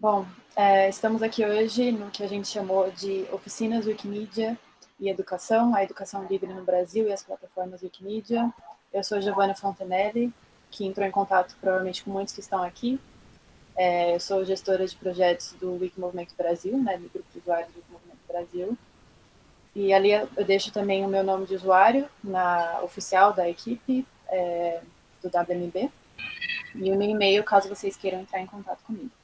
Bom, é, estamos aqui hoje no que a gente chamou de Oficinas Wikimedia e Educação, a Educação Livre no Brasil e as plataformas Wikimedia. Eu sou Giovanna Fontenelle, que entrou em contato provavelmente com muitos que estão aqui. É, eu sou gestora de projetos do Wiki Movimento Brasil, né, do grupo de usuários do Wiki Movimento Brasil. E ali eu deixo também o meu nome de usuário na oficial da equipe é, do WMB e o meu e-mail caso vocês queiram entrar em contato comigo.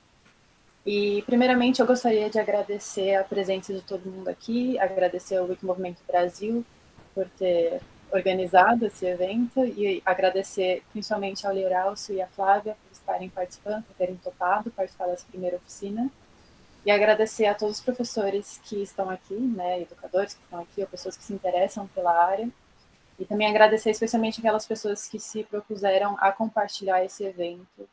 E, primeiramente, eu gostaria de agradecer a presença de todo mundo aqui, agradecer ao Wiki Movimento Brasil por ter organizado esse evento e agradecer principalmente ao Leiralcio e à Flávia por estarem participando, por terem topado participar dessa primeira oficina. E agradecer a todos os professores que estão aqui, né, educadores que estão aqui, ou pessoas que se interessam pela área. E também agradecer especialmente aquelas pessoas que se propuseram a compartilhar esse evento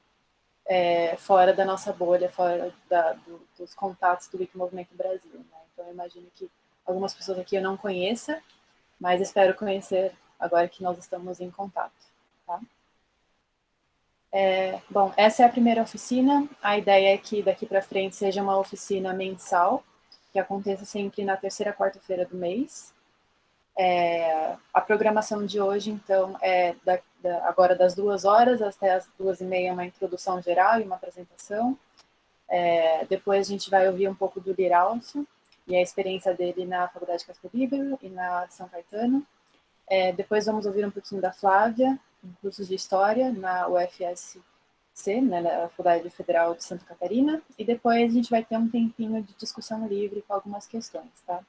é, fora da nossa bolha, fora da, do, dos contatos do Wiki Movimento Brasil. Né? Então, eu imagino que algumas pessoas aqui eu não conheça, mas espero conhecer agora que nós estamos em contato. Tá? É, bom, essa é a primeira oficina. A ideia é que daqui para frente seja uma oficina mensal, que aconteça sempre na terceira quarta-feira do mês. É, a programação de hoje, então, é da, da, agora das duas horas até as duas e meia, uma introdução geral e uma apresentação. É, depois a gente vai ouvir um pouco do Liralso e a experiência dele na Faculdade Casper Libero e na São Caetano. É, depois vamos ouvir um pouquinho da Flávia, em cursos de História na UFSC, né, na Faculdade Federal de Santa Catarina. E depois a gente vai ter um tempinho de discussão livre com algumas questões, tá?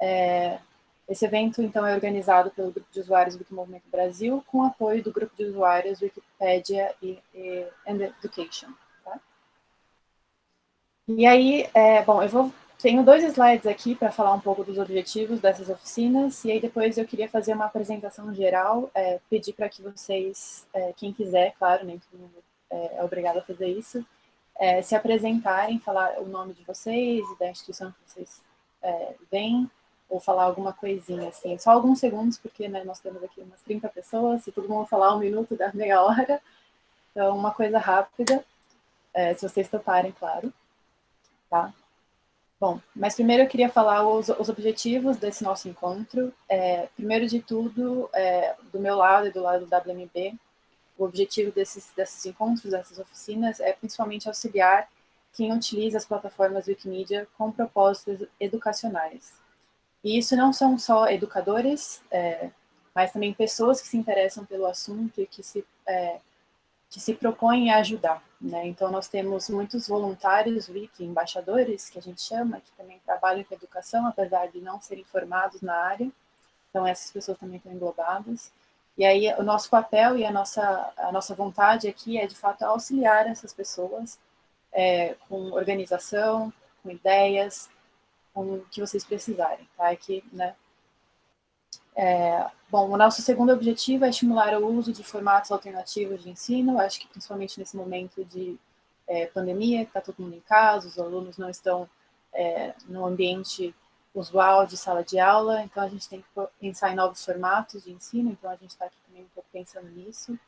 É, esse evento, então, é organizado pelo Grupo de Usuários Wikimovimento Brasil, com apoio do Grupo de Usuários Wikipedia e, e and Education. Tá? E aí, é, bom, eu vou, tenho dois slides aqui para falar um pouco dos objetivos dessas oficinas, e aí depois eu queria fazer uma apresentação geral, é, pedir para que vocês, é, quem quiser, claro, nem todo mundo é, é obrigado a fazer isso, é, se apresentarem, falar o nome de vocês e da instituição que vocês é, vêm, ou falar alguma coisinha, assim, só alguns segundos, porque né, nós temos aqui umas 30 pessoas, se todo mundo falar um minuto, dá meia hora, então uma coisa rápida, é, se vocês toparem, claro, tá? Bom, mas primeiro eu queria falar os, os objetivos desse nosso encontro. É, primeiro de tudo, é, do meu lado e do lado do WMB, o objetivo desses, desses encontros, dessas oficinas, é principalmente auxiliar quem utiliza as plataformas Wikimedia com propósitos educacionais. E isso não são só educadores, é, mas também pessoas que se interessam pelo assunto e que se, é, que se propõem a ajudar. Né? Então, nós temos muitos voluntários, wiki, embaixadores, que a gente chama, que também trabalham com educação, apesar de não serem formados na área. Então, essas pessoas também estão englobadas. E aí, o nosso papel e a nossa, a nossa vontade aqui é, de fato, auxiliar essas pessoas é, com organização, com ideias, o que vocês precisarem, tá? Aqui, né? É, bom, o nosso segundo objetivo é estimular o uso de formatos alternativos de ensino, acho que principalmente nesse momento de é, pandemia, que está todo mundo em casa, os alunos não estão é, no ambiente usual de sala de aula, então a gente tem que pensar em novos formatos de ensino, então a gente está aqui também um pouco pensando nisso.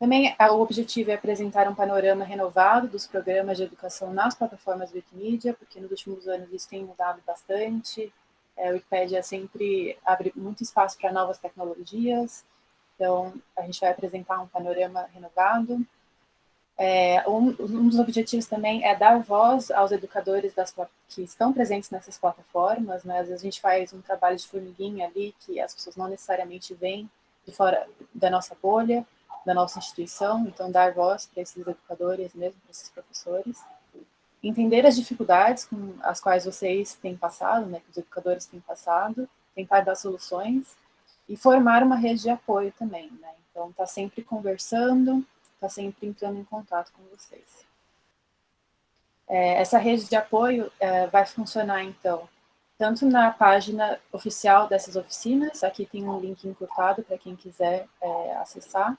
Também o objetivo é apresentar um panorama renovado dos programas de educação nas plataformas Wikimedia, porque nos últimos anos isso tem mudado bastante. É, a Wikipedia sempre abre muito espaço para novas tecnologias, então a gente vai apresentar um panorama renovado. É, um, um, dos objetivos também é dar voz aos educadores das, que estão presentes nessas plataformas, né? às vezes a gente faz um trabalho de formiguinha ali, que as pessoas não necessariamente vêm de fora da nossa bolha, da nossa instituição, então dar voz para esses educadores mesmo, para esses professores. Entender as dificuldades com as quais vocês têm passado, né, que os educadores têm passado, tentar dar soluções e formar uma rede de apoio também, né? Então, tá sempre conversando, tá sempre entrando em contato com vocês. É, essa rede de apoio é, vai funcionar, então, tanto na página oficial dessas oficinas, aqui tem um link encurtado para quem quiser é, acessar,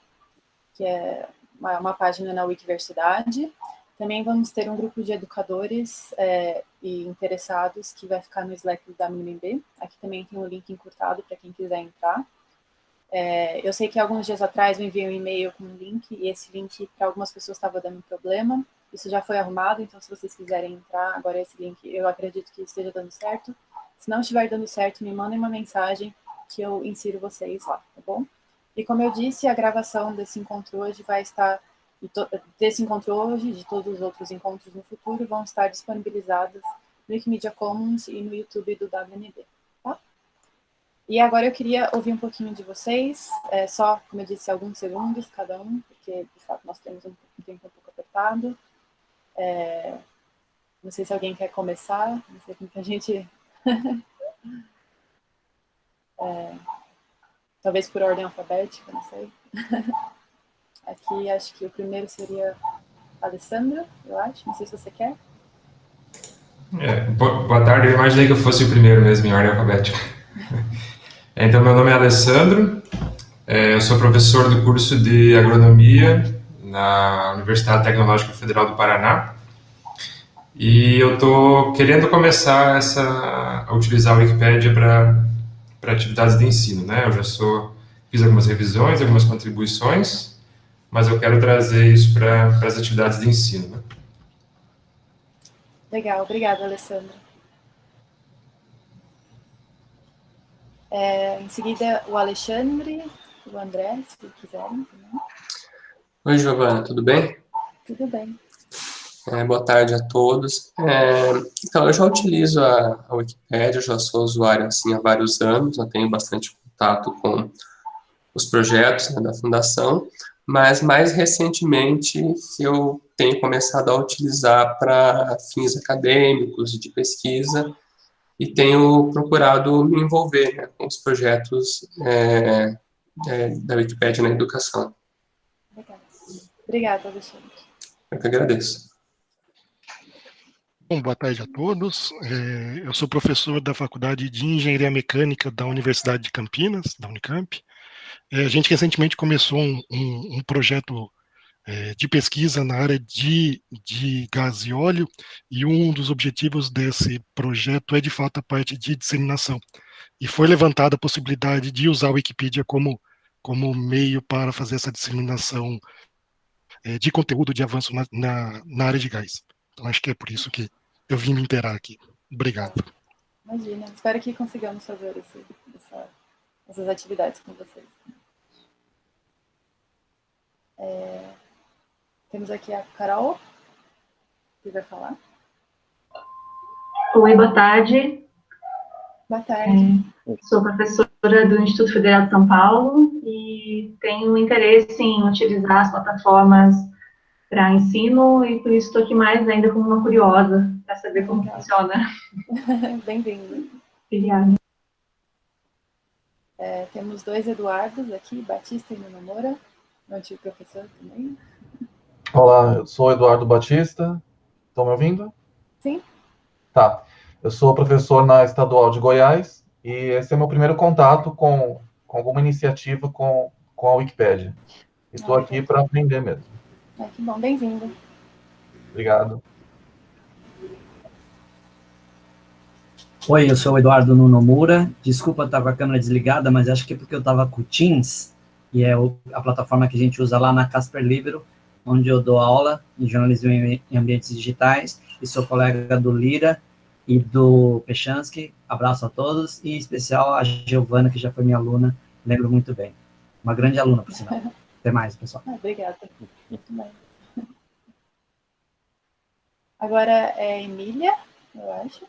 que é uma, uma página na Wikiversidade. Também vamos ter um grupo de educadores é, e interessados que vai ficar no Slack da MMB. Aqui também tem um link encurtado para quem quiser entrar. É, eu sei que alguns dias atrás eu enviei um e-mail com um link, e esse link para algumas pessoas estava dando problema. isso já foi arrumado, então se vocês quiserem entrar, agora esse link, eu acredito que esteja dando certo. Se não estiver dando certo, me mandem uma mensagem que eu insiro vocês lá, tá bom? E como eu disse, a gravação desse encontro hoje vai estar, desse encontro hoje, de todos os outros encontros no futuro, vão estar disponibilizadas no Wikimedia Commons e no YouTube do WNB, tá? E agora eu queria ouvir um pouquinho de vocês, é, só, como eu disse, alguns segundos cada um, porque, de fato, nós temos um tempo um pouco apertado. É, não sei se alguém quer começar, não sei como que a gente... é, talvez por ordem alfabética, não sei. Aqui acho que o primeiro seria Alessandra, eu acho, não sei se você quer. É, boa tarde, eu imaginei que eu fosse o primeiro mesmo em ordem alfabética. Então, meu nome é Alessandro, é, eu sou professor do curso de Agronomia na Universidade Tecnológica Federal do Paraná e eu estou querendo começar essa, a utilizar a Wikipédia para atividades de ensino, né? Eu já sou, fiz algumas revisões, algumas contribuições, mas eu quero trazer isso para as atividades de ensino, né? Legal, obrigada, Alessandro. É, em seguida, o Alexandre, o André, se quiserem. Oi, Giovana, tudo bem? Tudo bem. É, boa tarde a todos. É, então, eu já utilizo a, a Wikipédia, já sou usuário assim, há vários anos, já tenho bastante contato com os projetos né, da Fundação, mas mais recentemente eu tenho começado a utilizar para fins acadêmicos, de pesquisa, e tenho procurado me envolver né, com os projetos é, é, da Wikipédia na educação. Obrigada, Alexandre. Eu que agradeço. Bom, boa tarde a todos. É, eu sou professor da Faculdade de Engenharia Mecânica da Universidade de Campinas, da Unicamp. É, a gente recentemente começou um, um, um projeto é, de pesquisa na área de, de gás e óleo, e um dos objetivos desse projeto é, de fato, a parte de disseminação. E foi levantada a possibilidade de usar a Wikipedia como, como meio para fazer essa disseminação de conteúdo de avanço na, na, na área de gás. Então, acho que é por isso que eu vim me inteirar aqui. Obrigado. Imagina, espero que consigamos fazer esse, essa, essas atividades com vocês. É, temos aqui a Carol, que vai falar. Oi, boa tarde. Boa tarde. É, sou professora do Instituto Federal de São Paulo e tenho interesse em utilizar as plataformas para ensino e por isso estou aqui mais ainda como uma curiosa para saber como funciona. Bem-vindo. Obrigada. É, temos dois Eduardos aqui, Batista e Nomura, meu antigo professor também. Olá, eu sou Eduardo Batista. Estão me ouvindo? Sim. Tá. Eu sou professor na Estadual de Goiás e esse é meu primeiro contato com, com alguma iniciativa com, com a Wikipédia. Estou ah, aqui para aprender mesmo. É, que bom, bem-vindo. Obrigado. Oi, eu sou o Eduardo Nunomura. Desculpa estar com a câmera desligada, mas acho que é porque eu estava com o Teams, e é a plataforma que a gente usa lá na Casper Libero, onde eu dou aula em jornalismo em ambientes digitais, e sou colega do Lira e do Pechansky. Abraço a todos, e em especial a Giovana, que já foi minha aluna, lembro muito bem. Uma grande aluna, por sinal. Até mais, pessoal. Ah, obrigada. Muito bem. Agora é Emília, eu acho.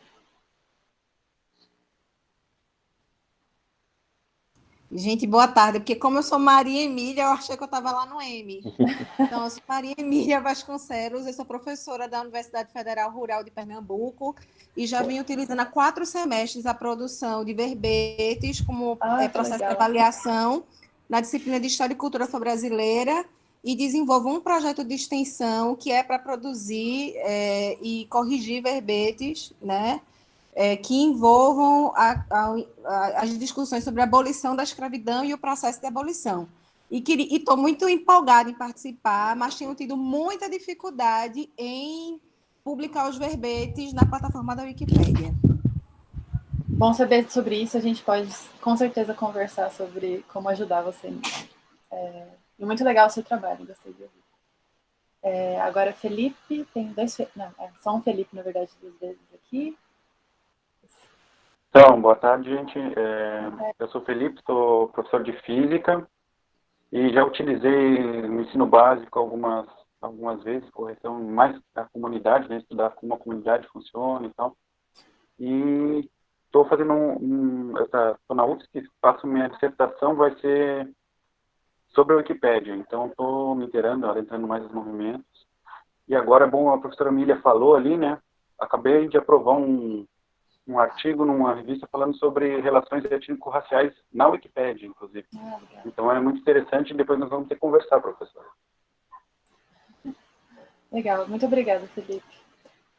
Gente, boa tarde, porque como eu sou Maria Emília, eu achei que eu estava lá no M. Então, eu sou Maria Emília Vasconcelos, eu sou professora da Universidade Federal Rural de Pernambuco e já venho utilizando há quatro semestres a produção de verbetes como ah, é, processo legal. de avaliação na disciplina de História e Cultura Afro-Brasileira e desenvolvo um projeto de extensão que é para produzir é, e corrigir verbetes, né, é, que envolvam a, a, a, as discussões sobre a abolição da escravidão e o processo de abolição. E estou muito empolgada em participar, mas tenho tido muita dificuldade em publicar os verbetes na plataforma da Wikipédia. Bom saber sobre isso, a gente pode com certeza conversar sobre como ajudar você. É, e muito legal o seu trabalho, gostei de ouvir. É, agora, Felipe, tem dois, não, é só um Felipe, na verdade, duas vezes aqui. Então, boa tarde, gente. É, eu sou Felipe, sou professor de Física e já utilizei no ensino básico algumas, algumas vezes, correção mais da comunidade, né, estudar como a comunidade funciona e tal. E estou fazendo um, um estou na UFSC, faço minha dissertação, vai ser sobre a Wikipédia, então estou me inteirando, adentrando mais nos movimentos. E agora, bom, a professora Emília falou ali, né, acabei de aprovar um, um artigo numa revista falando sobre relações étnico-raciais na Wikipédia, inclusive. Ah, então é muito interessante e depois nós vamos ter que conversar, professor. Legal, muito obrigada, Felipe.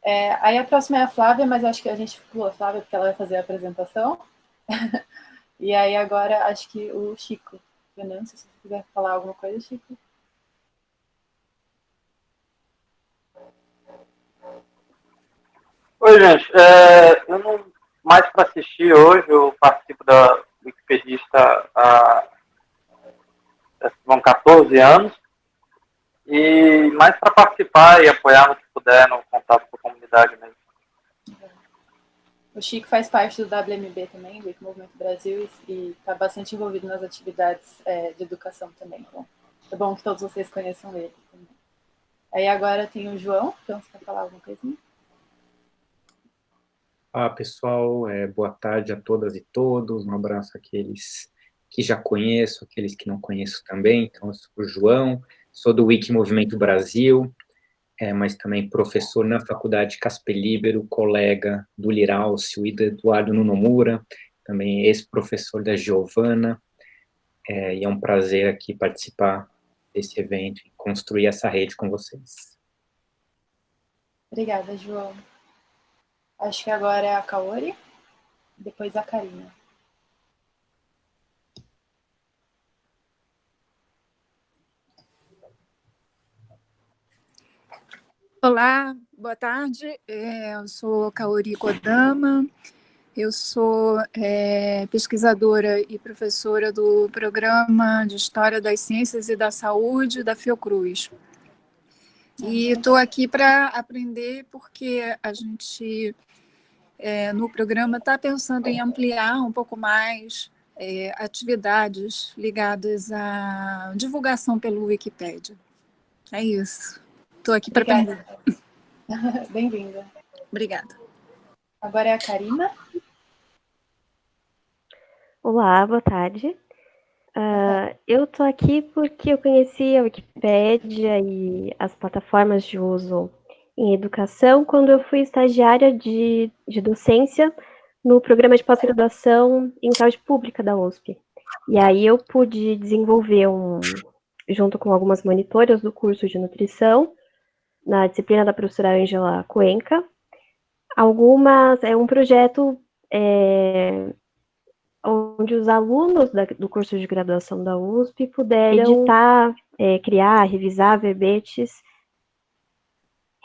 É, aí a próxima é a Flávia, mas acho que a gente pula a Flávia porque ela vai fazer a apresentação. e aí agora acho que o Chico. Venâncio, se você quiser falar alguma coisa, Chico. Gente. É, eu não mais para assistir hoje, eu participo da Wikipedista há vão 14 anos. E mais para participar e apoiar no que puder no contato com a comunidade mesmo. O Chico faz parte do WMB também, do Movimento Brasil, e está bastante envolvido nas atividades é, de educação também. Então, é bom que todos vocês conheçam ele também. Aí agora tem o João, então você quer falar alguma coisinha? Olá, pessoal. É, boa tarde a todas e todos. Um abraço àqueles que já conheço, aqueles que não conheço também. Então, eu sou o João, sou do Wiki Movimento Brasil, é, mas também professor na Faculdade Casper Libero, colega do Liralcio e do Eduardo Nunomura, também ex-professor da Giovana, é, e é um prazer aqui participar desse evento e construir essa rede com vocês. Obrigada, João. Acho que agora é a Kaori, depois a Karina. Olá, boa tarde. É, eu sou Kaori Kodama, eu sou é, pesquisadora e professora do Programa de História das Ciências e da Saúde da Fiocruz. E estou aqui para aprender porque a gente é, no programa está pensando em ampliar um pouco mais é, atividades ligadas à divulgação pelo Wikipedia. É isso. Estou aqui para aprender. Bem-vinda. Obrigada. Agora é a Karina. Olá, boa tarde. Uh, eu estou aqui porque eu conheci a Wikipédia e as plataformas de uso em educação quando eu fui estagiária de, de docência no programa de pós-graduação em saúde pública da USP. E aí eu pude desenvolver um, junto com algumas monitoras do curso de nutrição, na disciplina da professora Angela Cuenca, algumas, é um projeto é, onde os alunos da, do curso de graduação da USP puderam editar, é, criar, revisar verbetes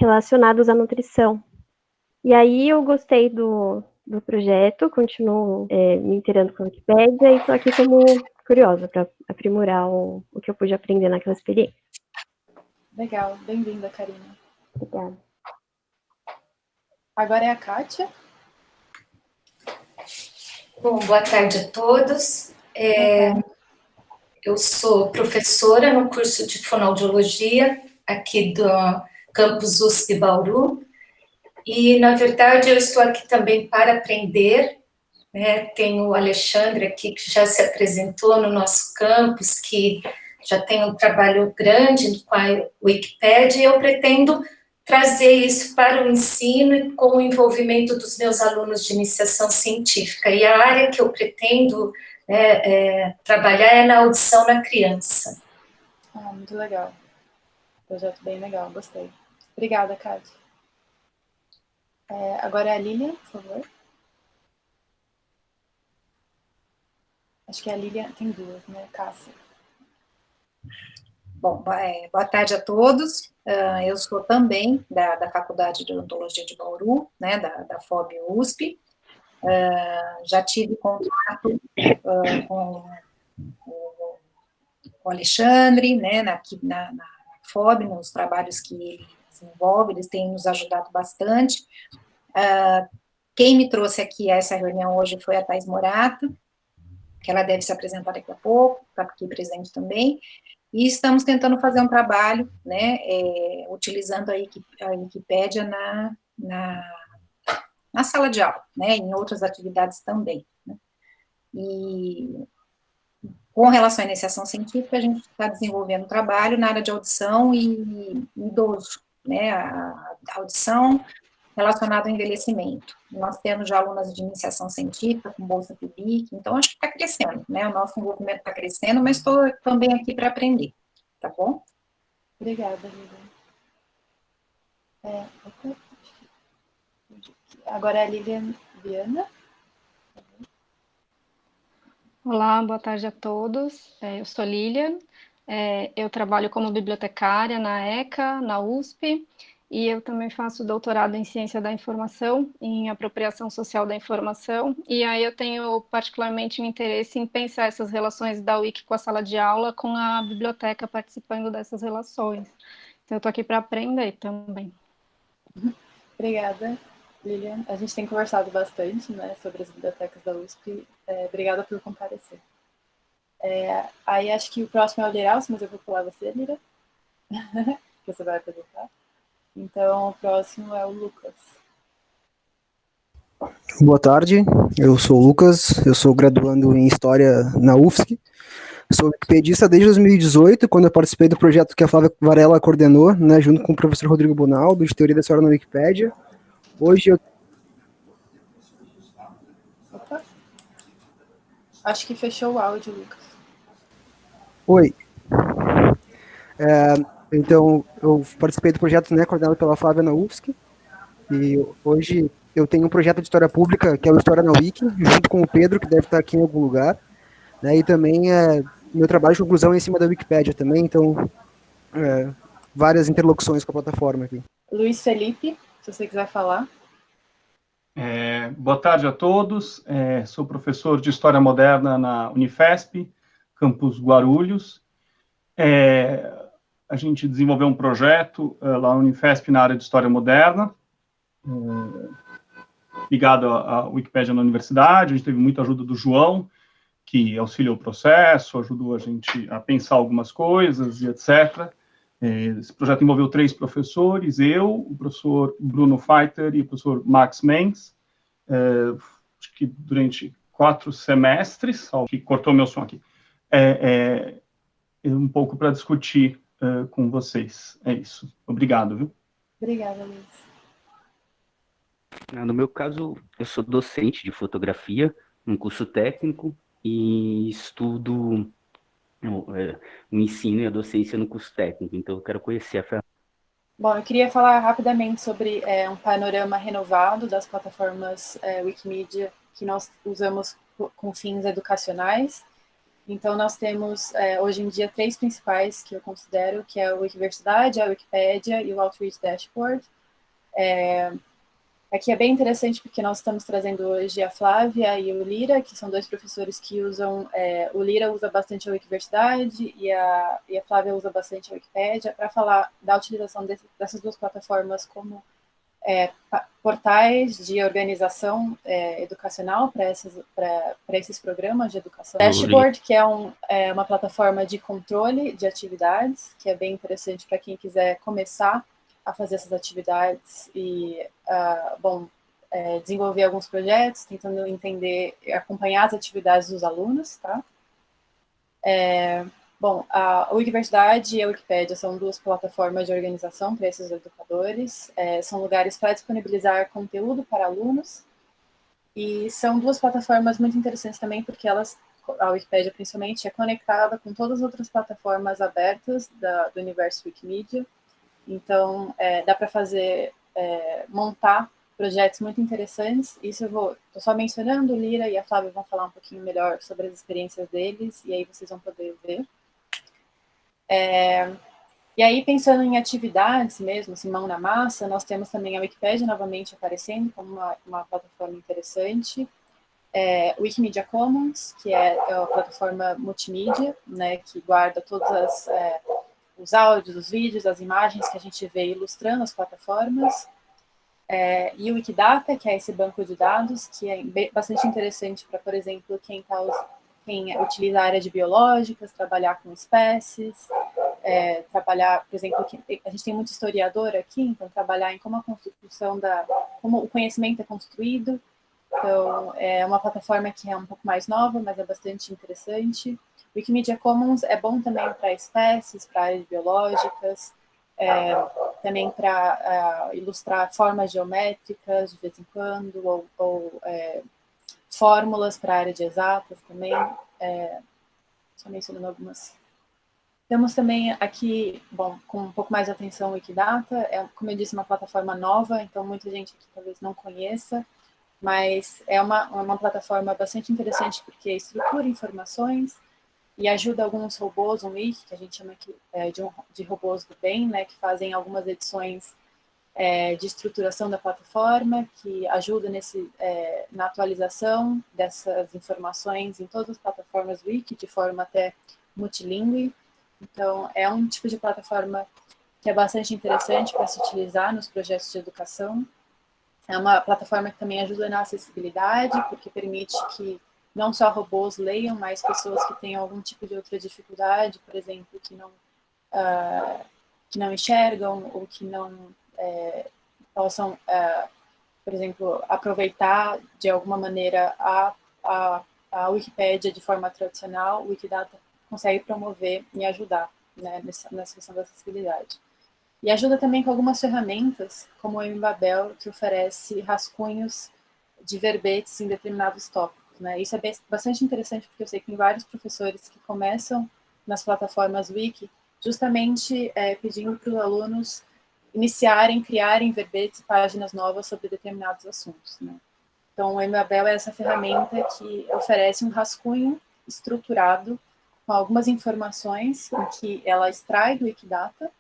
relacionados à nutrição. E aí eu gostei do, do projeto, continuo é, me inteirando com a Wikipédia e estou aqui como curiosa para aprimorar o, o que eu pude aprender naquela experiência. Legal, bem-vinda, Karina. Obrigada. Agora é a Kátia. Bom, boa tarde a todos. É, eu sou professora no curso de fonoaudiologia aqui do campus USP Bauru, e, na verdade, eu estou aqui também para aprender, né, tem o Alexandre aqui, que já se apresentou no nosso campus, que já tem um trabalho grande com a Wikipédia, e eu pretendo trazer isso para o ensino com o envolvimento dos meus alunos de iniciação científica. E a área que eu pretendo né, é, trabalhar é na audição na criança. Ah, muito legal. Projeto bem legal, gostei. Obrigada, Kátia. É, agora é a Lilian, por favor. Acho que a Lilian tem duas, né, Cássia? Bom, é, boa tarde a todos. Uh, eu sou também da, da Faculdade de Odontologia de Bauru, né, da, da FOB USP. Uh, já tive contato com, com o Alexandre, né, na, na, na FOB, nos trabalhos que ele desenvolve, eles têm nos ajudado bastante. Uh, quem me trouxe aqui a essa reunião hoje foi a Thais Morata, que ela deve se apresentar daqui a pouco, está aqui presente também, e estamos tentando fazer um trabalho, né, é, utilizando a, a Wikipédia na, na, na, sala de aula, né, em outras atividades também. Né. E com relação à iniciação científica, a gente está desenvolvendo um trabalho na área de audição e idoso, né, a, audição relacionada ao envelhecimento. Nós temos já alunas de iniciação científica com bolsa PIBIC, então acho que está crescendo, né, o nosso envolvimento está crescendo, mas estou também aqui para aprender, tá bom? Obrigada, Lívia. É, agora é a Lilian Viana. Olá, boa tarde a todos. É, eu sou Lilian, é, eu trabalho como bibliotecária na ECA, na USP, e eu também faço doutorado em Ciência da Informação, em Apropriação Social da Informação, e aí eu tenho particularmente um interesse em pensar essas relações da Wiki com a sala de aula, com a biblioteca participando dessas relações. Então, eu estou aqui para aprender também. Obrigada. Lilian, a gente tem conversado bastante né, sobre as bibliotecas da USP. É, obrigada por comparecer. É, aí acho que o próximo é o Liralce, mas eu vou pular você, Lira, que você vai apresentar. Então, o próximo é o Lucas. Boa tarde, eu sou o Lucas, eu sou graduando em História na UFSC. Sou wikipedista desde 2018, quando eu participei do projeto que a Flávia Varela coordenou, né, junto com o professor Rodrigo Bonaldo, de Teoria da História na Wikipédia. Hoje eu. Opa. Acho que fechou o áudio, Lucas. Oi. É, então, eu participei do projeto né, coordenado pela Flávia na UFSC. E hoje eu tenho um projeto de história pública, que é o História na Wiki, junto com o Pedro, que deve estar aqui em algum lugar. Né, e também é meu trabalho de conclusão é em cima da Wikipédia também, então é, várias interlocuções com a plataforma aqui. Luiz Felipe se você quiser falar. É, boa tarde a todos. É, sou professor de História Moderna na Unifesp, campus Guarulhos. É, a gente desenvolveu um projeto é, lá na Unifesp na área de História Moderna, é, ligado à Wikipédia na universidade. A gente teve muita ajuda do João, que auxiliou o processo, ajudou a gente a pensar algumas coisas e etc. É, esse projeto envolveu três professores, eu, o professor Bruno Feiter e o professor Max Mengs, é, que durante quatro semestres, que cortou meu som aqui, é, é um pouco para discutir é, com vocês. É isso. Obrigado, viu? Obrigada, Luiz. No meu caso, eu sou docente de fotografia, um curso técnico, e estudo o, é, o ensino e a docência no curso técnico, então eu quero conhecer a ferramenta. Bom, eu queria falar rapidamente sobre é, um panorama renovado das plataformas é, Wikimedia que nós usamos com fins educacionais. Então, nós temos, é, hoje em dia, três principais que eu considero, que é a Wikiversidade, a Wikipédia e o Outreach Dashboard. É, Aqui é bem interessante porque nós estamos trazendo hoje a Flávia e o Lira, que são dois professores que usam, é, o Lira usa bastante a Wikiversidade e a, e a Flávia usa bastante a Wikipédia, para falar da utilização desse, dessas duas plataformas como é, portais de organização é, educacional para esses programas de educação. Dashboard, que é, um, é uma plataforma de controle de atividades, que é bem interessante para quem quiser começar a fazer essas atividades e, uh, bom, é, desenvolver alguns projetos, tentando entender, acompanhar as atividades dos alunos, tá? Bom, a Wikiversidade e a Wikipédia são duas plataformas de organização para esses educadores, é, são lugares para disponibilizar conteúdo para alunos, e são duas plataformas muito interessantes também, porque elas, a Wikipédia principalmente, é conectada com todas as outras plataformas abertas da, do universo Wikimedia, então, é, dá para fazer, é, montar projetos muito interessantes. Isso eu vou, estou só mencionando, Lira e a Flávia vão falar um pouquinho melhor sobre as experiências deles, e aí vocês vão poder ver. É, e aí, pensando em atividades mesmo, assim, mão na massa, nós temos também a Wikipédia novamente aparecendo como uma, uma plataforma interessante. É, Wikimedia Commons, que é, é uma plataforma multimídia, né, que guarda todas as, é, os áudios, os vídeos, as imagens que a gente vê ilustrando as plataformas, é, e o Wikidata, que é esse banco de dados, que é bastante interessante para, por exemplo, quem, tá, quem utiliza a área de biológicas, trabalhar com espécies, é, trabalhar, por exemplo, a gente tem muito historiador aqui, então trabalhar em como a construção da, como o conhecimento é construído, então é uma plataforma que é um pouco mais nova, mas é bastante interessante. Wikimedia Commons é bom também para espécies, para áreas biológicas, é, também para uh, ilustrar formas geométricas de vez em quando, ou, ou é, fórmulas para a área de exatas também, é, só mencionando algumas. Temos também aqui, bom, com um pouco mais de atenção, o Wikidata, é, como eu disse, uma plataforma nova, então muita gente aqui talvez não conheça, mas é uma, uma plataforma bastante interessante porque estrutura informações, e ajuda alguns robôs, um wiki, que a gente chama aqui é, de, um, de robôs do bem, né, que fazem algumas edições é, de estruturação da plataforma, que ajuda nesse, é, na atualização dessas informações em todas as plataformas wiki, de forma até multilingüe. Então, é um tipo de plataforma que é bastante interessante para se utilizar nos projetos de educação. É uma plataforma que também ajuda na acessibilidade, porque permite que não só robôs leiam, mas pessoas que têm algum tipo de outra dificuldade, por exemplo, que não, uh, que não enxergam ou que não é, possam, uh, por exemplo, aproveitar de alguma maneira a, a, a Wikipédia de forma tradicional, o Wikidata consegue promover e ajudar né, nessa, nessa questão da acessibilidade. E ajuda também com algumas ferramentas, como o Embabel, que oferece rascunhos de verbetes em determinados tópicos. Né? Isso é bastante interessante porque eu sei que tem vários professores que começam nas plataformas Wiki justamente é, pedindo para os alunos iniciarem, criarem verbetes e páginas novas sobre determinados assuntos. Né? Então, o Emabel é essa ferramenta que oferece um rascunho estruturado com algumas informações que ela extrai do Wikidata,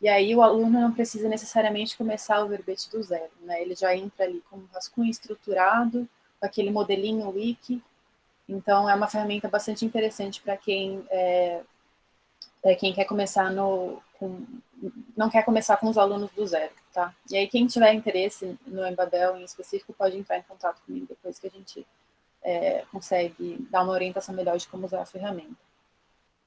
e aí o aluno não precisa necessariamente começar o verbete do zero, né? Ele já entra ali com um rascunho estruturado, aquele modelinho wiki. Então, é uma ferramenta bastante interessante para quem, é, quem quer começar no... Com, não quer começar com os alunos do zero, tá? E aí, quem tiver interesse no Embabel em específico, pode entrar em contato comigo depois que a gente é, consegue dar uma orientação melhor de como usar a ferramenta.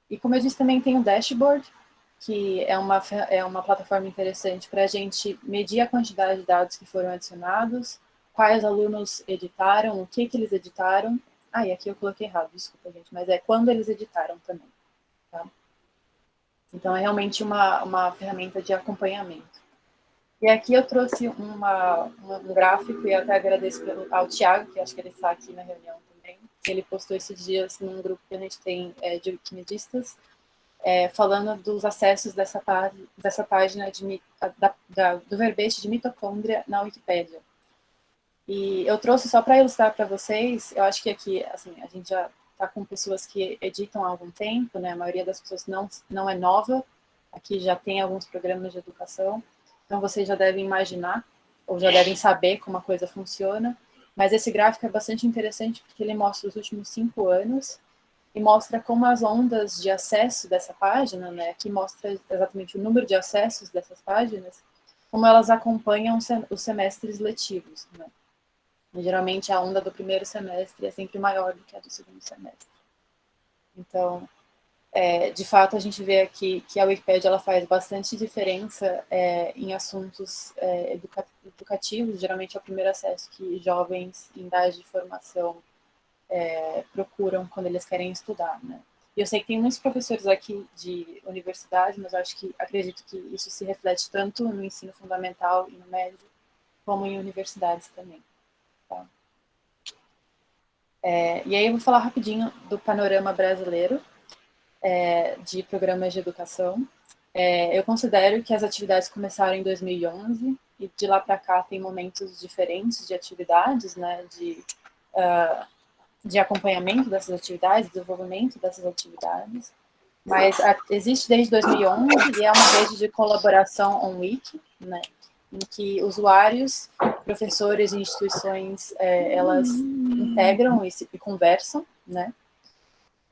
E como eu disse, também tem o Dashboard, que é uma, é uma plataforma interessante para a gente medir a quantidade de dados que foram adicionados, quais alunos editaram, o que, que eles editaram. Ah, e aqui eu coloquei errado, desculpa, gente, mas é quando eles editaram também. Tá? Então, é realmente uma, uma ferramenta de acompanhamento. E aqui eu trouxe uma, um gráfico, e até agradeço ao Tiago, que acho que ele está aqui na reunião também. Ele postou esses dias num grupo que a gente tem é, de wikimedistas, é, falando dos acessos dessa, dessa página de, da, da, do verbete de mitocôndria na Wikipédia. E eu trouxe só para ilustrar para vocês, eu acho que aqui, assim, a gente já está com pessoas que editam há algum tempo, né? A maioria das pessoas não, não é nova, aqui já tem alguns programas de educação, então vocês já devem imaginar, ou já devem saber como a coisa funciona, mas esse gráfico é bastante interessante porque ele mostra os últimos cinco anos e mostra como as ondas de acesso dessa página, né, aqui mostra exatamente o número de acessos dessas páginas, como elas acompanham os semestres letivos, né. Geralmente a onda do primeiro semestre é sempre maior do que a do segundo semestre. Então, é, de fato, a gente vê aqui que a Wikipedia ela faz bastante diferença é, em assuntos é, educa educativos, geralmente é o primeiro acesso que jovens em idade de formação é, procuram quando eles querem estudar, né? E eu sei que tem muitos professores aqui de universidade, mas acho que acredito que isso se reflete tanto no ensino fundamental e no médio, como em universidades também. Tá? É, e aí eu vou falar rapidinho do panorama brasileiro é, de programas de educação. É, eu considero que as atividades começaram em 2011 e de lá para cá tem momentos diferentes de atividades, né, de, uh, de acompanhamento dessas atividades, desenvolvimento dessas atividades. Mas a, existe desde 2011 e é uma rede de colaboração on-wiki, né, em que usuários, professores e instituições, é, elas integram e, se, e conversam, né?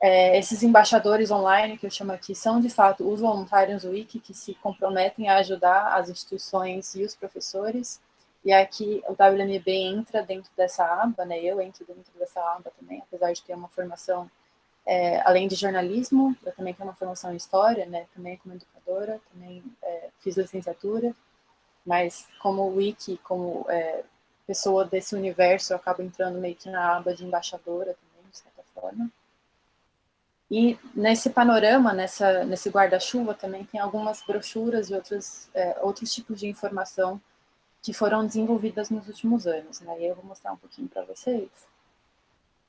É, esses embaixadores online, que eu chamo aqui, são de fato os voluntários Wiki que se comprometem a ajudar as instituições e os professores. E aqui o WMB entra dentro dessa aba, né? Eu entro dentro dessa aba também, apesar de ter uma formação, é, além de jornalismo, eu também tenho uma formação em história, né? Também como educadora, também é, fiz licenciatura, mas como wiki, como é, pessoa desse universo, eu acabo entrando meio que na aba de embaixadora também, de certa forma. E nesse panorama, nessa, nesse guarda-chuva, também tem algumas brochuras e outros, é, outros tipos de informação que foram desenvolvidas nos últimos anos. Né? E eu vou mostrar um pouquinho para vocês.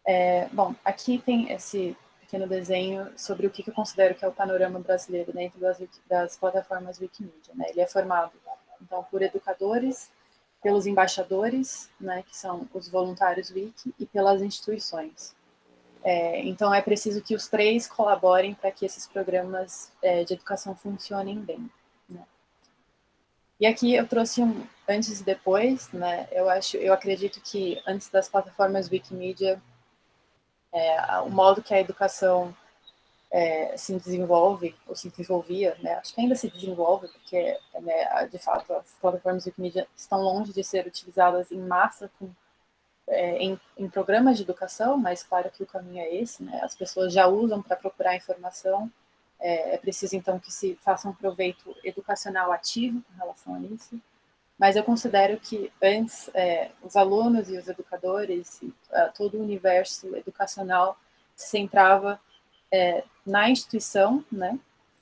É, bom, aqui tem esse pequeno desenho sobre o que, eu considero que é o panorama brasileiro dentro das, das plataformas Wikimedia. Né? Ele é formado, então, por educadores, pelos embaixadores, né, que são os voluntários Wiki, e pelas instituições. É, então, é preciso que os três colaborem para que esses programas é, de educação funcionem bem. Né? E aqui eu trouxe um antes e depois, né? Eu acho, eu acredito que antes das plataformas Wikimedia, é, o modo que a educação é, se desenvolve, ou se desenvolvia, né? Acho que ainda se desenvolve, porque, né, de fato, as plataformas Wikimedia estão longe de ser utilizadas em massa com é, em, em, programas de educação, mas claro que o caminho é esse, né? As pessoas já usam para procurar informação, é, é, preciso então que se faça um proveito educacional ativo com relação a isso. Mas eu considero que antes é, os alunos e os educadores, e, uh, todo o universo educacional se centrava é, na instituição, né?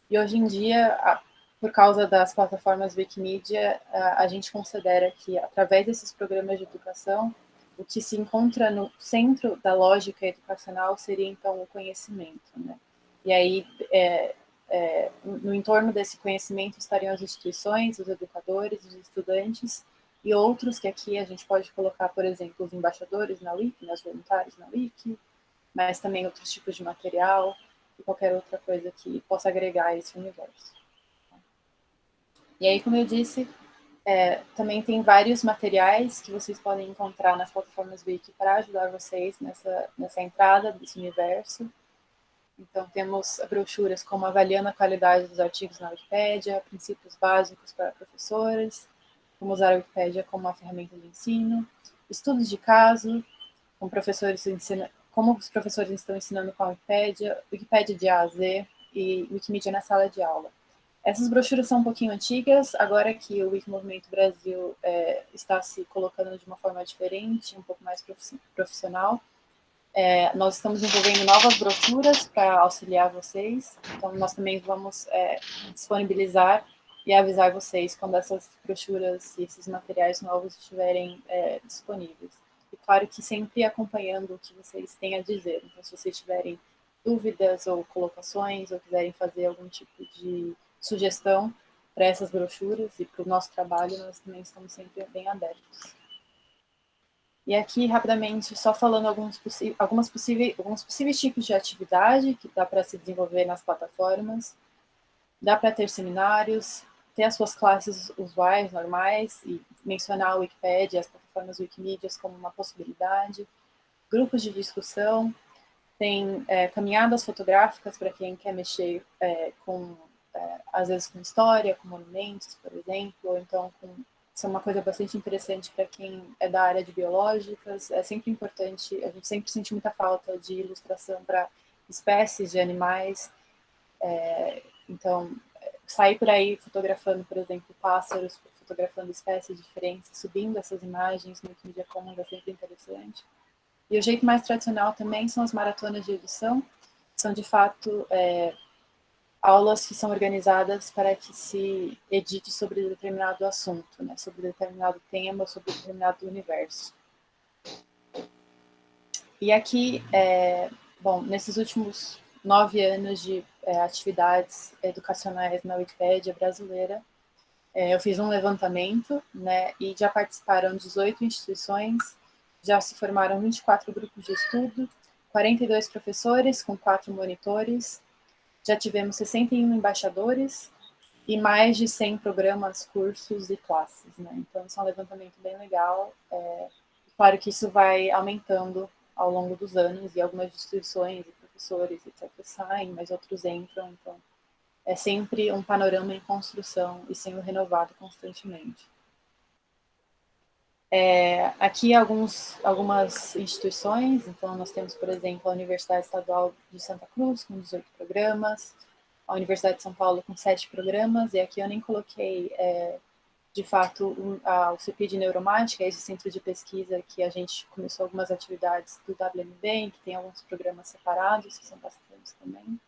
E hoje em dia, a, por causa das plataformas Wikimedia, a, a gente considera que através desses programas de educação o que se encontra no centro da lógica educacional seria, então, o conhecimento, né? E aí, é, é, no entorno desse conhecimento estariam as instituições, os educadores, os estudantes e outros que aqui a gente pode colocar, por exemplo, os embaixadores na Wiki, né, os voluntários na Wiki, mas também outros tipos de material e qualquer outra coisa que possa agregar a esse universo. E aí, como eu disse, é, também tem vários materiais que vocês podem encontrar nas plataformas Wiki para ajudar vocês nessa, nessa entrada desse universo. Então, temos brochuras como avaliando a qualidade dos artigos na Wikipédia, princípios básicos para professores, como usar a Wikipédia como uma ferramenta de ensino, estudos de caso, como, professores ensina, como os professores estão ensinando com a Wikipédia, Wikipédia de A a Z e Wikimedia na sala de aula. Essas brochuras são um pouquinho antigas, agora que o Wikimovimento Brasil é, está se colocando de uma forma diferente, um pouco mais profissional, é, nós estamos desenvolvendo novas brochuras para auxiliar vocês, então nós também vamos é, disponibilizar e avisar vocês quando essas brochuras e esses materiais novos estiverem é, disponíveis. E claro que sempre acompanhando o que vocês têm a dizer, então se vocês tiverem dúvidas ou colocações, ou quiserem fazer algum tipo de sugestão para essas brochuras e para o nosso trabalho, nós também estamos sempre bem abertos. E aqui, rapidamente, só falando alguns, algumas possíveis, alguns possíveis tipos de atividade que dá para se desenvolver nas plataformas. Dá para ter seminários, ter as suas classes usuais, normais, e mencionar o Wikipedia, as plataformas Wikimedia como uma possibilidade. Grupos de discussão, tem é, caminhadas fotográficas para quem quer mexer é, com é, às vezes com história, com monumentos, por exemplo, ou então com isso é uma coisa bastante interessante para quem é da área de biológicas. É sempre importante, a gente sempre sente muita falta de ilustração para espécies de animais. É, então, sair por aí fotografando, por exemplo, pássaros, fotografando espécies diferentes, subindo essas imagens no mídia comum é sempre interessante. E o jeito mais tradicional também são as maratonas de edição, são de fato é, aulas que são organizadas para que se edite sobre determinado assunto, né, sobre determinado tema, sobre determinado universo. E aqui, é, bom, nesses últimos nove anos de é, atividades educacionais na Wikipédia brasileira, é, eu fiz um levantamento, né, e já participaram 18 instituições, já se formaram 24 grupos de estudo, 42 professores com quatro monitores, já tivemos 61 embaixadores e mais de 100 programas, cursos e classes. Né? Então, isso é um levantamento bem legal. É, claro que isso vai aumentando ao longo dos anos e algumas instituições professores, etc., saem, mas outros entram, então é sempre um panorama em construção e sendo renovado constantemente. É, aqui alguns, algumas instituições, então nós temos, por exemplo, a Universidade Estadual de Santa Cruz, com 18 programas, a Universidade de São Paulo com 7 programas, e aqui eu nem coloquei, é, de fato, um, a, o CPI de Neuromática, esse centro de pesquisa que a gente começou algumas atividades do WMB, que tem alguns programas separados, que são bastantes também.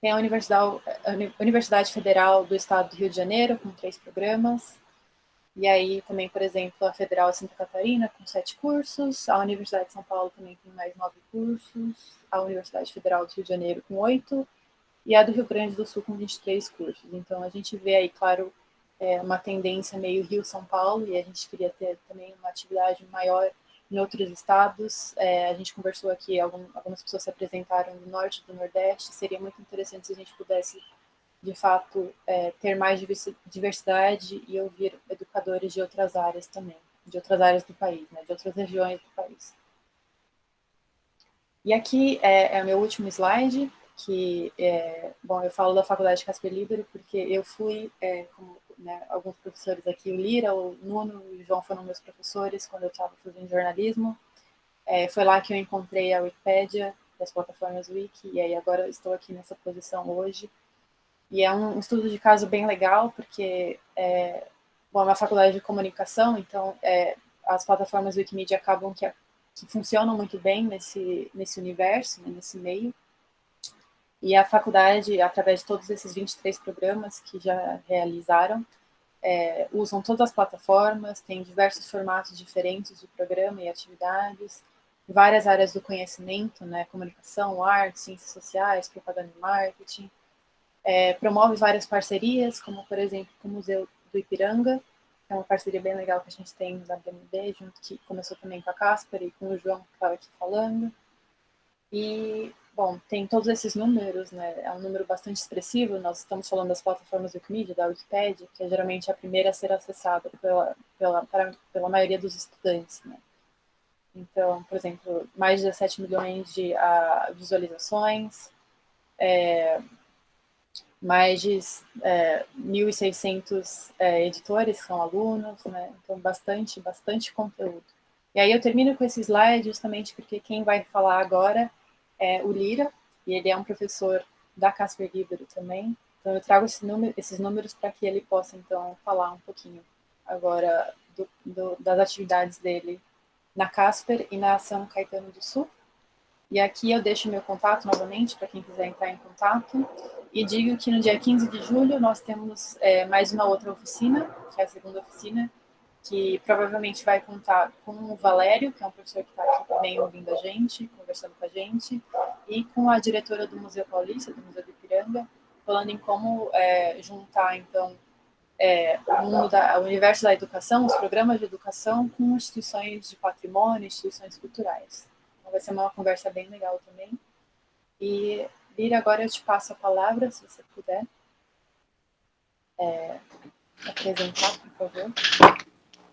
Tem a Universidade, a Universidade Federal do Estado do Rio de Janeiro, com três programas, e aí também, por exemplo, a Federal de Santa Catarina com sete cursos, a Universidade de São Paulo também tem mais nove cursos, a Universidade Federal do Rio de Janeiro com oito, e a do Rio Grande do Sul com 23 cursos. Então a gente vê aí, claro, é, uma tendência meio Rio-São Paulo, e a gente queria ter também uma atividade maior em outros estados. É, a gente conversou aqui, algum, algumas pessoas se apresentaram do norte do nordeste, seria muito interessante se a gente pudesse de fato, é, ter mais diversidade e ouvir educadores de outras áreas também, de outras áreas do país, né, de outras regiões do país. E aqui é, é o meu último slide, que, é, bom, eu falo da Faculdade Casper Libero porque eu fui, é, como né, alguns professores aqui, o Lira, o Nuno e o João foram meus professores quando eu estava fazendo jornalismo. É, foi lá que eu encontrei a Wikipédia, das plataformas Wiki, e aí agora estou aqui nessa posição hoje, e é um estudo de caso bem legal, porque é, bom, é uma faculdade de comunicação, então é, as plataformas Wikimedia acabam que, que funcionam muito bem nesse, nesse universo, né, nesse meio. E a faculdade, através de todos esses 23 programas que já realizaram, é, usam todas as plataformas, tem diversos formatos diferentes de programa e atividades, várias áreas do conhecimento, né, comunicação, arte, ciências sociais, propaganda e marketing, é, promove várias parcerias, como, por exemplo, com o Museu do Ipiranga, é uma parceria bem legal que a gente tem da BMB, junto que começou também com a Casper e com o João, que estava aqui falando. E, bom, tem todos esses números, né? É um número bastante expressivo. Nós estamos falando das plataformas Wikimedia, da Wikipedia, que é geralmente a primeira a ser acessada pela, pela, pela maioria dos estudantes, né? Então, por exemplo, mais de 17 milhões de uh, visualizações, é, mais de é, 1.600 é, editores são alunos, né? então bastante, bastante conteúdo. E aí eu termino com esse slide justamente porque quem vai falar agora é o Lira, e ele é um professor da Casper Libero também, então eu trago esse número, esses números para que ele possa então falar um pouquinho agora do, do, das atividades dele na Casper e na São Caetano do Sul. E aqui eu deixo meu contato novamente para quem quiser entrar em contato. E digo que no dia 15 de julho nós temos é, mais uma outra oficina, que é a segunda oficina, que provavelmente vai contar com o Valério, que é um professor que está aqui também ouvindo a gente, conversando com a gente, e com a diretora do Museu Paulista, do Museu do Ipiranga, falando em como é, juntar, então, é, o, da, o universo da educação, os programas de educação, com instituições de patrimônio, instituições culturais. Então, vai ser uma conversa bem legal também. E, Lira, agora eu te passo a palavra, se você puder é, apresentar, por favor.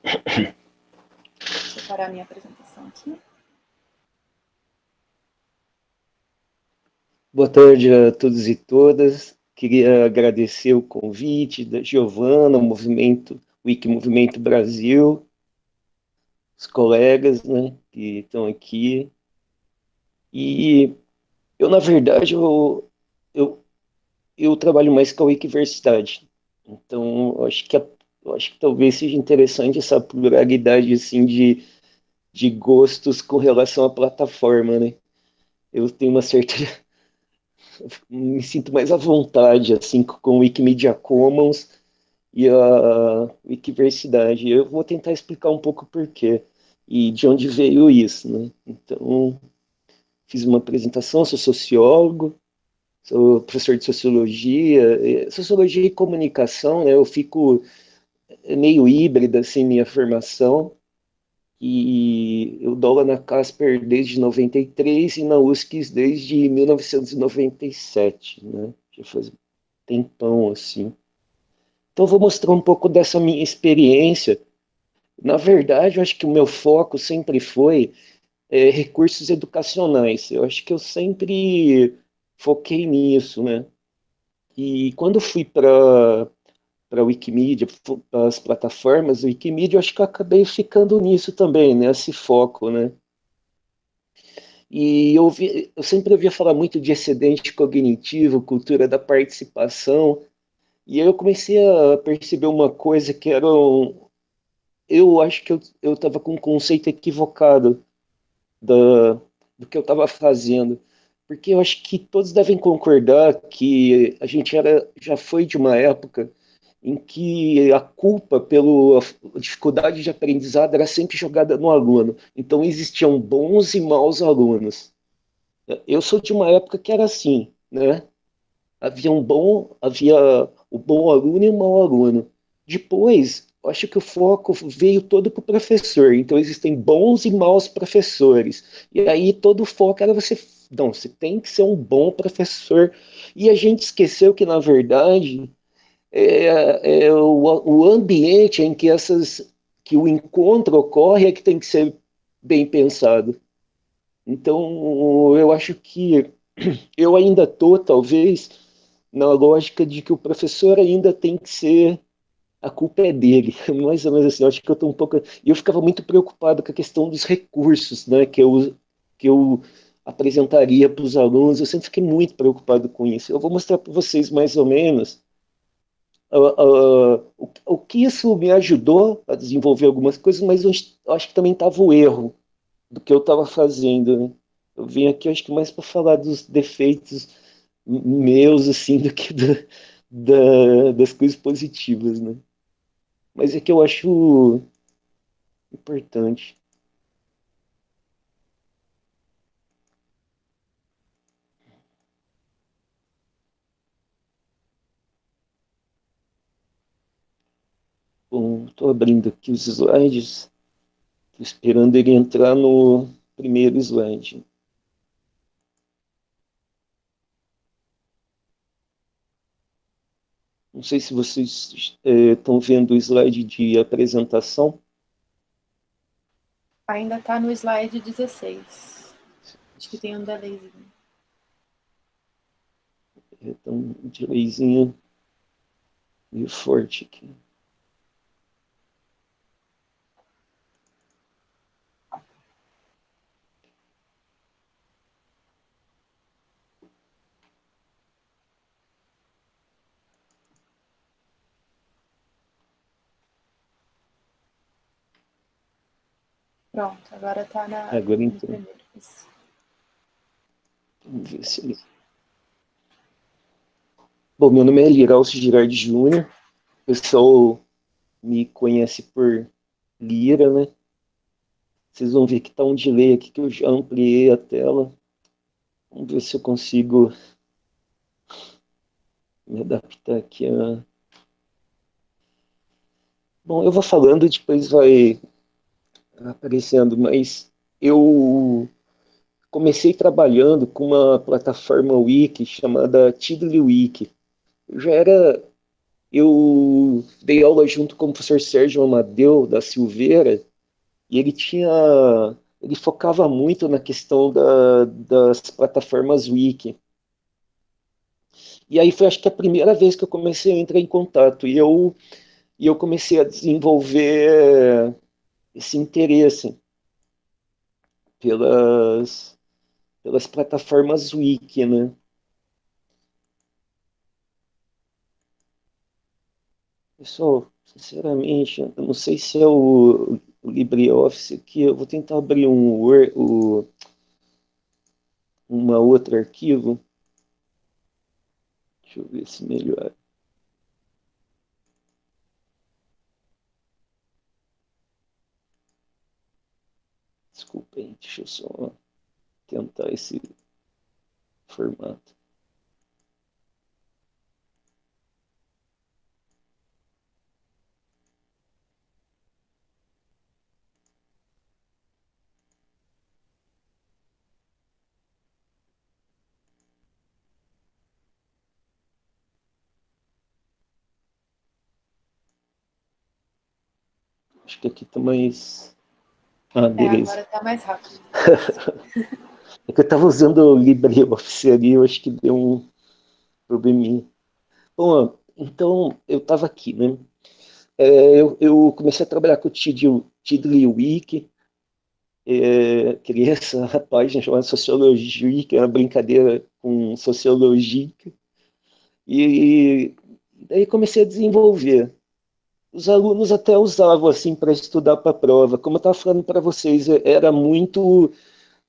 Deixa eu parar a minha apresentação aqui. Boa tarde a todos e todas. Queria agradecer o convite da Giovana, o movimento Wiki Movimento Brasil, os colegas né, que estão aqui, e eu, na verdade, eu, eu, eu trabalho mais com a Wikiversidade. Então, acho que, a, eu acho que talvez seja interessante essa pluralidade assim, de, de gostos com relação à plataforma, né? Eu tenho uma certa... me sinto mais à vontade, assim, com o Wikimedia Commons e a Wikiversidade. Eu vou tentar explicar um pouco por quê e de onde veio isso, né? Então, fiz uma apresentação, sou sociólogo, sou professor de sociologia, sociologia e comunicação, né, eu fico meio híbrida, assim, minha formação, e eu dou aula na Casper desde 93 e na USC desde 1997, né, já faz tempão, assim. Então, vou mostrar um pouco dessa minha experiência. Na verdade, eu acho que o meu foco sempre foi é, recursos educacionais. Eu acho que eu sempre foquei nisso, né? E quando fui para para a Wikimedia, as plataformas Wikimedia, eu acho que eu acabei ficando nisso também, nesse né? foco, né? E eu, ouvi, eu sempre ouvia falar muito de excedente cognitivo, cultura da participação, e aí eu comecei a perceber uma coisa que era um, eu acho que eu estava com um conceito equivocado da, do que eu estava fazendo. Porque eu acho que todos devem concordar que a gente era, já foi de uma época em que a culpa pela dificuldade de aprendizado era sempre jogada no aluno. Então existiam bons e maus alunos. Eu sou de uma época que era assim, né? Havia um bom, havia o bom aluno e o mau aluno. Depois, acho que o foco veio todo para o professor. Então existem bons e maus professores. E aí todo o foco era você, não, você tem que ser um bom professor. E a gente esqueceu que na verdade é, é o, o ambiente em que essas que o encontro ocorre é que tem que ser bem pensado. Então, eu acho que eu ainda estou, talvez, na lógica de que o professor ainda tem que ser. A culpa é dele, mais ou menos assim. Eu acho que eu estou um pouco. E eu ficava muito preocupado com a questão dos recursos, né, que eu, que eu apresentaria para os alunos. Eu sempre fiquei muito preocupado com isso. Eu vou mostrar para vocês mais ou menos uh, o, o, que isso me ajudou a desenvolver algumas coisas, mas eu acho que também estava o erro do que eu estava fazendo. Né? Eu vim aqui, acho que mais para falar dos defeitos meus, assim, do que da, das coisas positivas, né? Mas é que eu acho importante. Estou abrindo aqui os slides, estou esperando ele entrar no primeiro slide. Não sei se vocês estão é, vendo o slide de apresentação. Ainda está no slide 16. Acho que tem um delayzinho. É, tem um delayzinho meio forte aqui. Pronto, agora está na. Agora então. Vamos ver se ele. Bom, meu nome é Liralcio Girardi Júnior. O pessoal me conhece por Lira, né? Vocês vão ver que está um delay aqui que eu já ampliei a tela. Vamos ver se eu consigo me adaptar aqui a... Bom, eu vou falando, depois vai aparecendo, mas eu comecei trabalhando com uma plataforma wiki chamada TiddlyWiki. Eu já era eu dei aula junto com o professor Sérgio Amadeu da Silveira e ele tinha ele focava muito na questão da, das plataformas wiki. E aí foi acho que a primeira vez que eu comecei a entrar em contato e eu e eu comecei a desenvolver esse interesse pelas, pelas plataformas wiki, né? Pessoal, sinceramente, eu não sei se é o, o LibreOffice aqui, eu vou tentar abrir um o, uma outra arquivo. Deixa eu ver se melhora. Desculpem, deixa eu só tentar esse formato. Acho que aqui tá mais ah, é, agora tá mais rápido. é que eu estava usando o LibreOffice ali, eu acho que deu um probleminha. Bom, então eu estava aqui, né? É, eu, eu, comecei a trabalhar com o Tiddlywiki, é, criei essa página chamada Sociologia, que é uma brincadeira com sociologia, e daí comecei a desenvolver. Os alunos até usavam assim para estudar para a prova. Como eu estava falando para vocês, era muito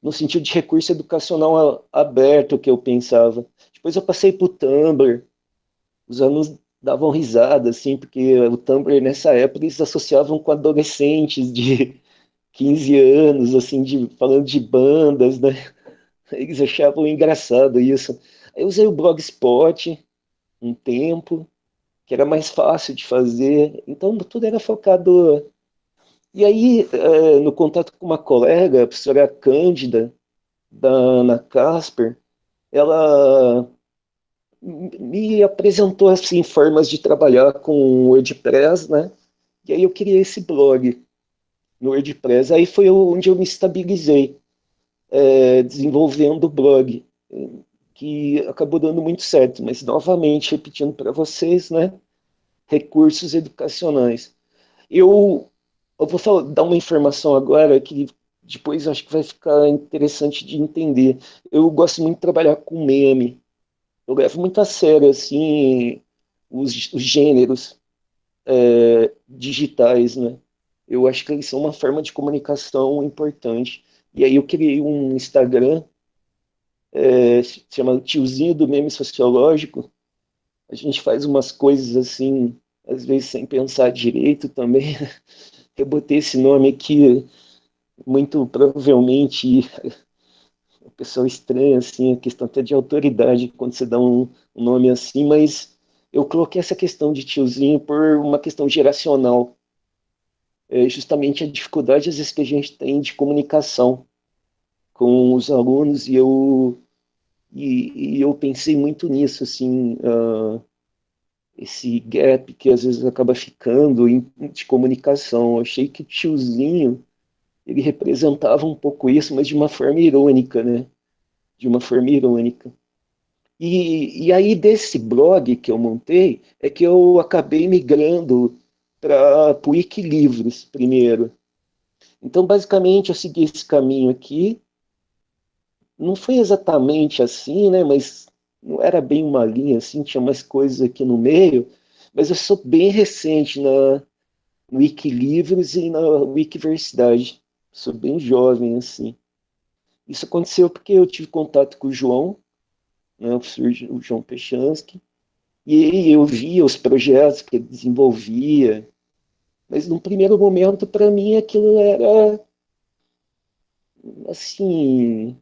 no sentido de recurso educacional aberto que eu pensava. Depois eu passei para o Tumblr, os alunos davam risada, assim, porque o Tumblr nessa época eles associavam com adolescentes de 15 anos, assim, de, falando de bandas, né? Eles achavam engraçado isso. Eu usei o Blogspot um tempo, que era mais fácil de fazer, então tudo era focado. E aí, é, no contato com uma colega, a professora Cândida, da Ana Casper, ela me apresentou assim formas de trabalhar com o WordPress, né? E aí eu criei esse blog no WordPress. Aí foi onde eu me estabilizei, é, desenvolvendo o blog, que acabou dando muito certo. Mas novamente repetindo para vocês, né? Recursos educacionais. Eu, eu vou falar, dar uma informação agora que depois acho que vai ficar interessante de entender. Eu gosto muito de trabalhar com meme eu levo muito a sério assim os, os gêneros é, digitais, né? Eu acho que eles são uma forma de comunicação importante. E aí eu criei um Instagram, é, chama Tiozinho do Meme Sociológico. A gente faz umas coisas assim, às vezes sem pensar direito também. Eu botei esse nome aqui, muito provavelmente o pessoal estranha, assim, a questão até de autoridade quando você dá um, um nome assim, mas eu coloquei essa questão de tiozinho por uma questão geracional. É justamente a dificuldade, às vezes, que a gente tem de comunicação com os alunos, e eu, e, e eu pensei muito nisso, assim, uh, esse gap que às vezes acaba ficando em, de comunicação. Eu achei que tiozinho ele representava um pouco isso, mas de uma forma irônica, né? De uma forma irônica. E, e aí, desse blog que eu montei, é que eu acabei migrando para o Wikilivros primeiro. Então, basicamente, eu segui esse caminho aqui. Não foi exatamente assim, né? Mas não era bem uma linha assim, tinha mais coisas aqui no meio. Mas eu sou bem recente na no Wikilivros e na Wikiversidade sou bem jovem, assim. Isso aconteceu porque eu tive contato com o João, né, o João Pechansky, e eu via os projetos que ele desenvolvia, mas num primeiro momento, para mim, aquilo era, assim,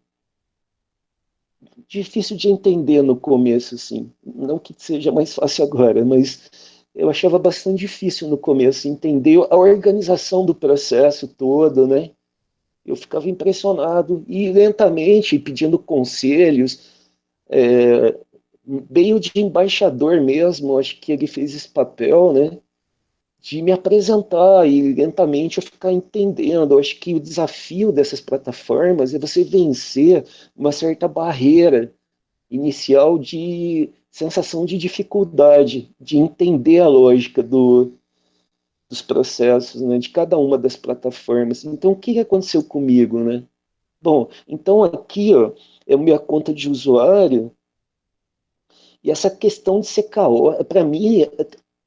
difícil de entender no começo, assim. Não que seja mais fácil agora, mas eu achava bastante difícil no começo entender a organização do processo todo, né? eu ficava impressionado e lentamente pedindo conselhos, é, meio de embaixador mesmo, acho que ele fez esse papel, né? De me apresentar e lentamente eu ficar entendendo. Eu acho que o desafio dessas plataformas é você vencer uma certa barreira inicial de sensação de dificuldade, de entender a lógica do, dos processos né, de cada uma das plataformas. Então, o que aconteceu comigo? Né? Bom, então aqui ó, é a minha conta de usuário, e essa questão de ser caótica, para mim,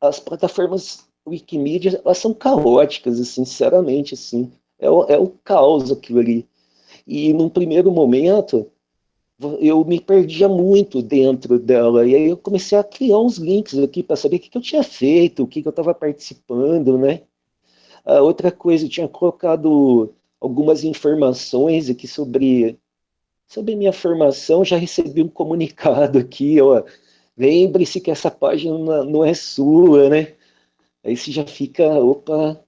as plataformas Wikimedia, elas são caóticas, sinceramente, assim, é o, é o caos aquilo ali. E num primeiro momento, eu me perdia muito dentro dela, e aí eu comecei a criar uns links aqui para saber o que, que, eu tinha feito, o que, que eu estava participando, né? Outra coisa, eu tinha colocado algumas informações aqui sobre, sobre minha formação, já recebi um comunicado aqui, ó, lembre-se que essa página não é sua, né? Aí você já fica, opa,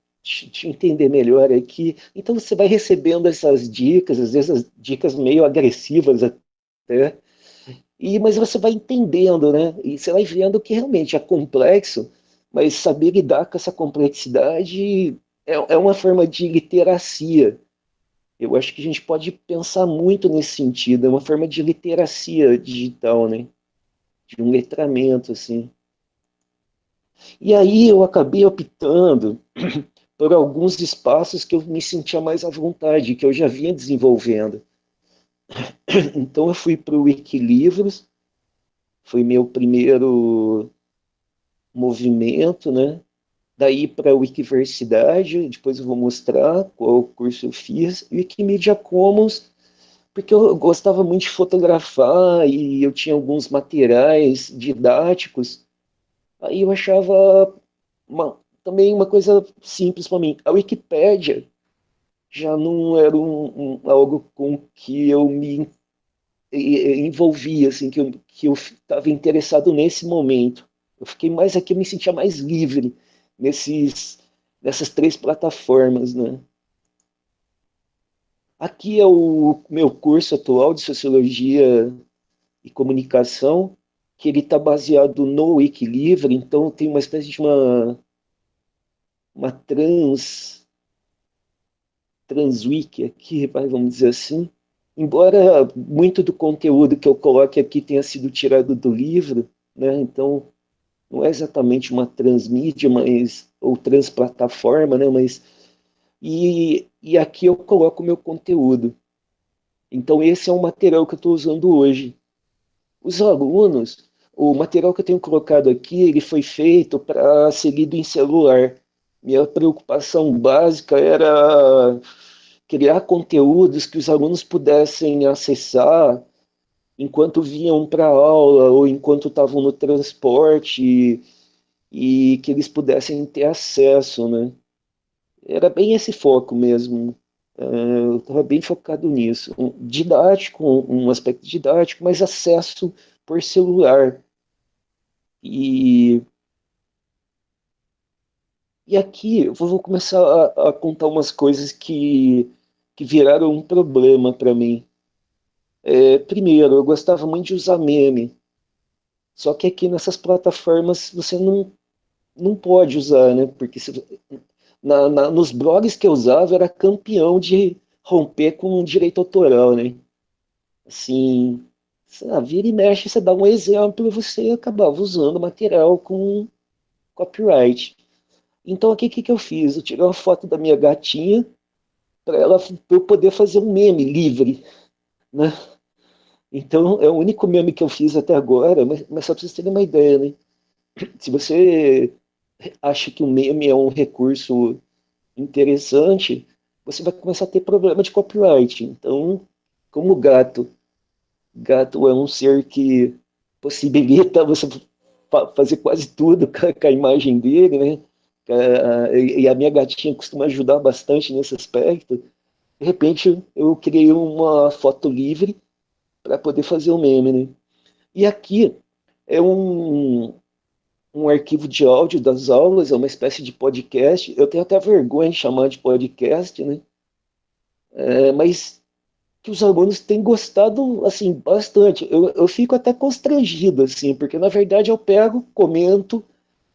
eu entender melhor aqui. Então você vai recebendo essas dicas, às vezes as dicas meio agressivas né? E, mas você vai entendendo, né? E você vai vendo que realmente é complexo, mas saber lidar com essa complexidade é, é uma forma de literacia Eu acho que a gente pode pensar muito nesse sentido, é uma forma de literacia digital, né? De um letramento, assim. E aí eu acabei optando por alguns espaços que eu me sentia mais à vontade, que eu já vinha desenvolvendo. Então eu fui para o Wikilivros, foi meu primeiro movimento, né? Daí para a Wikiversidade, depois eu vou mostrar qual curso eu fiz. Wikimedia Commons, porque eu gostava muito de fotografar e eu tinha alguns materiais didáticos. Aí eu achava uma, também uma coisa simples para mim. A Wikipédia já não era um, um, algo com que eu me envolvia, assim, que eu que eu estava interessado nesse momento. Eu fiquei mais aqui, eu me sentia mais livre nesses, nessas três plataformas, né? Aqui é o meu curso atual de Sociologia e Comunicação, que ele está baseado no Wikilivre, então tem uma espécie de uma, uma trans, transwiki aqui, vamos dizer assim, embora muito do conteúdo que eu coloque aqui tenha sido tirado do livro, né, então não é exatamente uma transmídia, mas, ou transplataforma, né, mas, e, e aqui eu coloco o meu conteúdo. Então esse é o material que eu estou usando hoje. Os alunos, o material que eu tenho colocado aqui, ele foi feito para ser lido em celular. Minha preocupação básica era criar conteúdos que os alunos pudessem acessar enquanto vinham para a aula ou enquanto estavam no transporte e, e, que eles pudessem ter acesso, né? Era bem esse foco mesmo. É, eu estava bem focado nisso. Um, didático, um aspecto didático, mas acesso por celular. E, e aqui eu vou começar a, a contar umas coisas que, que viraram um problema para mim. É, primeiro, eu gostava muito de usar meme. Só que aqui nessas plataformas você não, não pode usar, né? Porque se, na, na, nos blogs que eu usava era campeão de romper com direito autoral, né? Assim, ah, vira e mexe, você dá um exemplo você acabava usando material com copyright. Então aqui o que, que eu fiz? Eu tirei uma foto da minha gatinha para ela pra eu poder fazer um meme livre, né? Então, é o único meme que eu fiz até agora, mas, mas só para vocês terem uma ideia, né? Se você acha que o meme é um recurso interessante, você vai começar a ter problema de copyright. Então, como gato, gato é um ser que possibilita você fazer quase tudo com a imagem dele, né? E a minha gatinha costuma ajudar bastante nesse aspecto. De repente, eu criei uma foto livre para poder fazer o meme, né? E aqui é um, um arquivo de áudio das aulas, é uma espécie de podcast. Eu tenho até vergonha de chamar de podcast, né? É, mas que os alunos têm gostado, assim, bastante. Eu, eu fico até constrangido, assim, porque na verdade eu pego, comento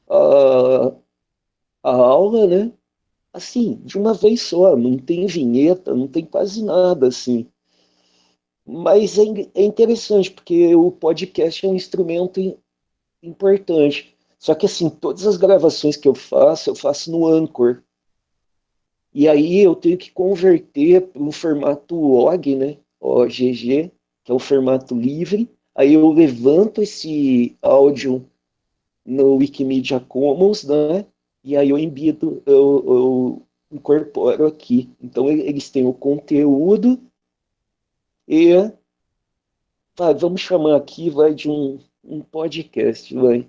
a, a aula, né? Assim, de uma vez só, não tem vinheta, não tem quase nada, assim. Mas é, é interessante, porque o podcast é um instrumento importante. Só que, assim, todas as gravações que eu faço, eu faço no Anchor. E aí eu tenho que converter para um formato OG, né? OGG, que é um formato livre. Aí eu levanto esse áudio no Wikimedia Commons, né? E aí eu embido, eu, eu incorporo aqui. Então eles têm o conteúdo e vai, vamos chamar aqui vai de um, um podcast, vai.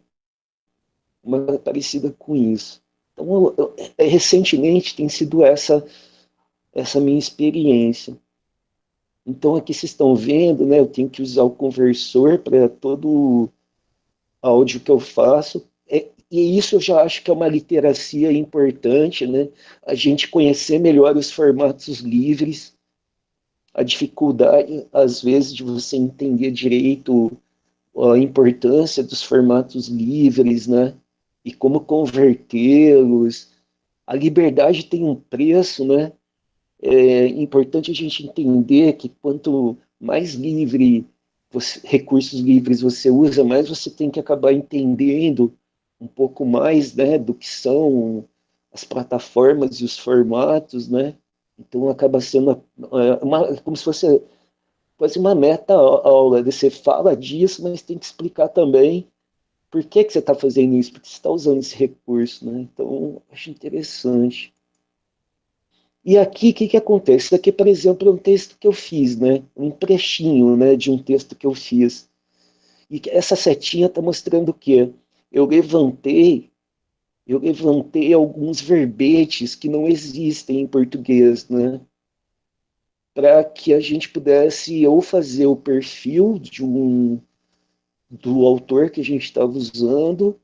Uma parecida com isso. Então, eu, eu, é, recentemente tem sido essa essa minha experiência. Então, aqui vocês estão vendo, né, eu tenho que usar o conversor para todo áudio que eu faço. É, e isso eu já acho que é uma literacia importante, né? A gente conhecer melhor os formatos livres, a dificuldade, às vezes, de você entender direito a importância dos formatos livres, né? E como convertê-los. A liberdade tem um preço, né? é importante a gente entender que quanto mais livre, você, recursos livres você usa, mais você tem que acabar entendendo um pouco mais né, do que são as plataformas e os formatos, né? Então acaba sendo uma, uma, como se fosse quase uma meta aula. Você fala disso, mas tem que explicar também por que, que você está fazendo isso, porque você está usando esse recurso, né? Então, acho interessante. E aqui, o que, que acontece? Isso aqui, por exemplo, é um texto que eu fiz, né? Um trechinho né, de um texto que eu fiz. E essa setinha está mostrando o quê? Eu levantei, eu levantei alguns verbetes que não existem em português, né? Para que a gente pudesse ou fazer o perfil de um do autor que a gente estava usando,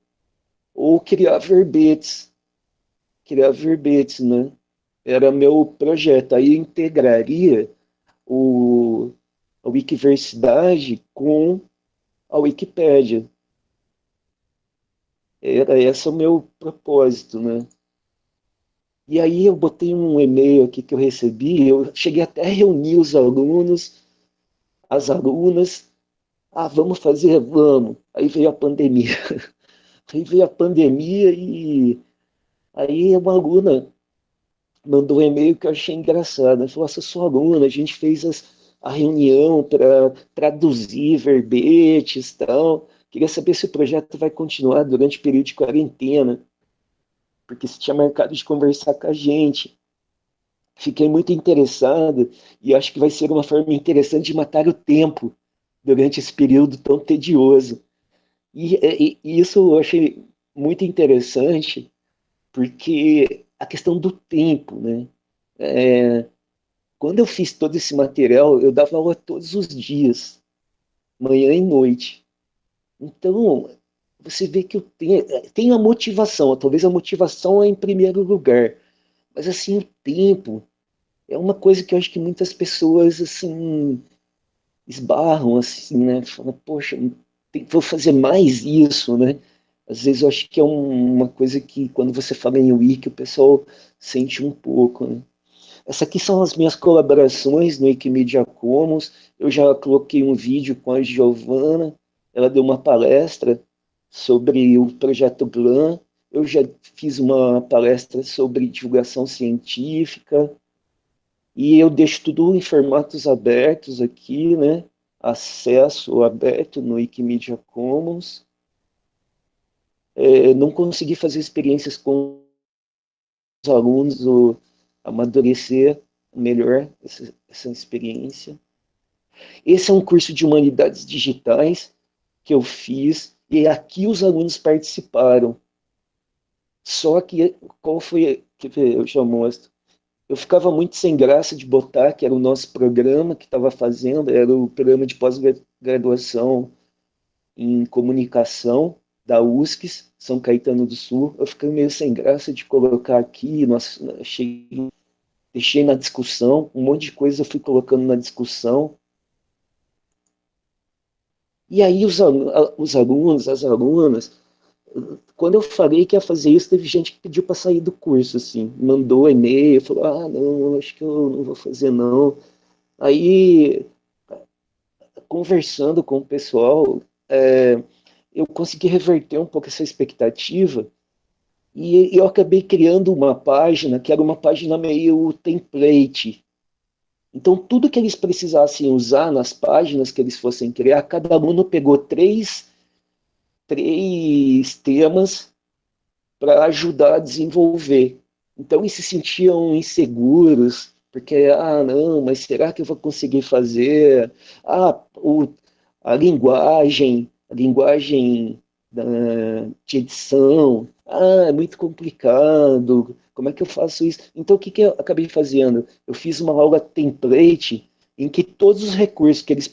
ou criar verbetes. Criar verbetes, né? Era meu projeto. Aí eu integraria o, a Wikiversidade com a Wikipédia. Era esse o meu propósito, né? E aí eu botei um e-mail aqui que eu recebi, eu cheguei até a reunir os alunos, as alunas, ah, vamos fazer? Vamos. Aí veio a pandemia. Aí veio a pandemia e aí uma aluna mandou um e-mail que eu achei engraçado. Ela falou, essa sua aluna, a gente fez as, a reunião para traduzir verbetes e tal. Queria saber se o projeto vai continuar durante o período de quarentena, porque você tinha marcado de conversar com a gente. Fiquei muito interessado e acho que vai ser uma forma interessante de matar o tempo durante esse período tão tedioso. E, e, e isso eu achei muito interessante, porque a questão do tempo, né? É, quando eu fiz todo esse material, eu dava aula todos os dias, manhã e noite. Então, você vê que eu tenho, tenho a motivação, talvez a motivação é em primeiro lugar, mas assim, o tempo é uma coisa que eu acho que muitas pessoas, assim, esbarram, assim, né, falam, poxa, vou fazer mais isso, né, às vezes eu acho que é um, uma coisa que quando você fala em wiki, o pessoal sente um pouco, né. Essas aqui são as minhas colaborações no Wikimedia Commons, eu já coloquei um vídeo com a Giovana, ela deu uma palestra sobre o projeto GLAM, eu já fiz uma palestra sobre divulgação científica, e eu deixo tudo em formatos abertos aqui, né? Acesso aberto no Wikimedia Commons. É, não consegui fazer experiências com os alunos, ou amadurecer melhor essa, essa experiência. Esse é um curso de Humanidades Digitais, que eu fiz, e aqui os alunos participaram. Só que, qual foi, que eu já mostro, eu ficava muito sem graça de botar, que era o nosso programa que estava fazendo, era o programa de pós-graduação em comunicação da USCS, São Caetano do Sul. Eu fiquei meio sem graça de colocar aqui, nós, achei, deixei na discussão, um monte de coisa eu fui colocando na discussão, e aí os, os alunos, as alunas, quando eu falei que ia fazer isso, teve gente que pediu para sair do curso, assim, mandou e-mail, falou, ah, não, acho que eu não vou fazer não. Aí, conversando com o pessoal, é, eu consegui reverter um pouco essa expectativa e eu acabei criando uma página que era uma página meio template, então, tudo que eles precisassem usar nas páginas que eles fossem criar, cada aluno pegou três, três temas para ajudar a desenvolver. Então, eles se sentiam inseguros, porque, ah, não, mas será que eu vou conseguir fazer? Ah, o, a linguagem, a linguagem da, de edição, ah, é muito complicado, como é que eu faço isso? Então, o que, que eu acabei fazendo? Eu fiz uma aula template em que todos os recursos que eles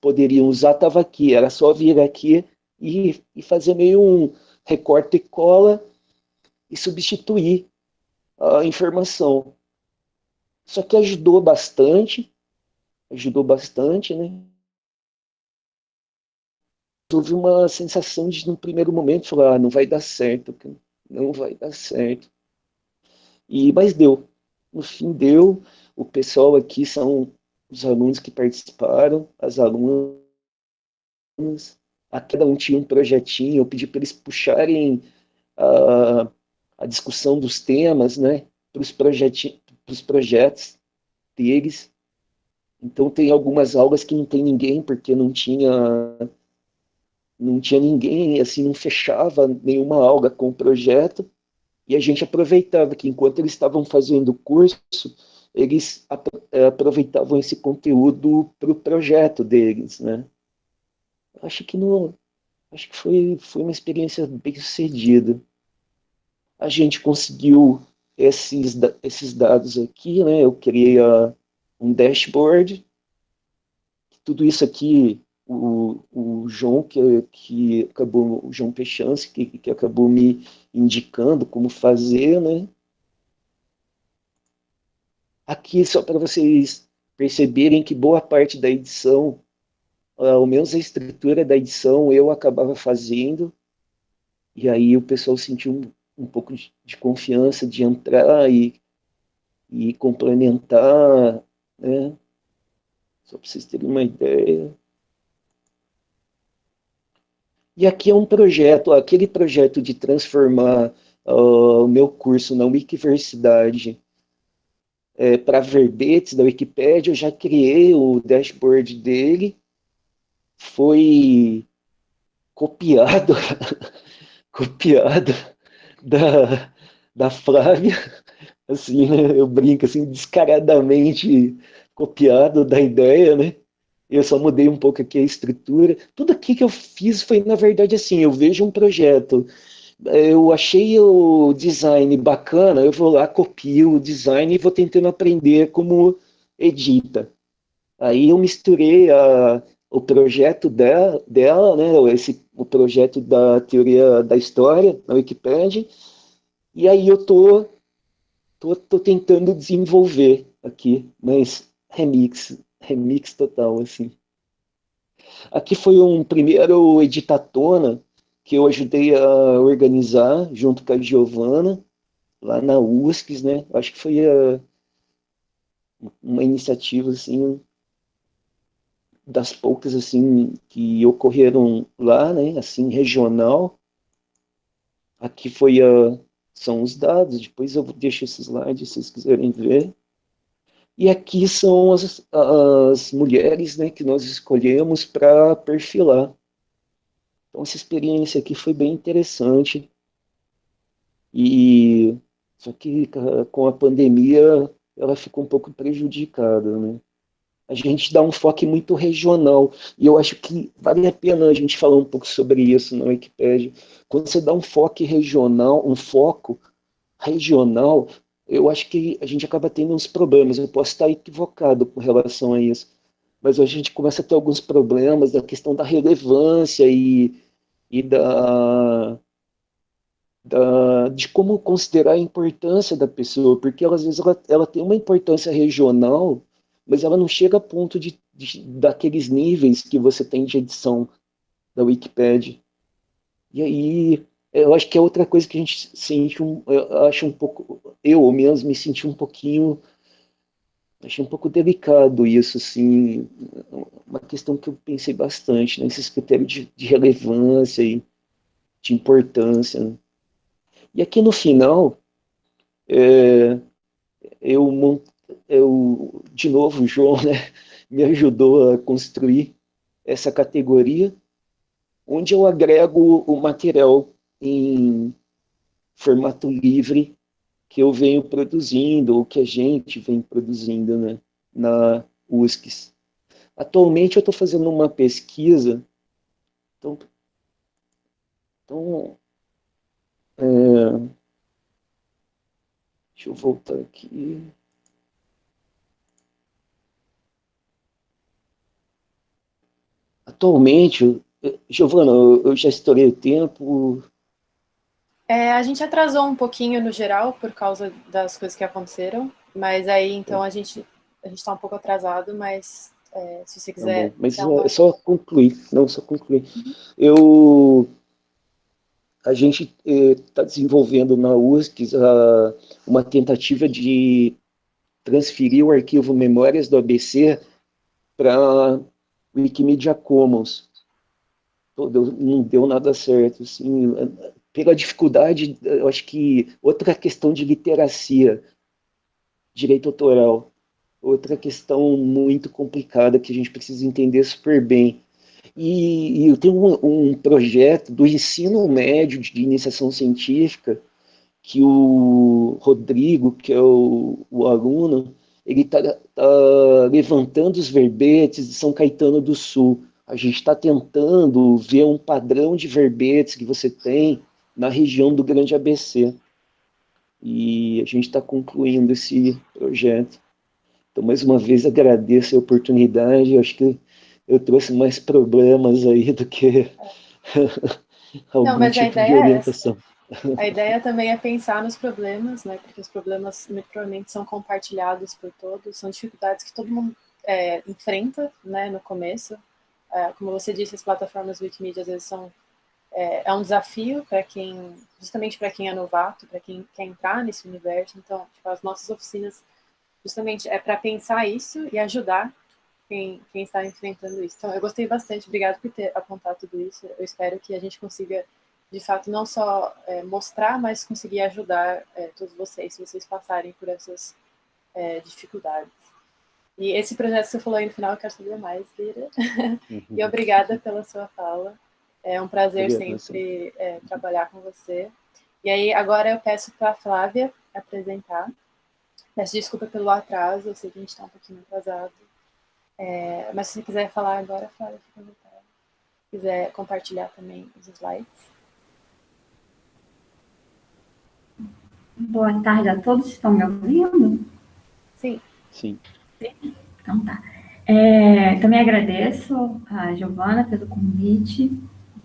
poderiam usar estavam aqui. Era só vir aqui e, e fazer meio um recorte e cola e substituir a informação. Só que ajudou bastante, ajudou bastante, né? Houve uma sensação de, no primeiro momento, falar, ah, não vai dar certo, não vai dar certo. E, mas deu. No fim deu. o pessoal aqui são os alunos que participaram, as alunas, a cada um tinha um projetinho, eu pedi para eles puxarem a, a discussão dos temas, né, para os projetos deles. Então tem algumas aulas que não tem ninguém, porque não tinha não tinha ninguém, assim, não fechava nenhuma aula com o projeto, e a gente aproveitava que enquanto eles estavam fazendo o curso, eles eh, aproveitavam esse conteúdo para o projeto deles, né? Acho que não, acho que foi foi uma experiência bem sucedida. A gente conseguiu esses esses dados aqui, né? Eu criei a, um dashboard. Tudo isso aqui o, o João que, que acabou o João Pechance que, que acabou me indicando como fazer, né? Aqui, só para vocês perceberem que boa parte da edição, ao menos a estrutura da edição, eu acabava fazendo, e aí o pessoal sentiu um, um pouco de, de, confiança de entrar e, e complementar, né? Só para vocês terem uma ideia. E aqui é um projeto, aquele projeto de transformar uh, o meu curso na Wikiversidade é, para verbetes da Wikipédia, eu já criei o dashboard dele, foi copiado, copiado da, da Flávia, assim, né, eu brinco assim, descaradamente copiado da ideia, né? Eu só mudei um pouco aqui a estrutura. Tudo aqui que eu fiz foi, na verdade, assim, eu vejo um projeto, eu achei o design bacana, eu vou lá, copio o design e vou tentando aprender como edita. Aí eu misturei a, o projeto dela, dela né, esse, o projeto da teoria da história na Wikipedia, e aí eu tô, tô, tô tentando desenvolver aqui, mas remix, remix total, assim. Aqui foi um primeiro editatona, que eu ajudei a organizar junto com a Giovana, lá na USCS, né? Acho que foi a, uma iniciativa, assim, das poucas, assim, que ocorreram lá, né? Assim, regional. Aqui foi a... São os dados, depois eu deixo esses slides se vocês quiserem ver. E aqui são as, as mulheres né, que nós escolhemos para perfilar. Então, essa experiência aqui foi bem interessante. E só que com a pandemia ela ficou um pouco prejudicada, né? A gente dá um foco muito regional, e eu acho que vale a pena a gente falar um pouco sobre isso na Wikipedia. Quando você dá um foco regional, um foco regional, eu acho que a gente acaba tendo uns problemas. Eu posso estar equivocado com relação a isso, mas a gente começa a ter alguns problemas da questão da relevância e e da, da, de como considerar a importância da pessoa, porque ela, às vezes ela, ela tem uma importância regional, mas ela não chega a ponto de, de, daqueles níveis que você tem de edição da Wikipedia. E aí, eu acho que é outra coisa que a gente sente, um, eu acho um pouco, eu mesmo me senti um pouquinho Achei um pouco delicado isso, assim, uma questão que eu pensei bastante, né, critérios de, de, relevância e de importância. Né? E aqui no final, é, eu, eu, de novo, o João né, me ajudou a construir essa categoria, onde eu agrego o material em formato livre que eu venho produzindo, ou que a gente vem produzindo né, na USCS. Atualmente eu estou fazendo uma pesquisa, então, então é, deixa eu voltar aqui. Atualmente, Giovana, eu já estourei o tempo, é, a gente atrasou um pouquinho no geral por causa das coisas que aconteceram, mas aí então a gente a gente está um pouco atrasado, mas é, se você quiser. Tá mas é só concluir, não só concluir. Uhum. Eu a gente está eh, desenvolvendo na USC a, uma tentativa de transferir o arquivo Memórias do ABC para Wikimedia Commons. Não deu nada certo, assim, pela dificuldade, eu acho que outra questão de literacia, direito autoral, outra questão muito complicada que a gente precisa entender super bem. E, e eu tenho um, um, projeto do ensino médio de iniciação científica que o Rodrigo, que é o, o aluno, ele está tá levantando os verbetes de São Caetano do Sul. A gente está tentando ver um padrão de verbetes que você tem na região do Grande ABC. E a gente está concluindo esse projeto. Então, mais uma vez, agradeço a oportunidade. Eu acho que eu trouxe mais problemas aí do que algum Não, mas tipo a ideia de orientação. É. A ideia também é pensar nos problemas, né? Porque os problemas provavelmente são compartilhados por todos, são dificuldades que todo mundo é, enfrenta, né? No começo, é, como você disse, as plataformas Wikimedia às vezes são é, é um desafio para quem, justamente para quem é novato, para quem quer entrar nesse universo. Então, tipo, as nossas oficinas justamente é para pensar isso e ajudar quem, quem está enfrentando isso. Então, eu gostei bastante, obrigado por ter apontado tudo isso. Eu espero que a gente consiga, de fato, não só é, mostrar, mas conseguir ajudar é, todos vocês, se vocês passarem por essas é, dificuldades. E esse projeto que você falou aí no final, eu quero saber mais, Lira. Uhum. e obrigada pela sua fala. É um prazer Obrigado, sempre trabalhar com você. E aí, agora eu peço para a Flávia apresentar. Peço desculpa pelo atraso, eu sei que a gente está um pouquinho atrasado. É, mas se você quiser falar agora, Flávia, fica à vontade. Se quiser compartilhar também os slides. Boa tarde a todos, estão me ouvindo? Sim. Sim. Então tá. É, também agradeço a Giovana pelo convite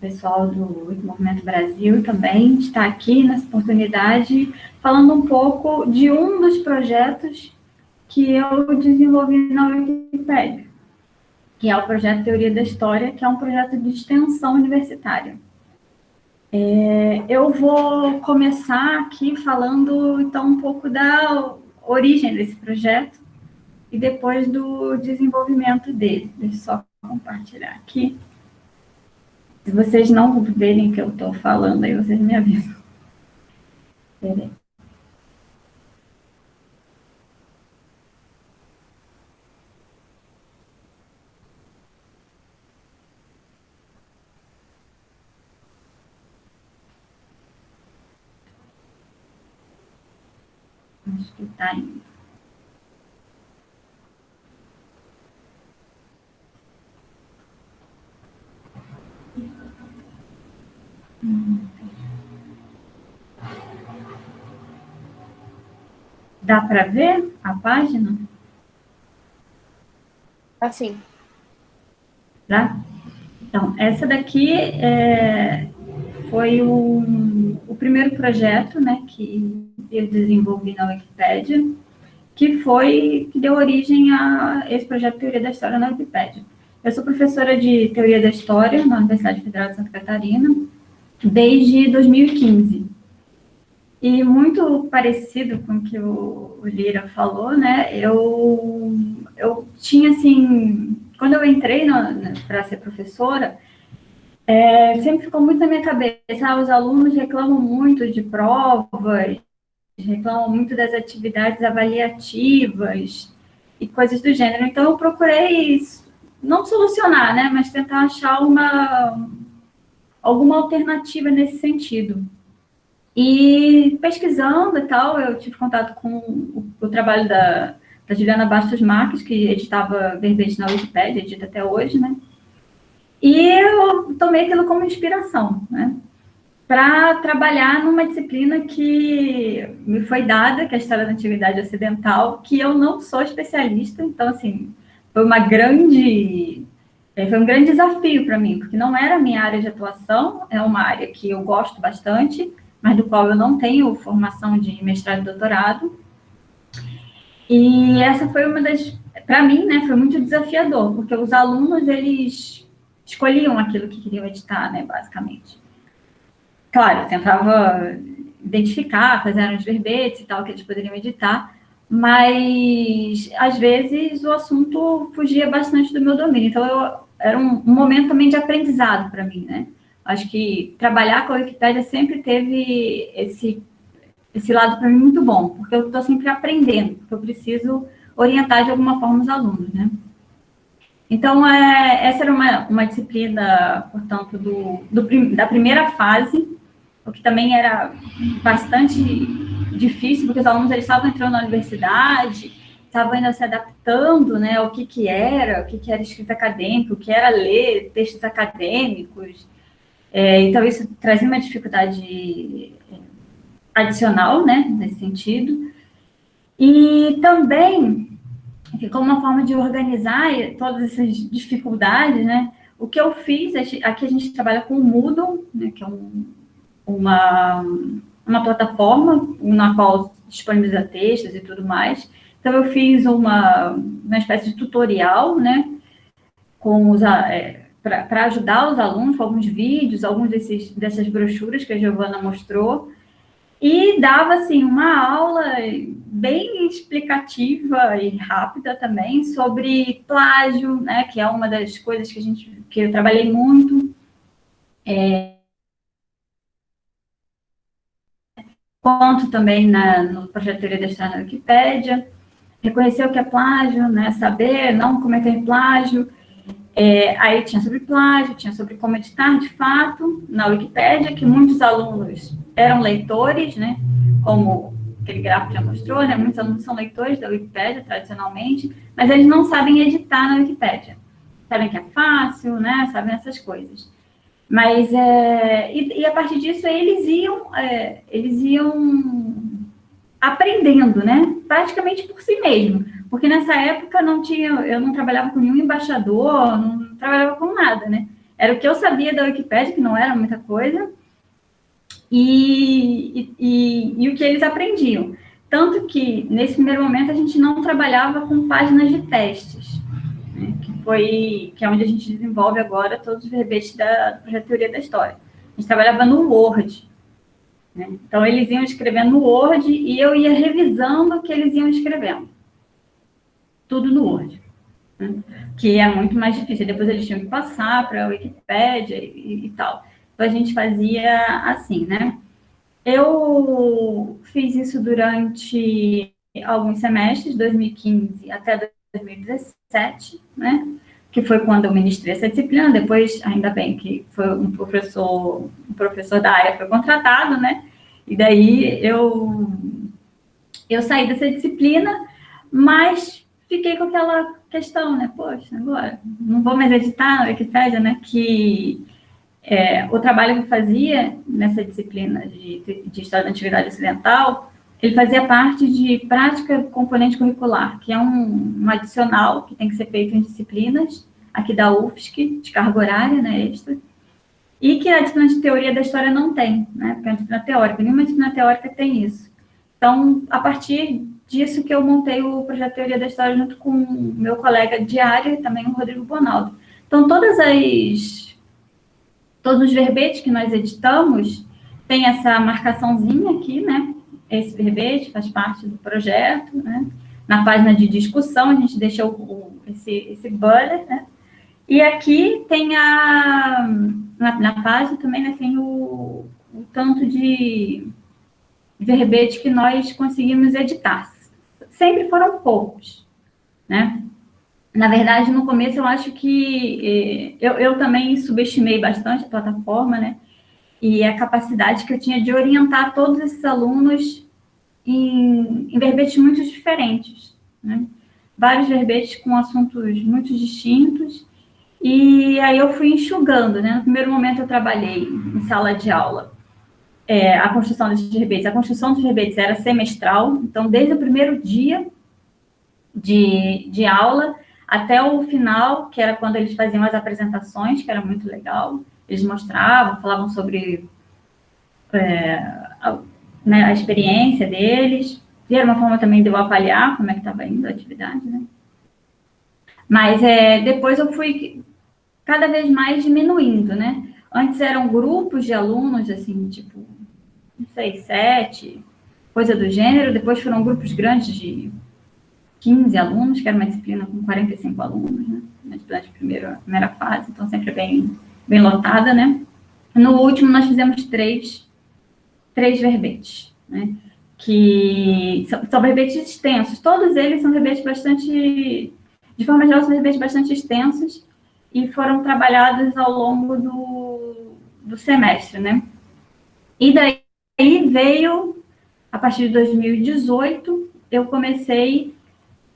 pessoal do Movimento Brasil também está aqui nessa oportunidade falando um pouco de um dos projetos que eu desenvolvi na Wikipédia, que é o projeto Teoria da História, que é um projeto de extensão universitária. É, eu vou começar aqui falando, então, um pouco da origem desse projeto e depois do desenvolvimento dele. Deixa eu só compartilhar aqui. Se vocês não verem o que eu estou falando, aí vocês me avisam. Peraí. Acho que está indo. Dá para ver a página? Assim. Tá? Então, essa daqui é, foi o, o primeiro projeto né, que eu desenvolvi na Wikipédia, que foi, que deu origem a esse projeto Teoria da História na Wikipédia. Eu sou professora de Teoria da História na Universidade Federal de Santa Catarina, desde 2015. E muito parecido com o que o, Lira falou, né? Eu, eu tinha, assim, quando eu entrei para ser professora, é, sempre ficou muito na minha cabeça, ah, os alunos reclamam muito de provas, reclamam muito das atividades avaliativas e coisas do gênero. Então, eu procurei não solucionar, né, mas tentar achar uma, alguma alternativa nesse sentido. E pesquisando e tal, eu tive contato com o, o trabalho da, da Juliana Bastos Marques, que editava verbete na Wikipédia, edita até hoje, né? E eu tomei aquilo como inspiração, né? Para trabalhar numa disciplina que me foi dada, que é a História da Antiguidade Ocidental, que eu não sou especialista, então, assim, foi uma grande é, foi um grande desafio para mim, porque não era a minha área de atuação, é uma área que eu gosto bastante, mas do qual eu não tenho formação de mestrado e doutorado. E essa foi uma das, para mim, né, foi muito desafiador, porque os alunos, eles escolhiam aquilo que queriam editar, né, basicamente. Claro, tentava identificar quais eram os verbetes e tal que eles poderiam editar, mas às vezes o assunto fugia bastante do meu domínio. Então, eu, era um, um momento também de aprendizado para mim, né? Acho que trabalhar com a Wikipédia sempre teve esse, esse lado para mim muito bom, porque eu estou sempre aprendendo, porque eu preciso orientar de alguma forma os alunos, né? Então, é, essa era uma, uma disciplina, portanto, do, do, da primeira fase, o que também era bastante difícil, porque os alunos eles estavam entrando na universidade, estavam ainda se adaptando né, ao que, que era, o que, que era escrita acadêmica, o que era ler textos acadêmicos. É, então, isso trazia uma dificuldade é, adicional, né, nesse sentido. E também, como uma forma de organizar todas essas dificuldades, né, o que eu fiz, aqui a gente trabalha com o Moodle, né, que é um, uma, uma plataforma na qual disponibiliza textos e tudo mais. Então, eu fiz uma, uma espécie de tutorial, né, com os, é, para ajudar os alunos com alguns vídeos, alguns desses, dessas brochuras que a Giovana mostrou, e dava, assim, uma aula bem explicativa e rápida também sobre plágio, né, que é uma das coisas que a gente, que eu trabalhei muito, é, Conto também na, no projeto Teoria da História na Wikipédia. Reconhecer o que é plágio, né? saber não cometer plágio. É, aí tinha sobre plágio, tinha sobre como editar de fato na Wikipédia, que muitos alunos eram leitores, né? como aquele gráfico já mostrou, né? muitos alunos são leitores da Wikipédia tradicionalmente, mas eles não sabem editar na Wikipédia. Sabem que é fácil, né? sabem essas coisas. Mas, é, e, e, a partir disso, eles iam, é, eles iam aprendendo, né? Praticamente por si mesmo. Porque nessa época não tinha, eu não trabalhava com nenhum embaixador, não trabalhava com nada, né? Era o que eu sabia da Wikipédia, que não era muita coisa, e, e, e o que eles aprendiam. Tanto que, nesse primeiro momento, a gente não trabalhava com páginas de testes né, que foi que é onde a gente desenvolve agora todos os verbetes da, projeto Teoria da História. A gente trabalhava no Word. Né? Então, eles iam escrevendo no Word e eu ia revisando o que eles iam escrevendo. Tudo no Word. Né? Que é muito mais difícil. Depois eles tinham que passar para a Wikipédia e, e tal. Então, a gente fazia assim, né? Eu fiz isso durante alguns semestres, 2015 até 2017, né? Que foi quando eu ministrei essa disciplina. Depois, ainda bem que foi um professor, um professor da área foi contratado, né? E daí eu eu saí dessa disciplina, mas fiquei com aquela questão, né? Poxa, agora não vou mais editar na Wikipédia, né? Que é, o trabalho que eu fazia nessa disciplina de, de História da Antiguidade Ocidental ele fazia parte de prática componente curricular, que é um, um, adicional que tem que ser feito em disciplinas, aqui da UFSC, de carga horária, né, extra, e que a disciplina de teoria da história não tem, né, porque é uma disciplina teórica, nenhuma disciplina teórica tem isso. Então, a partir disso que eu montei o projeto Teoria da História junto com o meu colega de área também o Rodrigo Bonaldo. Então, todas as, todos os verbetes que nós editamos tem essa marcaçãozinha aqui, né, esse verbete faz parte do projeto, né? Na página de discussão, a gente deixou o, esse, esse banner, né? E aqui tem a... Na, na página também né, tem o, o tanto de verbete que nós conseguimos editar. Sempre foram poucos, né? Na verdade, no começo, eu acho que... Eh, eu, eu também subestimei bastante a plataforma, né? e a capacidade que eu tinha de orientar todos esses alunos em, em verbetes muito diferentes, né? vários verbetes com assuntos muito distintos, e aí eu fui enxugando, né? No primeiro momento eu trabalhei em sala de aula, é, a construção desses verbetes. A construção dos verbetes era semestral, então desde o primeiro dia de, de aula até o final, que era quando eles faziam as apresentações, que era muito legal, eles mostravam, falavam sobre é, a, né, a, experiência deles, e era uma forma também de eu avaliar como é que estava indo a atividade, né? Mas é, depois eu fui cada vez mais diminuindo, né? Antes eram grupos de alunos, assim, tipo, não sei, sete, coisa do gênero, depois foram grupos grandes de 15 alunos, que era uma disciplina com 45 alunos, né? Disciplina de primeira, primeira fase, então sempre bem, bem lotada, né? No último, nós fizemos três, três verbetes, né? Que são, são verbetes extensos, todos eles são verbetes bastante, de forma geral, são verbetes bastante extensos e foram trabalhados ao longo do, do semestre, né? E daí veio, a partir de 2018, eu comecei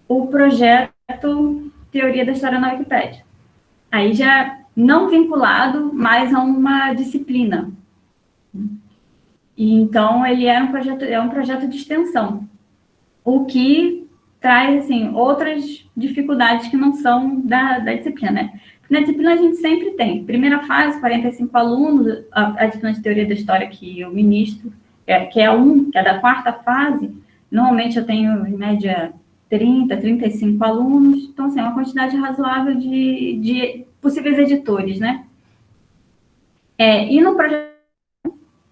o projeto Teoria da História na Wikipédia. Aí já não vinculado mais a uma disciplina. E, então, ele era um projeto, é um projeto de extensão, o que traz, assim, outras dificuldades que não são da, da disciplina, né? Na disciplina a gente sempre tem, primeira fase, 45 alunos, a, a disciplina de Teoria da História que eu ministro, é, que é um, que é da quarta fase, normalmente eu tenho, em média, 30, 35 alunos, então, assim, é uma quantidade razoável de, de possíveis editores, né? É, e no projeto,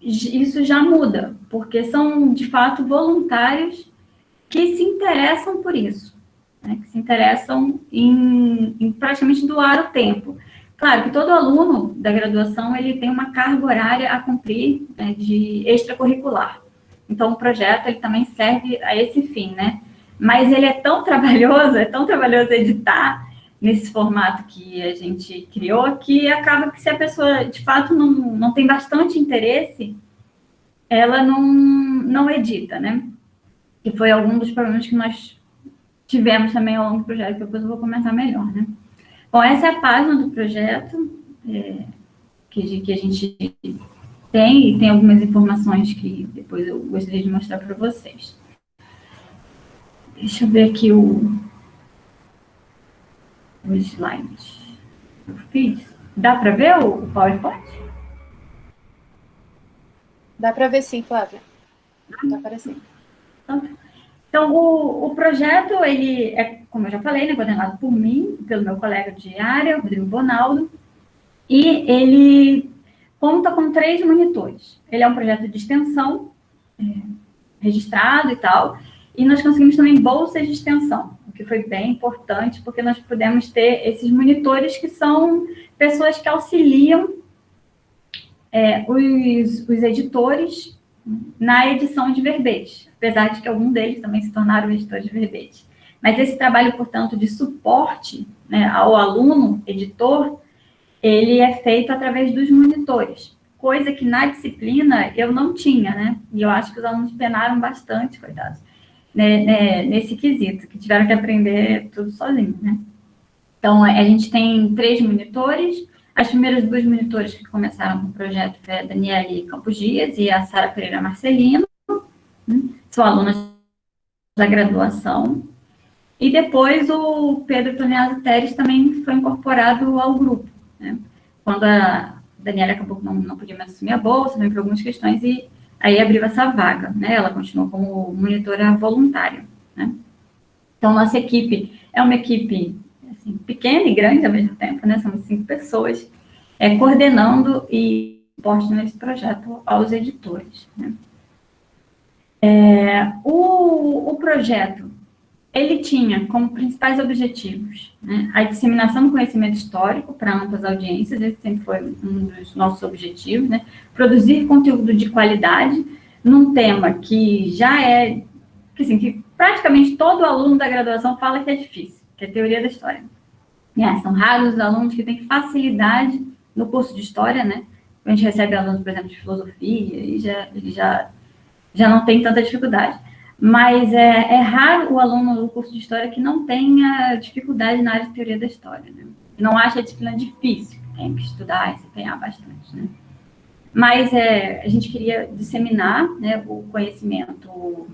isso já muda, porque são, de fato, voluntários que se interessam por isso, né? que se interessam em, em praticamente doar o tempo. Claro que todo aluno da graduação, ele tem uma carga horária a cumprir né, de extracurricular. Então, o projeto, ele também serve a esse fim, né? Mas ele é tão trabalhoso, é tão trabalhoso editar nesse formato que a gente criou, que acaba que se a pessoa, de fato, não, não tem bastante interesse, ela não, não edita, né? E foi algum dos problemas que nós tivemos também ao longo do projeto, que depois eu vou comentar melhor, né? Bom, essa é a página do projeto é, que, que a gente tem, e tem algumas informações que depois eu gostaria de mostrar para vocês. Deixa eu ver aqui o, o slide. Eu fiz. Dá para ver o, o PowerPoint? Dá para ver sim, Flávia. Está aparecendo. Então, então o, o, projeto, ele é, como eu já falei, né, coordenado por mim, pelo meu colega de área, Rodrigo Bonaldo, e ele conta com três monitores. Ele é um projeto de extensão, é, registrado e tal, e nós conseguimos também bolsas de extensão, o que foi bem importante, porque nós pudemos ter esses monitores que são pessoas que auxiliam é, os, os editores na edição de verbetes, apesar de que algum deles também se tornaram editores de verbetes. Mas esse trabalho, portanto, de suporte né, ao aluno, editor, ele é feito através dos monitores, coisa que na disciplina eu não tinha, né? E eu acho que os alunos penaram bastante, coitados né, né, nesse quesito, que tiveram que aprender tudo sozinho, né? Então, a gente tem três monitores, as primeiras duas monitores que começaram com o projeto foi a Daniele Campos Dias e a Sara Pereira Marcelino, né? são alunas da graduação, e depois o Pedro Toniaso Teres também foi incorporado ao grupo, né? Quando a Daniela acabou que não, não podia mais assumir a bolsa, também por algumas questões, e aí abriu essa vaga, né? Ela continuou como monitora voluntária, né? Então, nossa equipe é uma equipe assim, pequena e grande ao mesmo tempo, né? Somos cinco pessoas, é, coordenando e suporte nesse projeto aos editores, né? É, o, o projeto ele tinha como principais objetivos né, a disseminação do conhecimento histórico para amplas audiências, esse sempre foi um dos nossos objetivos, né, produzir conteúdo de qualidade num tema que já é, que, assim, que praticamente todo aluno da graduação fala que é difícil, que é teoria da história. É, são raros os alunos que têm facilidade no curso de história, né, a gente recebe alunos, por exemplo, de filosofia, e já, já, já não tem tanta dificuldade mas é, é, raro o aluno do curso de História que não tenha dificuldade na área de Teoria da História, né? Não acha a disciplina difícil, tem que estudar e se empenhar bastante, né? Mas é, a gente queria disseminar né, o conhecimento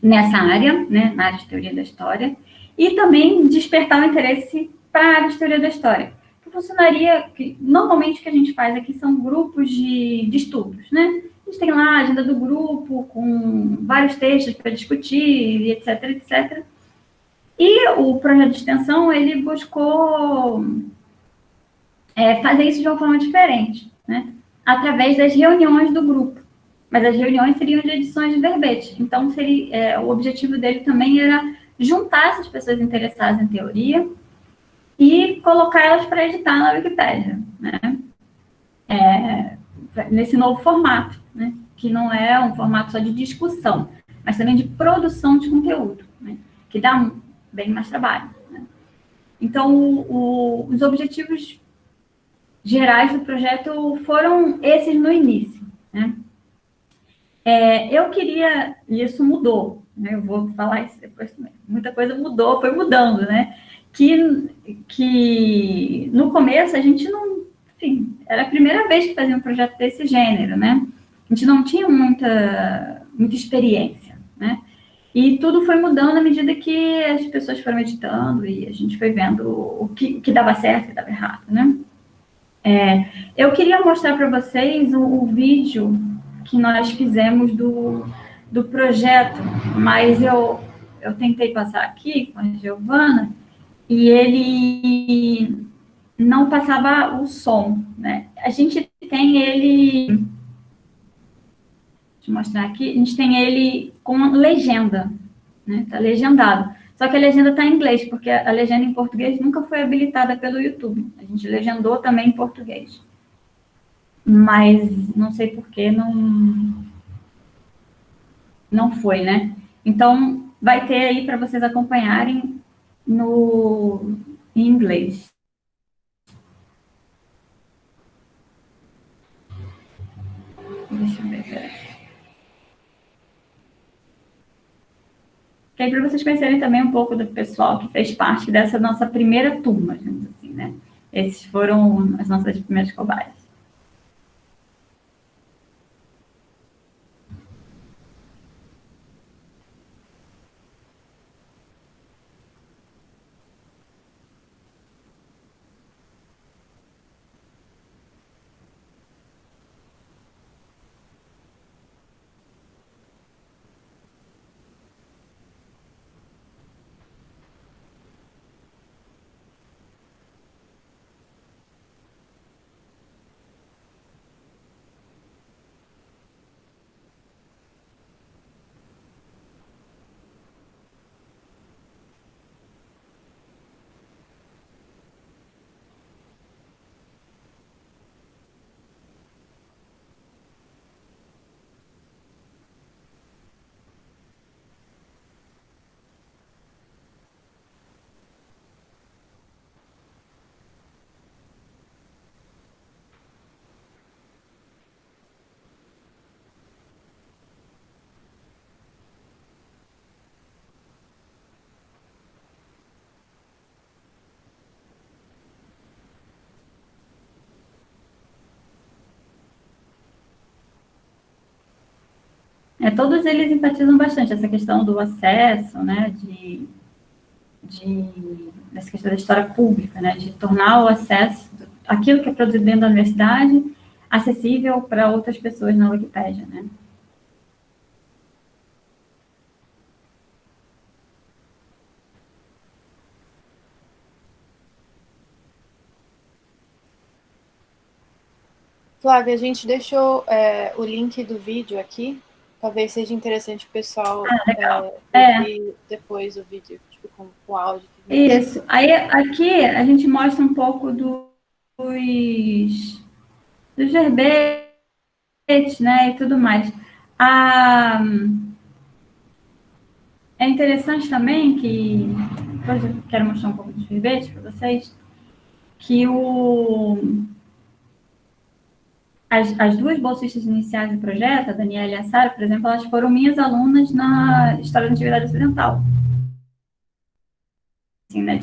nessa área, né, na área de Teoria da História, e também despertar o interesse para a área de Teoria da História. Que funcionaria, que, normalmente o que a gente faz aqui são grupos de, de estudos, né? Gente tem lá a agenda do grupo, com vários textos para discutir, etc, etc. E o projeto de extensão, ele buscou é, fazer isso de uma forma diferente, né? Através das reuniões do grupo. Mas as reuniões seriam de edições de verbete. Então, seria, é, o objetivo dele também era juntar essas pessoas interessadas em teoria e colocar elas para editar na Wikipédia, né? É, nesse novo formato? Que não é um formato só de discussão, mas também de produção de conteúdo, né? que dá bem mais trabalho. Né? Então, o, os objetivos gerais do projeto foram esses no início. Né? É, eu queria, e isso mudou, né? eu vou falar isso depois também, muita coisa mudou, foi mudando, né? Que, que no começo a gente não, enfim, era a primeira vez que fazia um projeto desse gênero, né? A gente não tinha muita, muita experiência, né? E tudo foi mudando à medida que as pessoas foram editando e a gente foi vendo o que, que dava certo e dava errado, né? É, eu queria mostrar para vocês o, o, vídeo que nós fizemos do, do projeto, mas eu, eu tentei passar aqui com a Giovana e ele não passava o som, né? A gente tem ele Eu mostrar aqui. A gente tem ele com legenda, né? Tá legendado. Só que a legenda está em inglês, porque a legenda em português nunca foi habilitada pelo YouTube. A gente legendou também em português. Mas não sei por que não, não foi, né? Então, vai ter aí para vocês acompanharem no, em inglês. Deixa eu ver, peraí. Que aí para vocês conhecerem também um pouco do pessoal que fez parte dessa nossa primeira turma, assim, né? Esses foram as nossas primeiras cobaias. É, todos eles enfatizam bastante essa questão do acesso, né, de, de, essa questão da história pública, né, de tornar o acesso, aquilo que é produzido dentro da universidade, acessível para outras pessoas na Wikipédia, né. Flávia, a gente deixou é, o link do vídeo aqui talvez seja interessante o pessoal ah, é, ouvir depois o vídeo, tipo, com, com áudio. Isso. Aí, aqui, a gente mostra um pouco dos, dos verbetes, né, e tudo mais. Ah, é interessante também que, depois eu quero mostrar um pouco dos verbetes para vocês, que o as, as duas bolsistas iniciais do projeto, a Daniela e a Sara, por exemplo, elas foram minhas alunas na História da Antiguidade Ocidental. Assim, né,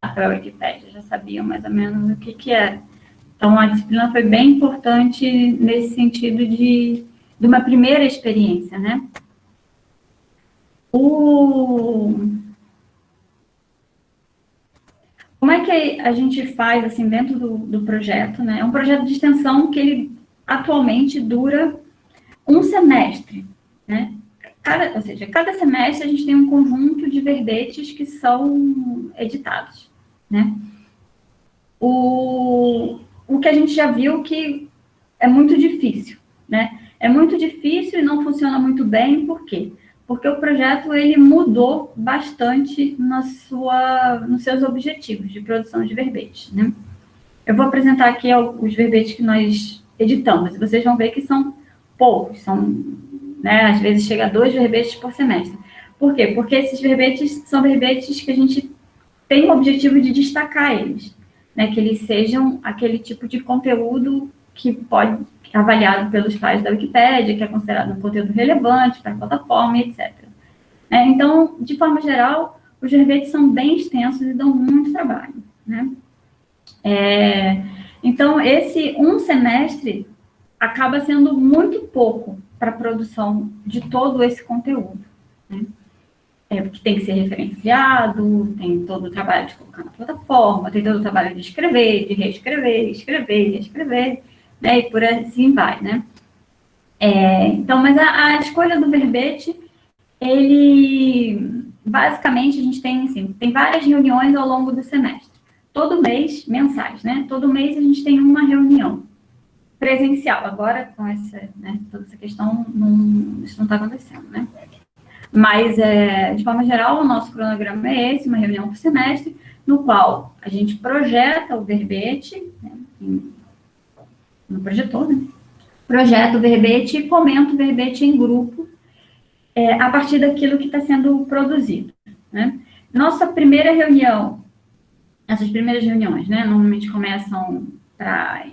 para a Wikipédia, já sabiam mais ou menos o que, que era. Então, a disciplina foi bem importante nesse sentido de, de uma primeira experiência, né? O... Como é que a gente faz, assim, dentro do, do projeto, né? É um projeto de extensão que ele atualmente dura um semestre, né? Cada, ou seja, cada semestre a gente tem um conjunto de verbetes que são editados, né? O, o que a gente já viu que é muito difícil, né? É muito difícil e não funciona muito bem, por quê? porque o projeto ele mudou bastante na sua, nos seus objetivos de produção de verbetes, né? Eu vou apresentar aqui os verbetes que nós editamos, vocês vão ver que são poucos, são, né, às vezes chega a dois verbetes por semestre. Por quê? Porque esses verbetes são verbetes que a gente tem o objetivo de destacar eles, né, que eles sejam aquele tipo de conteúdo que pode é avaliado pelos pais da Wikipédia, que é considerado um conteúdo relevante para a plataforma, etc. É, então, de forma geral, os verbetes são bem extensos e dão muito trabalho. Né? É, então, esse um semestre acaba sendo muito pouco para a produção de todo esse conteúdo. Né? É, porque tem que ser referenciado, tem todo o trabalho de colocar na plataforma, tem todo o trabalho de escrever, de reescrever, escrever, reescrever né? E por assim vai, né? É, então, mas a, a, escolha do verbete, ele, basicamente, a gente tem, assim, tem várias reuniões ao longo do semestre. Todo mês, mensais, né? Todo mês a gente tem uma reunião presencial. Agora, com essa, né, toda essa questão, não, isso não está acontecendo, né? Mas, é, de forma geral, o nosso cronograma é esse, uma reunião por semestre, no qual a gente projeta o verbete, né, em, no projetor, né? Projeto o verbete e comento o verbete em grupo é, a partir daquilo que está sendo produzido, né? Nossa primeira reunião, essas primeiras reuniões, né, normalmente começam para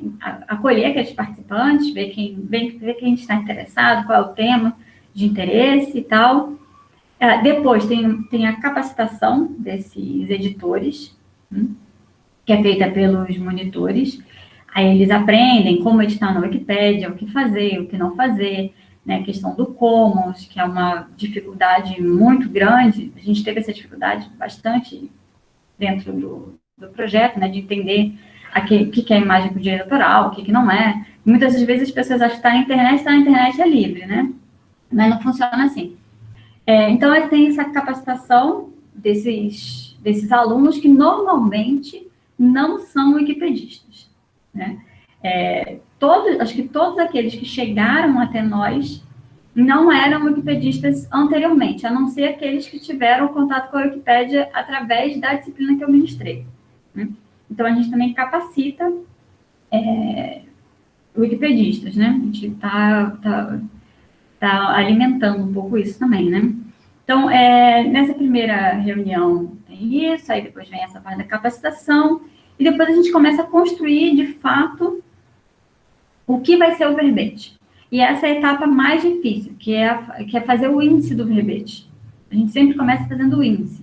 acolher aqueles participantes, ver quem, ver, ver quem está interessado, qual é o tema de interesse e tal. É, depois tem, tem a capacitação desses editores, hum, que é feita pelos monitores. Aí eles aprendem como editar na Wikipédia, o que fazer, o que não fazer, né, a questão do Commons, que é uma dificuldade muito grande, a gente teve essa dificuldade bastante dentro do, do projeto, né, de entender o que, que é imagem com direito autoral, o que, que não é. Muitas vezes as pessoas acham que está na internet, está na internet é livre, né? Mas não funciona assim. É, então, tem essa capacitação desses, desses alunos que normalmente não são wikipedistas. Né? É, todos, acho que todos aqueles que chegaram até nós não eram wikipedistas anteriormente, a não ser aqueles que tiveram contato com a Wikipédia através da disciplina que eu ministrei. Né? Então, a gente também capacita é, wikipedistas, né? A gente está tá, tá alimentando um pouco isso também, né? Então, é, nessa primeira reunião tem isso, aí depois vem essa parte da capacitação, e depois a gente começa a construir, de fato, o que vai ser o verbete. E essa é a etapa mais difícil, que é, que é fazer o índice do verbete. A gente sempre começa fazendo o índice.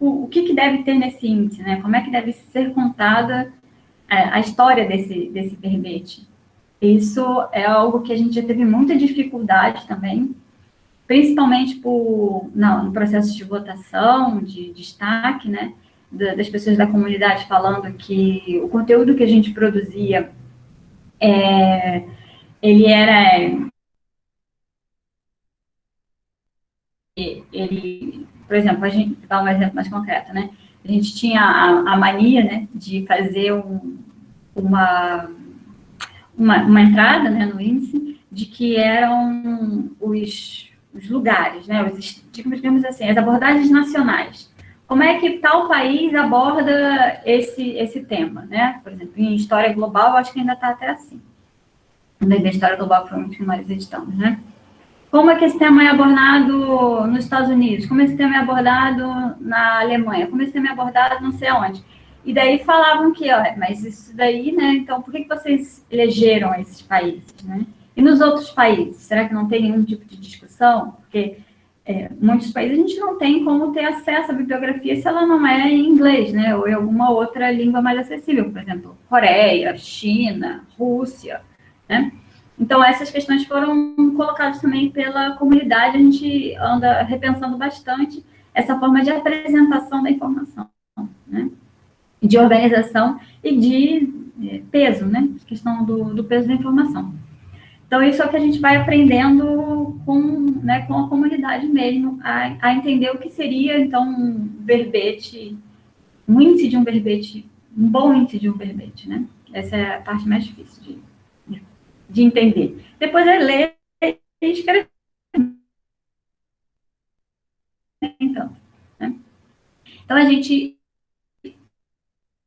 O, o que, que deve ter nesse índice, né? Como é que deve ser contada a, é, a história desse, desse verbete? Isso é algo que a gente já teve muita dificuldade também, principalmente por, não, no processo de votação, de destaque, né? das pessoas da comunidade falando que o conteúdo que a gente produzia, é, ele era... Ele, por exemplo, a gente, dar um exemplo mais concreto, né? A gente tinha a, a mania, né, de fazer um, uma, uma, uma, entrada, né, no índice, de que eram os, os lugares, né, os, digamos assim, as abordagens nacionais como é que tal país aborda esse, esse tema, né? Por exemplo, em história global, acho que ainda está até assim. Na história global, provavelmente, que nós editamos, né? Como é que esse tema é abordado nos Estados Unidos? Como esse tema é abordado na Alemanha? Como esse tema é abordado não sei onde? E daí falavam que, mas isso daí, né? Então, por que, que vocês elegeram esses países, né? E nos outros países, será que não tem nenhum tipo de discussão? Porque é, muitos países a gente não tem como ter acesso à bibliografia se ela não é em inglês, né, ou em alguma outra língua mais acessível, por exemplo, Coreia, China, Rússia, né? Então, essas questões foram colocadas também pela comunidade, a gente anda repensando bastante essa forma de apresentação da informação, né? De organização e de é, peso, né? questão do, do peso da informação. Então, isso é o que a gente vai aprendendo com, né, com a comunidade mesmo, a, a entender o que seria, então, um verbete, um índice de um verbete, um bom índice de um verbete, né? Essa é a parte mais difícil de, de entender. Depois é ler e escrever. tanto. Né? Então, a gente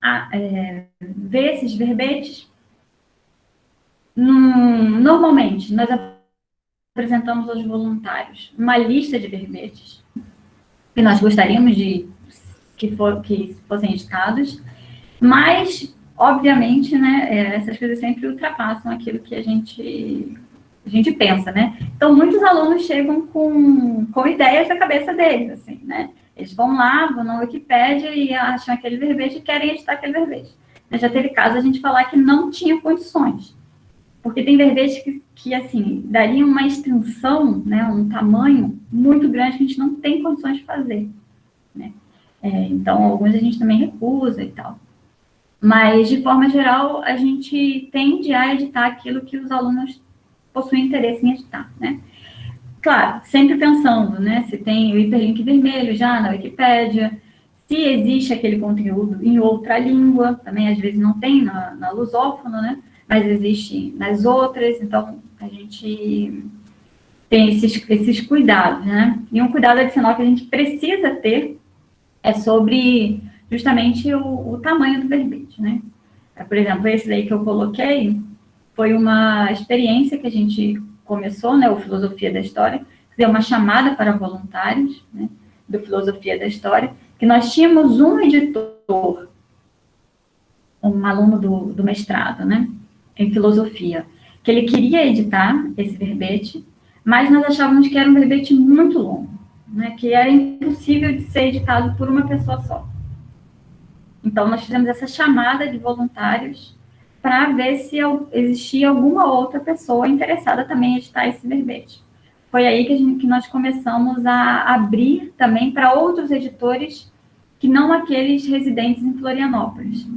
a, é, vê esses verbetes. Num, normalmente, nós apresentamos aos voluntários uma lista de verbetes que nós gostaríamos de que, for, que fossem editados, mas, obviamente, né, é, essas coisas sempre ultrapassam aquilo que a gente, a gente pensa, né? Então, muitos alunos chegam com, com ideias na cabeça deles, assim, né? Eles vão lá, vão na Wikipédia e acham aquele verbete e querem editar aquele verbete. Já teve caso a gente falar que não tinha condições. Porque tem verbetes que, que, assim, dariam uma extensão, né, um tamanho muito grande que a gente não tem condições de fazer. Né? É, então, alguns a gente também recusa e tal. Mas, de forma geral, a gente tende a editar aquilo que os alunos possuem interesse em editar, né? Claro, sempre pensando, né, se tem o hiperlink vermelho já na Wikipédia, se existe aquele conteúdo em outra língua, também às vezes não tem na, na lusófona, né, mas existe nas outras, então a gente tem esses, esses cuidados, né, e um cuidado adicional que a gente precisa ter é sobre justamente o, o tamanho do verbete, né. Por exemplo, esse daí que eu coloquei foi uma experiência que a gente começou, né, o Filosofia da História, deu uma chamada para voluntários, né, do Filosofia da História, que nós tínhamos um editor, um aluno do, do mestrado, né, em Filosofia, que ele queria editar esse verbete, mas nós achávamos que era um verbete muito longo, né, que era impossível de ser editado por uma pessoa só. Então, nós fizemos essa chamada de voluntários para ver se existia alguma outra pessoa interessada também em editar esse verbete. Foi aí que, gente, que nós começamos a abrir também para outros editores que não aqueles residentes em Florianópolis.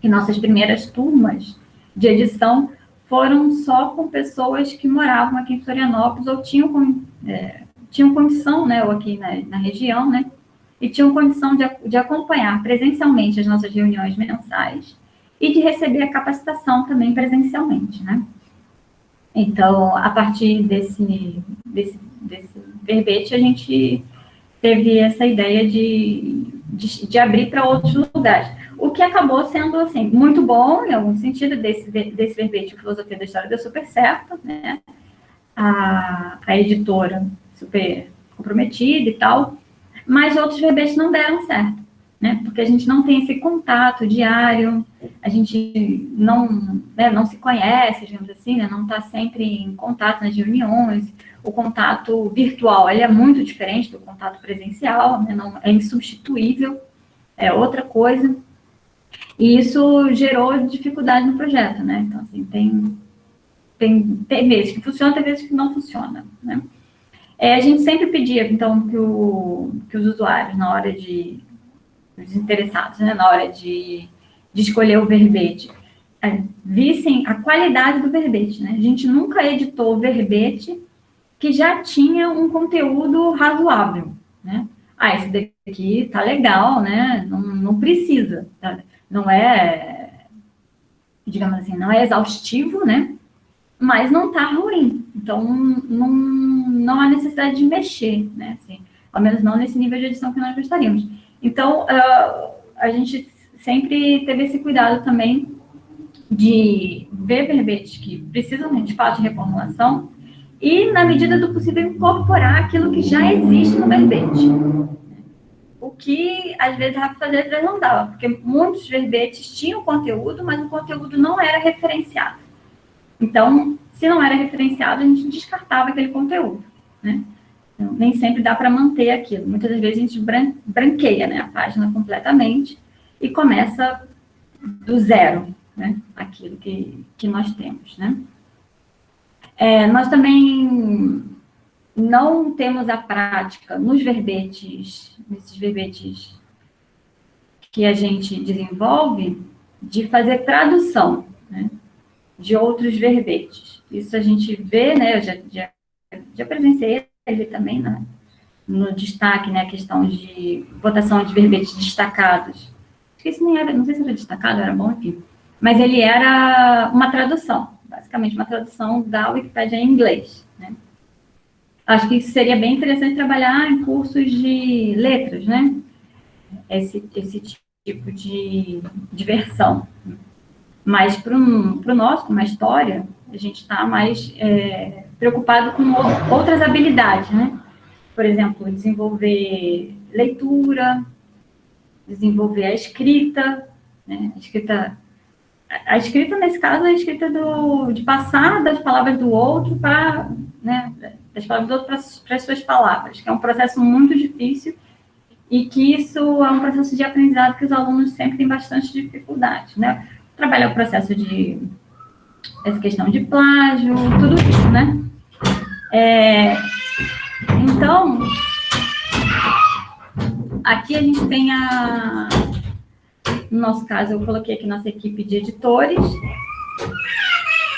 Que nossas primeiras turmas de edição foram só com pessoas que moravam aqui em Florianópolis ou tinham, é, tinham condição, né, ou aqui na, na região, né, e tinham condição de, de acompanhar presencialmente as nossas reuniões mensais e de receber a capacitação também presencialmente, né? Então, a partir desse, desse, desse verbete, a gente teve essa ideia de, de, de abrir para outros lugares. O que acabou sendo, assim, muito bom, em algum sentido, desse, desse verbete, a Filosofia da História deu super certo, né? A, a editora super comprometida e tal, mas outros verbetes não deram certo né? Porque a gente não tem esse contato diário, a gente não, né, não se conhece, digamos assim, né? Não está sempre em contato nas reuniões. O contato virtual, ele é muito diferente do contato presencial, né? Não, é insubstituível, é outra coisa. E isso gerou dificuldade no projeto, né? Então, assim, tem, tem, tem vezes que funciona, tem vezes que não funciona, né? É, a gente sempre pedia, então, que, o, que os usuários, na hora de os interessados, né, na hora de, de escolher o verbete, é, vissem a qualidade do verbete, né? A gente nunca editou verbete que já tinha um conteúdo razoável, né? Ah, esse daqui tá legal, né? Não, não precisa, tá? não é, digamos assim, não é exaustivo, né? Mas não tá ruim, então não, não há necessidade de mexer, né? Assim, ao menos não nesse nível de edição que nós gostaríamos. Então, uh, a gente sempre teve esse cuidado também de ver verbetes que precisam de fato de reformulação e, na medida do possível, incorporar aquilo que já existe no verbete. O que, às vezes, às vezes não dava, porque muitos verbetes tinham conteúdo, mas o conteúdo não era referenciado. Então, se não era referenciado, a gente descartava aquele conteúdo, né? Então, nem sempre dá para manter aquilo. Muitas das vezes a gente bran branqueia né, a página completamente e começa do zero, né, aquilo que, que nós temos. Né? É, nós também não temos a prática nos verbetes, nesses verbetes que a gente desenvolve, de fazer tradução né, de outros verbetes. Isso a gente vê, né, eu já, já, já presenciei ele também né, no destaque, né, a questão de votação de verbetes destacados. Esqueci nem era, não sei se era destacado, era bom, enfim. Mas ele era uma tradução, basicamente uma tradução da Wikipédia em inglês. Né? acho que seria bem interessante trabalhar em cursos de letras, né? Esse, esse tipo de diversão. Mas para o nosso, com uma história, a gente está mais é, preocupado com outras habilidades, né? Por exemplo, desenvolver leitura, desenvolver a escrita, né? A escrita, a escrita nesse caso é a escrita do, de passar das palavras do outro para, né? Das palavras do outro para as suas palavras, que é um processo muito difícil e que isso é um processo de aprendizado que os alunos sempre têm bastante dificuldade, né? Trabalhar o processo de essa questão de plágio, tudo isso, né? É, então, aqui a gente tem a, no nosso caso, eu coloquei aqui nossa equipe de editores.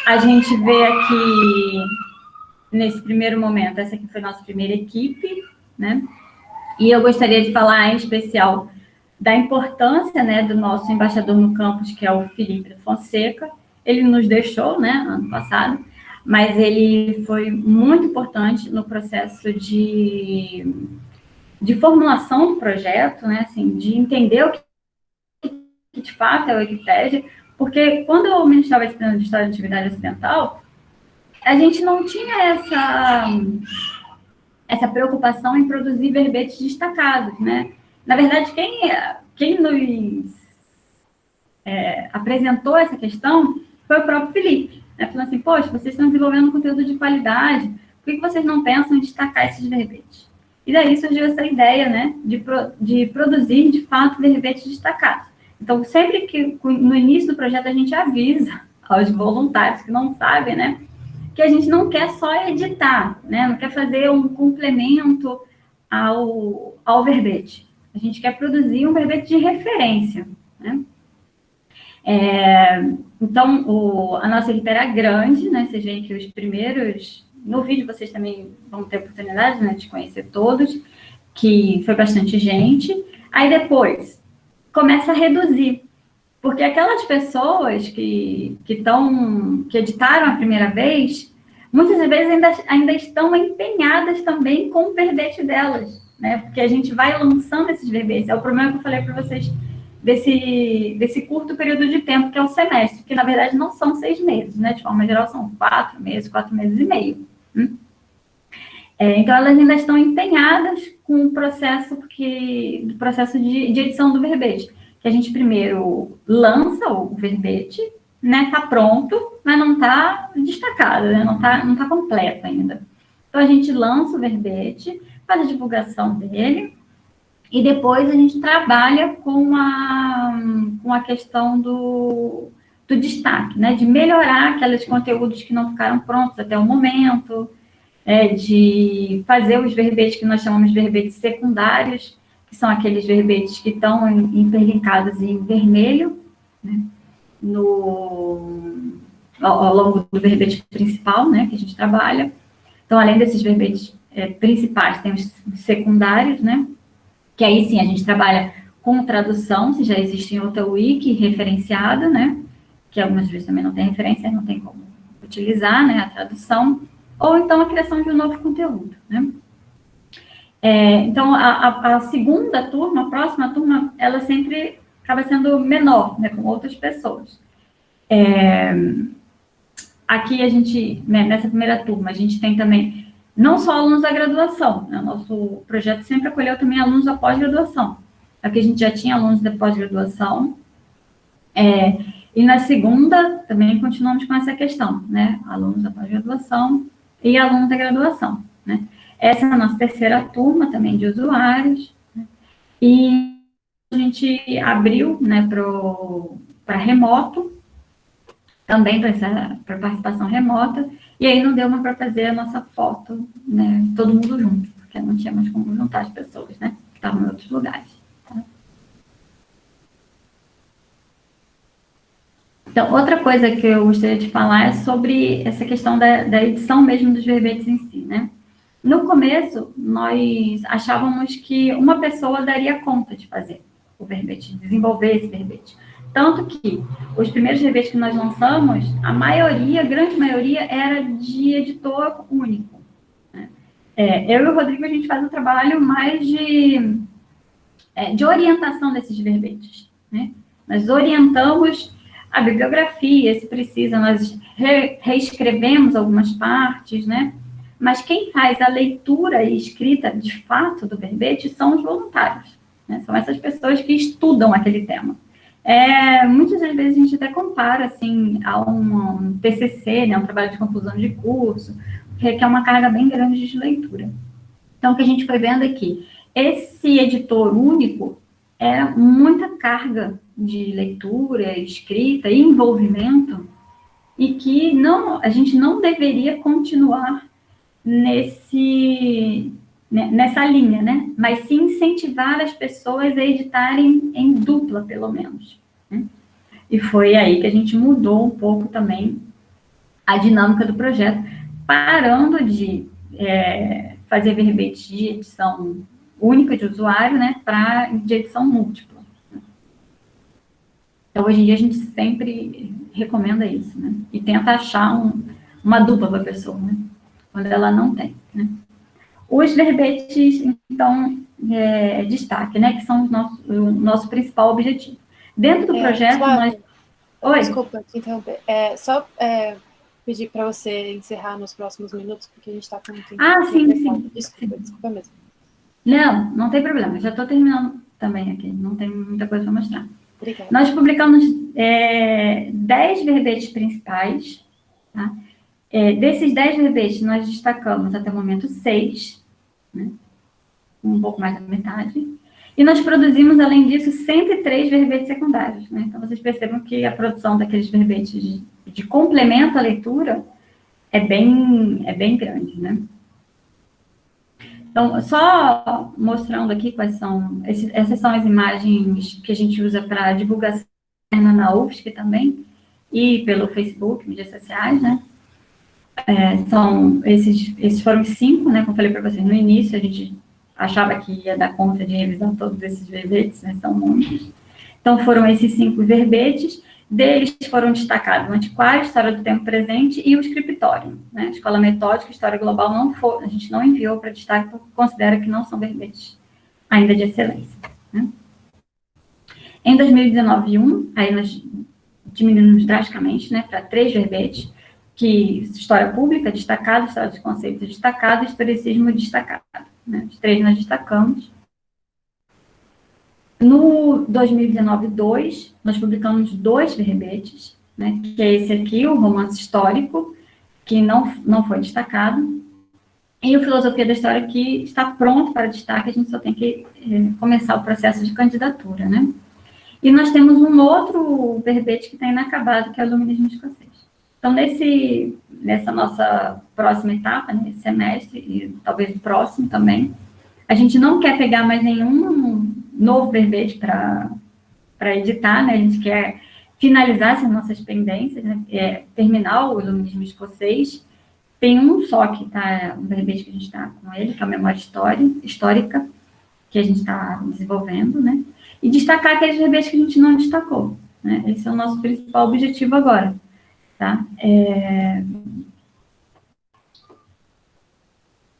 A gente vê aqui, nesse primeiro momento, essa aqui foi a nossa primeira equipe, né? E eu gostaria de falar em especial da importância né, do nosso embaixador no campus, que é o Felipe Fonseca. Ele nos deixou, né, ano passado, mas ele foi muito importante no processo de, de formulação do projeto, né, assim, de entender o que, que de fato é a Wikipédia, porque quando eu ministrava a disciplina de História da Atividade Ocidental, a gente não tinha essa essa preocupação em produzir verbetes destacados, né? Na verdade, quem, quem nos é, apresentou essa questão foi o próprio Felipe, né? Falando assim, poxa, vocês estão desenvolvendo conteúdo de qualidade, por que vocês não pensam em destacar esses verbetes? E daí surgiu essa ideia, né, de, pro, de produzir, de fato, verbetes destacados. Então, sempre que no início do projeto a gente avisa aos voluntários que não sabem, né, que a gente não quer só editar, né? não quer fazer um complemento ao, ao verbete. A gente quer produzir um verbete de referência. Né? É, então, o, a nossa equipe era grande, né? Vocês veem que os primeiros... No vídeo vocês também vão ter oportunidade né, de conhecer todos, que foi bastante gente. Aí depois, começa a reduzir. Porque aquelas pessoas que, que, tão, que editaram a primeira vez, muitas vezes ainda, ainda estão empenhadas também com o verbete delas, né? Porque a gente vai lançando esses verbetes. É o problema que eu falei para vocês desse, desse curto período de tempo, que é o semestre, que na verdade não são seis meses, né? De forma geral, são quatro meses, quatro meses e meio. Hum? É, então, elas ainda estão empenhadas com o processo, porque, do processo de, de edição do verbete que a gente primeiro lança o verbete, né, tá pronto, mas não tá destacado, né, não tá, não tá completo ainda. Então, a gente lança o verbete, faz a divulgação dele, e depois a gente trabalha com a, com a questão do, do destaque, né, de melhorar aqueles conteúdos que não ficaram prontos até o momento, é, de fazer os verbetes que nós chamamos de verbetes secundários, que são aqueles verbetes que estão interlinkados em vermelho, né, no, ao, ao, longo do verbete principal, né, que a gente trabalha. Então, além desses verbetes é, principais, tem os secundários, né, que aí sim a gente trabalha com tradução, se já existe em outra wiki referenciada, né, que algumas vezes também não tem referência, não tem como utilizar, né, a tradução, ou então a criação de um novo conteúdo, né. É, então, a, a, a, segunda turma, a próxima turma, ela sempre acaba sendo menor, né, com outras pessoas. É, aqui a gente, né, nessa primeira turma, a gente tem também não só alunos da graduação, né, nosso projeto sempre acolheu também alunos da pós-graduação. Aqui a gente já tinha alunos da pós-graduação, é, e na segunda também continuamos com essa questão, né, alunos da pós-graduação e alunos da graduação, né. Essa é a nossa terceira turma também de usuários. Né? E a gente abriu né, para remoto, também para participação remota, e aí não deu uma para fazer a nossa foto, né, todo mundo junto, porque não tinha mais como juntar as pessoas, né, que estavam em outros lugares. Tá? Então, outra coisa que eu gostaria de falar é sobre essa questão da, da edição mesmo dos verbetes em si, né? No começo, nós achávamos que uma pessoa daria conta de fazer o verbete, de desenvolver esse verbete. Tanto que os primeiros verbetes que nós lançamos, a maioria, a grande maioria, era de editor único. Né? é, eu e o Rodrigo, a gente faz um trabalho mais de, é, de orientação desses verbetes, né? Nós orientamos a bibliografia, se precisa, nós re, reescrevemos algumas partes, né? Mas quem faz a leitura e escrita, de fato, do verbete são os voluntários, né? São essas pessoas que estudam aquele tema. É, muitas das vezes a gente até compara, assim, a um, TCC, né, um trabalho de conclusão de curso, que requer uma carga bem grande de leitura. Então, o que a gente foi vendo aqui, esse editor único é muita carga de leitura, escrita e envolvimento, e que não, a gente não deveria continuar nesse, nessa linha, né? Mas sim incentivar as pessoas a editarem em dupla, pelo menos. Né? E foi aí que a gente mudou um pouco também a dinâmica do projeto, parando de é, fazer verbetes de edição única de usuário, né, para de edição múltipla. Então, hoje em dia, a gente sempre recomenda isso, né? E tenta achar um, uma dupla para a pessoa, né? Quando ela não tem, né? Os verbetes, então, é, destaque, né? Que são nosso, o nosso principal objetivo. Dentro do é, projeto, nós... Oi? Desculpa te interromper. É, só é, pedir para você encerrar nos próximos minutos, porque a gente está com muito tempo. Ah, sim, sim. Desculpa, desculpa mesmo. Não, não tem problema. Já estou terminando também aqui. Não tem muita coisa para mostrar. Obrigada. Nós publicamos é, 10 verbetes principais. Tá? É, desses 10 verbetes, nós destacamos até o momento 6, né? um pouco mais da metade. E nós produzimos, além disso, 103 verbetes secundários. Né? Então, vocês percebam que a produção daqueles verbetes de, de complemento à leitura é bem, é bem grande, né? Então, só mostrando aqui quais são, esses, essas são as imagens que a gente usa para divulgação na UFSC também, e pelo Facebook, mídias sociais, né? É, são, esses, esses foram cinco, né, como falei para vocês no início, a gente achava que ia dar conta de revisar todos esses verbetes, né, são muitos. Então, foram esses cinco verbetes, deles foram destacados o antiquário, história do tempo presente e o escritório. Né? Escola metódica, história global, não for, a gente não enviou para destaque porque considera que não são verbetes ainda de excelência. Né? Em 2019 1, aí nós diminuímos drasticamente né, para três verbetes, que história pública destacada, história dos conceitos destacada, historicismo destacado. Né? Os três nós destacamos. No 2019-2, nós publicamos dois verbetes, né, que é esse aqui, o romance histórico, que não, não foi destacado, e o Filosofia da História, que está pronto para destaque, a gente só tem que é, começar o processo de candidatura, né? E nós temos um outro verbete que está inacabado, que é o Iluminismo Escocês. Então, nesse, nessa nossa próxima etapa, nesse semestre, e talvez no próximo também, a gente não quer pegar mais nenhum novo verbete para editar, né? A gente quer finalizar essas nossas pendências, né? é, terminar o iluminismo escocês. Tem um só que está, um verbete que a gente está com ele, que é a memória história, histórica, que a gente está desenvolvendo, né? E destacar aqueles verbetes que a gente não destacou, né? Esse é o nosso principal objetivo agora, tá? É...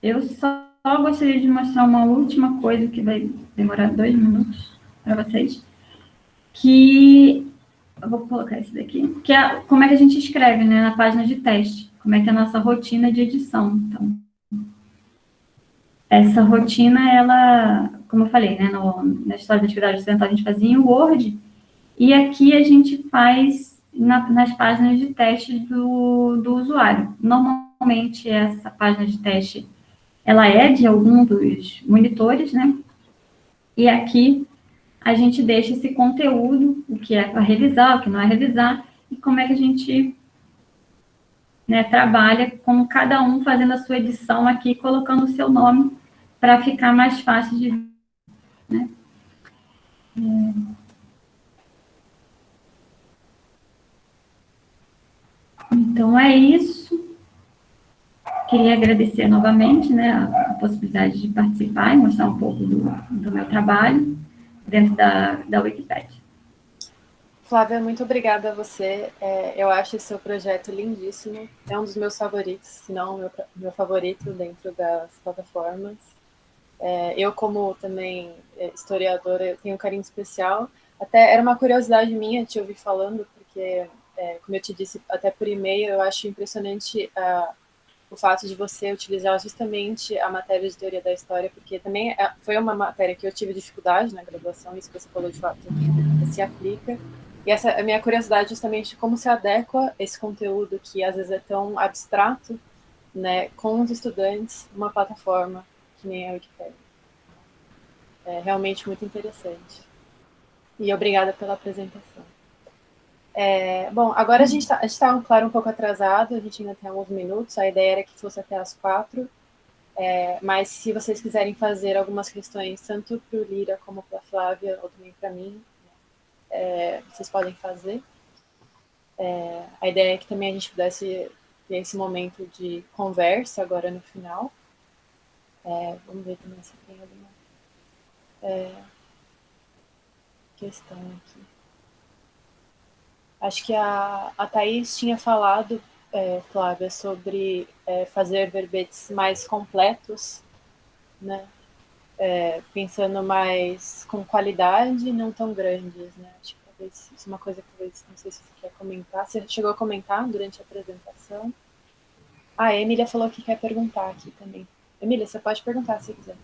Eu só só gostaria de mostrar uma última coisa que vai demorar dois minutos para vocês, que eu vou colocar esse daqui, que é como é que a gente escreve, né, na página de teste, como é que é a nossa rotina de edição. Então, essa rotina, ela, como eu falei, né, no, na história da atividade ocidental a gente fazia em Word, e aqui a gente faz na, nas páginas de teste do, do usuário. Normalmente, essa página de teste ela é de algum dos monitores, né? E aqui a gente deixa esse conteúdo, o que é para revisar, o que não é revisar, e como é que a gente né, trabalha com cada um fazendo a sua edição aqui, colocando o seu nome para ficar mais fácil de ver. Né? É... Então, é isso. Queria agradecer novamente né, a, possibilidade de participar e mostrar um pouco do, do meu trabalho dentro da, da Wikipedia. Flávia, muito obrigada a você. É, eu acho esse seu projeto lindíssimo. É um dos meus favoritos, se não o meu, meu favorito dentro das plataformas. É, eu, como também é, historiadora, tenho um carinho especial. Até era uma curiosidade minha te ouvir falando, porque, é, como eu te disse até por e-mail, eu acho impressionante uh, o fato de você utilizar justamente a matéria de teoria da história, porque também é, foi uma matéria que eu tive dificuldade na graduação, isso que você falou de fato se aplica. E essa é a minha curiosidade justamente como se adequa esse conteúdo que às vezes é tão abstrato, né, com os estudantes, uma plataforma que nem a Wikipedia. É realmente muito interessante. E obrigada pela apresentação. É, bom, agora a gente está, tá, claro, um pouco atrasado, a gente ainda tem alguns minutos, a ideia era que fosse até as quatro, é, mas se vocês quiserem fazer algumas questões, tanto para o Lira como para a Flávia, ou também para mim, é, vocês podem fazer. É, a ideia é que também a gente pudesse ter esse momento de conversa agora no final. É, vamos ver também se tem alguma é, questão aqui. Acho que a, a Thaís tinha falado, é, Flávia, sobre é, fazer verbetes mais completos, né? É, pensando mais com qualidade não tão grandes, né? Acho que talvez isso é uma coisa que talvez, não sei se você quer comentar. Você chegou a comentar durante a apresentação? Ah, a Emília falou que quer perguntar aqui também. Emília, você pode perguntar se quiser.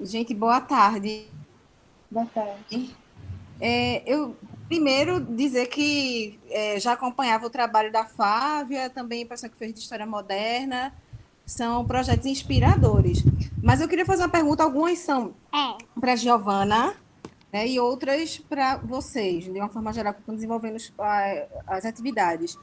Gente, boa tarde. Boa tarde. É, eu primeiro dizer que é, já acompanhava o trabalho da Flávia, também a pessoa que fez de História Moderna, são projetos inspiradores. Mas eu queria fazer uma pergunta, algumas são é. para a Giovana, né, e outras para vocês, de uma forma geral, que estão desenvolvendo as atividades.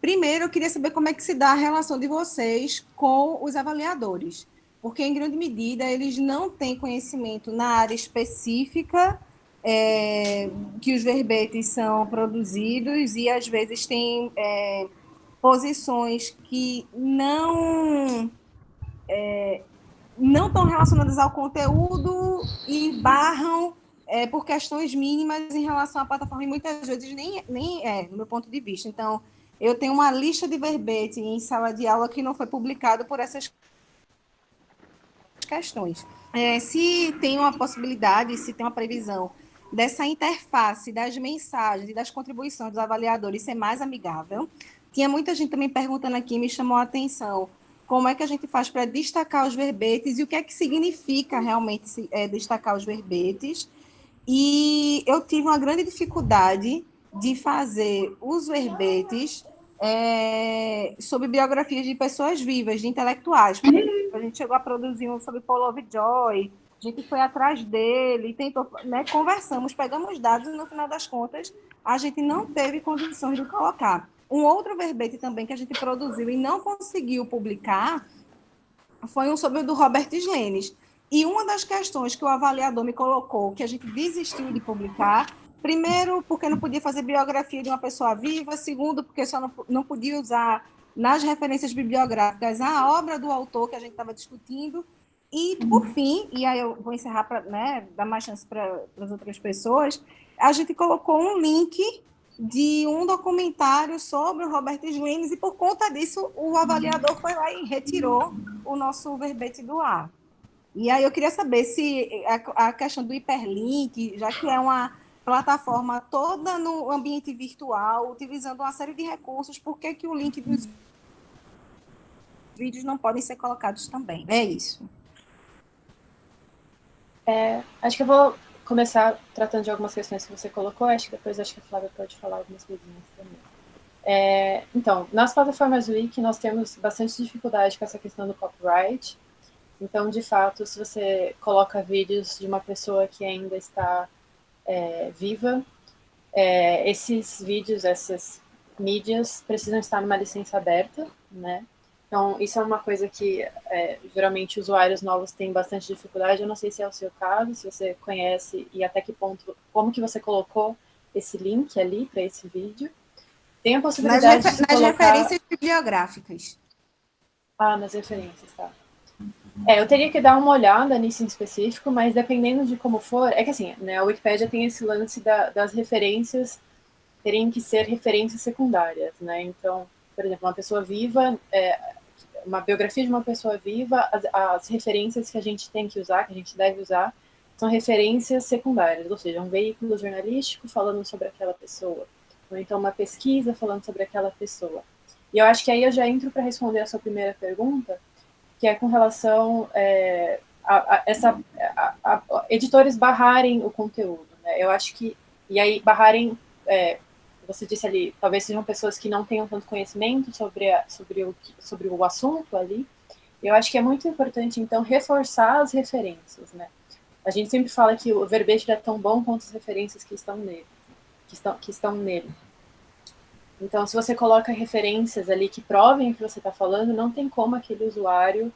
Primeiro, eu queria saber como é que se dá a relação de vocês com os avaliadores, porque, em grande medida, eles não têm conhecimento na área específica é, que os verbetes são produzidos e, às vezes, tem é, posições que não... É, não estão relacionadas ao conteúdo e barram é, por questões mínimas em relação à plataforma, e muitas vezes nem, nem é, no meu ponto de vista. Então, eu tenho uma lista de verbete em sala de aula que não foi publicado por essas questões. É, se tem uma possibilidade, se tem uma previsão dessa interface das mensagens e das contribuições dos avaliadores ser mais amigável. Tinha muita gente também perguntando aqui, me chamou a atenção, como é que a gente faz para destacar os verbetes e o que é que significa realmente é, destacar os verbetes e eu tive uma grande dificuldade de fazer os verbetes é, sobre biografias de pessoas vivas, de intelectuais. A gente chegou a produzir um sobre Paul Lovejoy, a gente foi atrás dele, tentou, né, conversamos, pegamos dados e no final das contas a gente não teve condições de colocar. Um outro verbete também que a gente produziu e não conseguiu publicar foi um sobre o do Robert Slenes. E uma das questões que o avaliador me colocou, que a gente desistiu de publicar, primeiro, porque não podia fazer biografia de uma pessoa viva, segundo, porque só não, não podia usar nas referências bibliográficas a obra do autor que a gente estava discutindo, e, por fim, e aí eu vou encerrar para né, dar mais chance para as outras pessoas, a gente colocou um link de um documentário sobre o Robert Slenes, e por conta disso o avaliador foi lá e retirou o nosso verbete do ar. E aí eu queria saber se a, a questão do hiperlink, já que é uma plataforma toda no ambiente virtual, utilizando uma série de recursos, por que, que o link dos vídeos não podem ser colocados também? É isso. É, acho que eu vou começar tratando de algumas questões que você colocou, acho que depois acho que a Flávia pode falar algumas coisinhas também. É, então, nas plataformas Wiki, nós temos bastante dificuldade com essa questão do copyright, então, de fato, se você coloca vídeos de uma pessoa que ainda está é, viva, é, esses vídeos, essas mídias precisam estar numa licença aberta, né? Então, isso é uma coisa que é, geralmente usuários novos têm bastante dificuldade. Eu não sei se é o seu caso, se você conhece e até que ponto, como que você colocou esse link ali para esse vídeo. Tem a possibilidade nas, de nas referências bibliográficas. Ah, nas referências, tá. É, eu teria que dar uma olhada nisso em específico, mas dependendo de como for, é que assim, né, a Wikipédia tem esse lance da, das referências terem que ser referências secundárias, né? Então, por exemplo, uma pessoa viva, é, uma biografia de uma pessoa viva, as, as, referências que a gente tem que usar, que a gente deve usar, são referências secundárias, ou seja, um veículo jornalístico falando sobre aquela pessoa, ou então uma pesquisa falando sobre aquela pessoa. E eu acho que aí eu já entro para responder a sua primeira pergunta, que é com relação é, a, a, essa a, a, editores barrarem o conteúdo. Né? Eu acho que e aí barrarem é, você disse ali, talvez sejam pessoas que não tenham tanto conhecimento sobre, a, sobre, o, sobre o assunto ali. Eu acho que é muito importante, então, reforçar as referências, né? A gente sempre fala que o verbete é tão bom quanto as referências que estão nele. Que estão, que estão nele. Então, se você coloca referências ali que provem o que você está falando, não tem como aquele usuário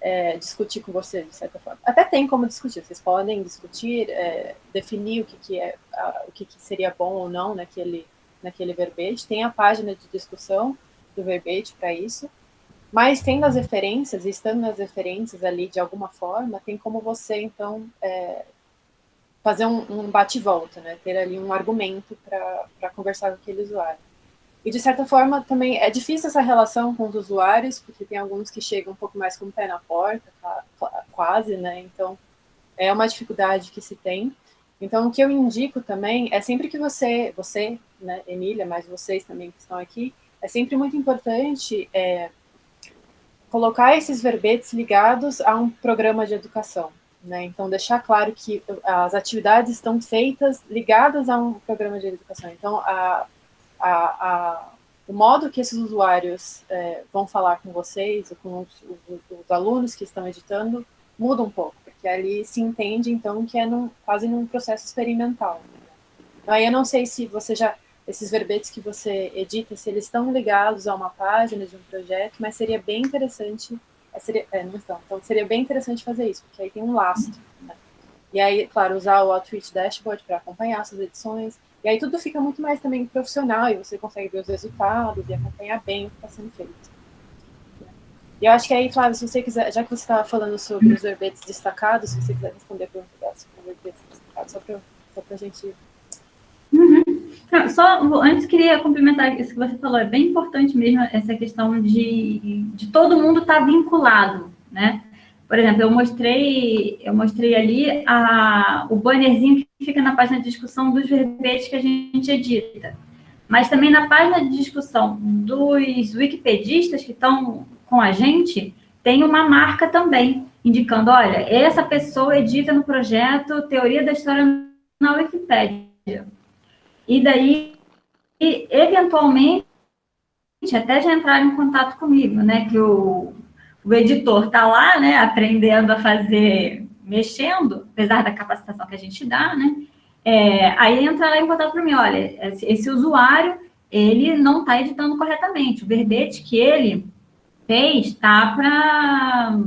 é, discutir com você, de certa forma. Até tem como discutir, vocês podem discutir, é, definir o que, que é, a, o que, que, seria bom ou não naquele, naquele verbete. Tem a página de discussão do verbete para isso. Mas tendo as referências, estando nas referências ali de alguma forma, tem como você, então, é, fazer um, um bate-volta, né? Ter ali um argumento para conversar com aquele usuário. E, de certa forma, também é difícil essa relação com os usuários, porque tem alguns que chegam um pouco mais com o pé na porta, quase, né? Então, é uma dificuldade que se tem. Então, o que eu indico também é sempre que você, você, né, Emília, mas vocês também que estão aqui, é sempre muito importante é, colocar esses verbetes ligados a um programa de educação. Né? Então, deixar claro que as atividades estão feitas ligadas a um programa de educação. Então, a, a, a, o modo que esses usuários é, vão falar com vocês, com os, os, os alunos que estão editando, muda um pouco que ali se entende, então, que é num, quase num processo experimental. Então, aí eu não sei se você já, esses verbetes que você edita, se eles estão ligados a uma página de um projeto, mas seria bem interessante, é, seria, é, não estão, então seria bem interessante fazer isso, porque aí tem um lastro, né? E aí, claro, usar o Outreach Dashboard para acompanhar suas edições, e aí tudo fica muito mais também profissional, e você consegue ver os resultados e acompanhar bem o que está sendo feito. E eu acho que aí, Flávio, se você quiser, já que você estava falando sobre os verbetes destacados, se você quiser responder a pergunta sobre os verbetes destacados, só para a gente... Uhum. Só, antes queria complementar isso que você falou, é bem importante mesmo essa questão de, de todo mundo estar tá vinculado, né? Por exemplo, eu mostrei, eu mostrei ali a, o bannerzinho fica na página de discussão dos verbetes que a gente edita. Mas também na página de discussão dos wikipedistas que estão com a gente, tem uma marca também, indicando, olha, essa pessoa edita no projeto Teoria da História na Wikipédia. E daí, eventualmente, até já entraram em contato comigo, né, que o, o editor está lá, né, aprendendo a fazer, mexendo, apesar da capacitação que a gente dá, né, é, aí entra lá em contato para mim, olha, esse, esse usuário, ele não está editando corretamente, o verbete que ele fez está para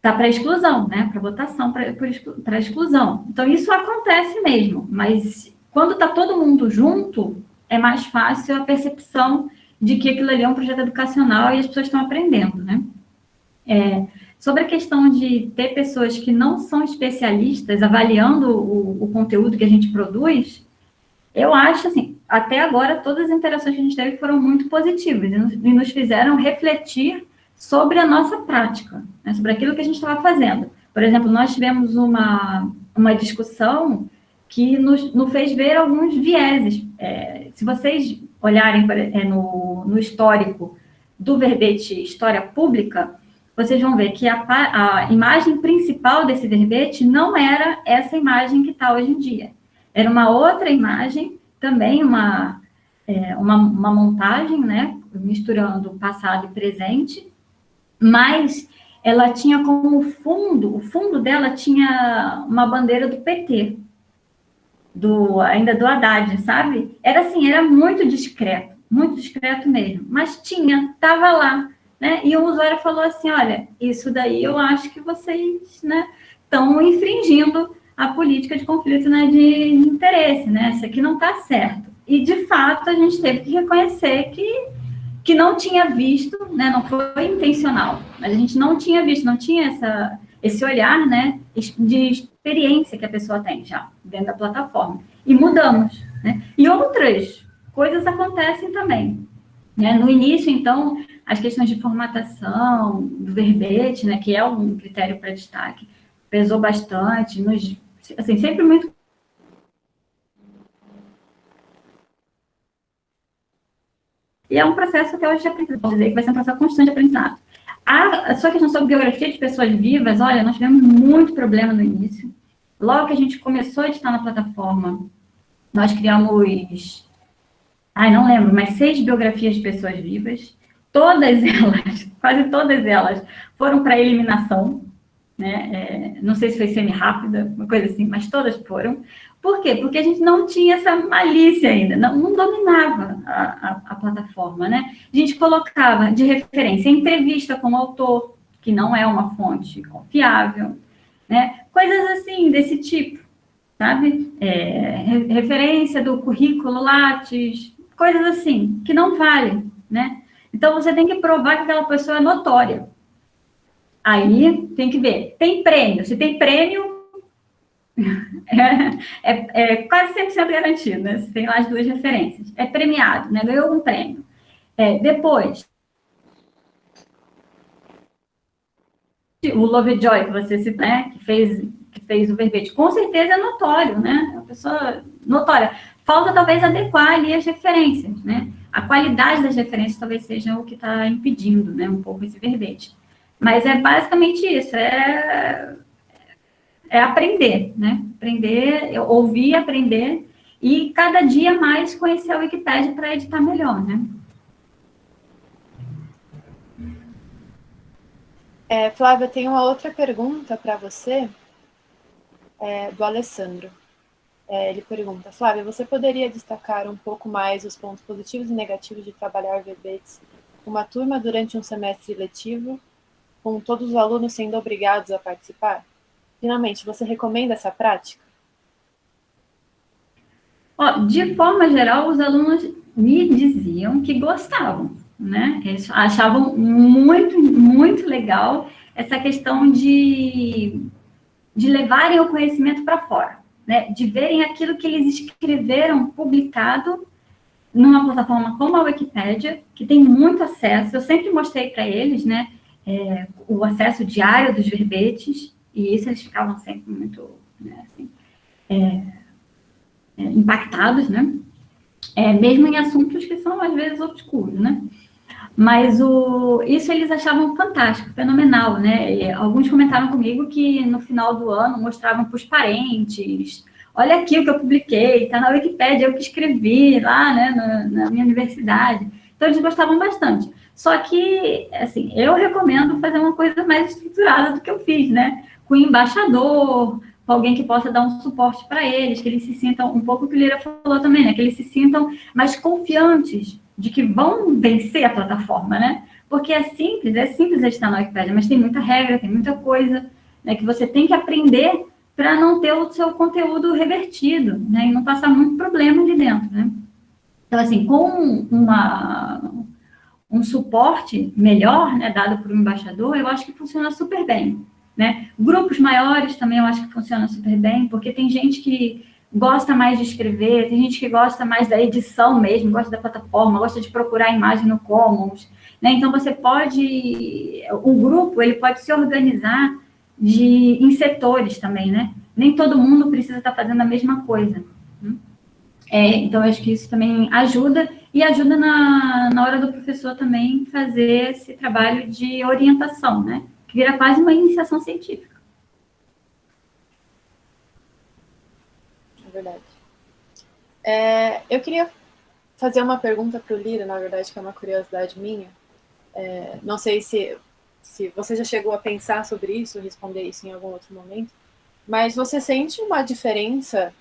tá para exclusão, né? Para votação para exclusão. Então isso acontece mesmo, mas quando está todo mundo junto, é mais fácil a percepção de que aquilo ali é um projeto educacional e as pessoas estão aprendendo, né? É, sobre a questão de ter pessoas que não são especialistas avaliando o, o conteúdo que a gente produz, eu acho assim, até agora, todas as interações que a gente teve foram muito positivas e nos fizeram refletir sobre a nossa prática, né, sobre aquilo que a gente estava fazendo. Por exemplo, nós tivemos uma, uma discussão que nos, nos fez ver alguns vieses. É, se vocês olharem é, no, no histórico do verbete História Pública, vocês vão ver que a, a imagem principal desse verbete não era essa imagem que está hoje em dia. Era uma outra imagem também uma, é, uma, uma montagem, né, misturando passado e presente, mas ela tinha como fundo, o fundo dela tinha uma bandeira do PT, do, ainda do Haddad, sabe? Era assim, era muito discreto, muito discreto mesmo, mas tinha, estava lá, né? E o usuário falou assim, olha, isso daí eu acho que vocês, né, estão infringindo a política de conflito né, de interesse, né? Isso aqui não está certo. E, de fato, a gente teve que reconhecer que, que não tinha visto, né, não foi intencional, mas a gente não tinha visto, não tinha essa, esse olhar, né, de experiência que a pessoa tem já dentro da plataforma. E mudamos, né? E outras coisas acontecem também. Né? No início, então, as questões de formatação, do verbete, né, que é um critério para destaque, pesou bastante, nos, assim, sempre muito E é um processo até hoje de aprendizado, dizer que vai ser um processo constante de aprendizado. A, sua questão sobre biografia de pessoas vivas, olha, nós tivemos muito problema no início. Logo que a gente começou a editar na plataforma, nós criamos, ai, não lembro, mas seis biografias de pessoas vivas. Todas elas, quase todas elas, foram para eliminação. Né? É, não sei se foi semi-rápida, uma coisa assim, mas todas foram. Por quê? Porque a gente não tinha essa malícia ainda, não, não dominava a, a, a, plataforma, né? A gente colocava de referência entrevista com o autor, que não é uma fonte confiável, né? Coisas assim, desse tipo, sabe? É, referência do currículo Lattes, coisas assim, que não valem, né? Então, você tem que provar que aquela pessoa é notória. Aí, tem que ver, tem prêmio. Se tem prêmio, é, é, é quase 100% garantido, né? Tem lá as duas referências. É premiado, né? Ganhou um prêmio. É, depois, o Lovejoy, que você citou, né? Que fez, que fez o verbete, com certeza é notório, né? É uma pessoa notória. Falta talvez adequar ali as referências, né? A qualidade das referências talvez seja o que está impedindo, né? Um pouco esse verbete. Mas é basicamente isso, é é aprender, né? Aprender, ouvir, aprender e cada dia mais conhecer a Wikipédia para editar melhor, né? É, Flávia, tem uma outra pergunta para você, é, do Alessandro. É, ele pergunta, Flávia, você poderia destacar um pouco mais os pontos positivos e negativos de trabalhar verbetes com uma turma durante um semestre letivo, com todos os alunos sendo obrigados a participar? Finalmente, você recomenda essa prática? Ó, de forma geral, os alunos me diziam que gostavam, né? Eles achavam muito, muito legal essa questão de, de levarem o conhecimento para fora, né? De verem aquilo que eles escreveram publicado numa plataforma como a Wikipédia, que tem muito acesso. Eu sempre mostrei para eles, né? É, o acesso diário dos verbetes, e isso eles ficavam sempre muito né, assim, é, é, impactados, né? É, mesmo em assuntos que são, às vezes, obscuros, né? Mas o, isso eles achavam fantástico, fenomenal, né? E alguns comentaram comigo que no final do ano mostravam para os parentes, olha aqui o que eu publiquei, está na Wikipédia, eu que escrevi lá, né, na, na minha universidade. Então, eles gostavam bastante. Só que, assim, eu recomendo fazer uma coisa mais estruturada do que eu fiz, né? com embaixador, com alguém que possa dar um suporte para eles, que eles se sintam, um pouco o que o Lira falou também, né? Que eles se sintam mais confiantes de que vão vencer a plataforma, né? Porque é simples, é simples editar na Wikipedia, mas tem muita regra, tem muita coisa né, que você tem que aprender para não ter o seu conteúdo revertido, né? E não passar muito problema ali dentro, né? Então, assim, com uma, um suporte melhor, né, dado por um embaixador, eu acho que funciona super bem. Né? Grupos maiores também eu acho que funciona super bem, porque tem gente que gosta mais de escrever, tem gente que gosta mais da edição mesmo, gosta da plataforma, gosta de procurar a imagem no Commons, né? Então você pode, o grupo ele pode se organizar de em setores também, né? Nem todo mundo precisa estar fazendo a mesma coisa. Né? É, então acho que isso também ajuda e ajuda na, na hora do professor também fazer esse trabalho de orientação, né? que vira quase uma iniciação científica. Verdade. É, eu queria fazer uma pergunta para o Lira, na verdade, que é uma curiosidade minha. É, não sei se, se você já chegou a pensar sobre isso, responder isso em algum outro momento, mas você sente uma diferença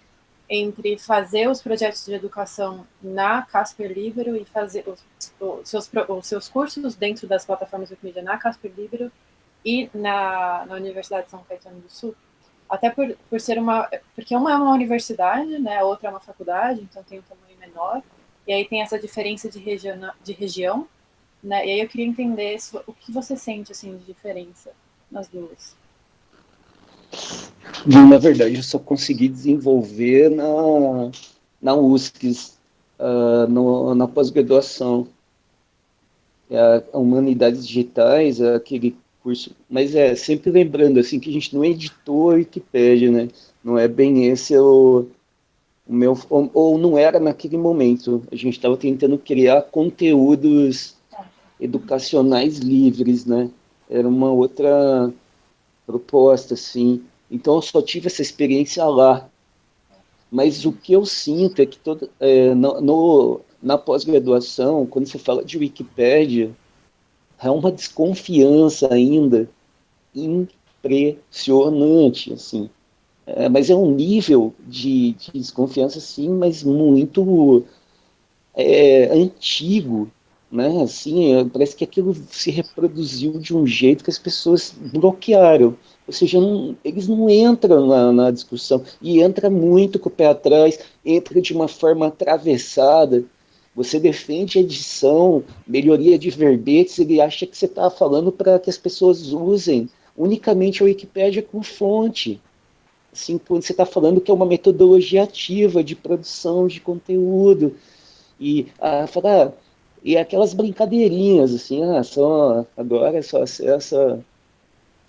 entre fazer os projetos de educação na Casper Libero e fazer os, os, seus, os seus cursos dentro das plataformas Wikimedia na Casper Libero e na, na Universidade de São Caetano do Sul, até por, por ser uma, porque uma é uma universidade, né, a outra é uma faculdade, então tem um tamanho menor, e aí tem essa diferença de, region, de região, né? E aí eu queria entender se, o que você sente assim de diferença nas duas. Na verdade, eu só consegui desenvolver na, na USCS, uh, no, na pós-graduação. A Humanidades Digitais, é aquele curso, mas é, sempre lembrando, assim, que a gente não é editor Wikipédia, né, não é bem esse o, o meu, ou, ou não era naquele momento, a gente estava tentando criar conteúdos educacionais livres, né, era uma outra proposta, assim, então eu só tive essa experiência lá, mas o que eu sinto é que todo, é, no, no, na pós-graduação, quando você fala de Wikipédia, há uma desconfiança ainda impressionante, assim. É, mas é um nível de, de desconfiança, sim, mas muito é, antigo, né? Assim, é, parece que aquilo se reproduziu de um jeito que as pessoas bloquearam. Ou seja, não, eles não entram na, na, discussão. E entra muito com o pé atrás, entra de uma forma atravessada. Você defende edição, melhoria de verbetes, ele acha que você está falando para que as pessoas usem unicamente a Wikipédia como fonte. Assim, quando você está falando que é uma metodologia ativa de produção de conteúdo. E, ah, falar, e aquelas brincadeirinhas, assim, ah, só, agora só acessa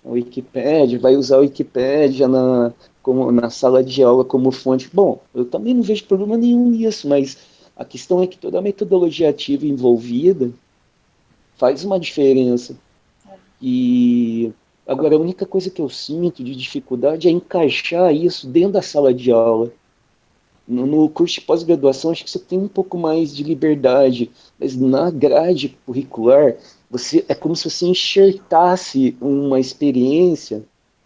a Wikipédia, vai usar a Wikipédia na, como, na sala de aula como fonte. Bom, eu também não vejo problema nenhum nisso, mas a questão é que toda a metodologia ativa envolvida faz uma diferença. E agora a única coisa que eu sinto de dificuldade é encaixar isso dentro da sala de aula. No, no curso de pós-graduação acho que você tem um pouco mais de liberdade, mas na grade curricular você é como se você enxertasse uma experiência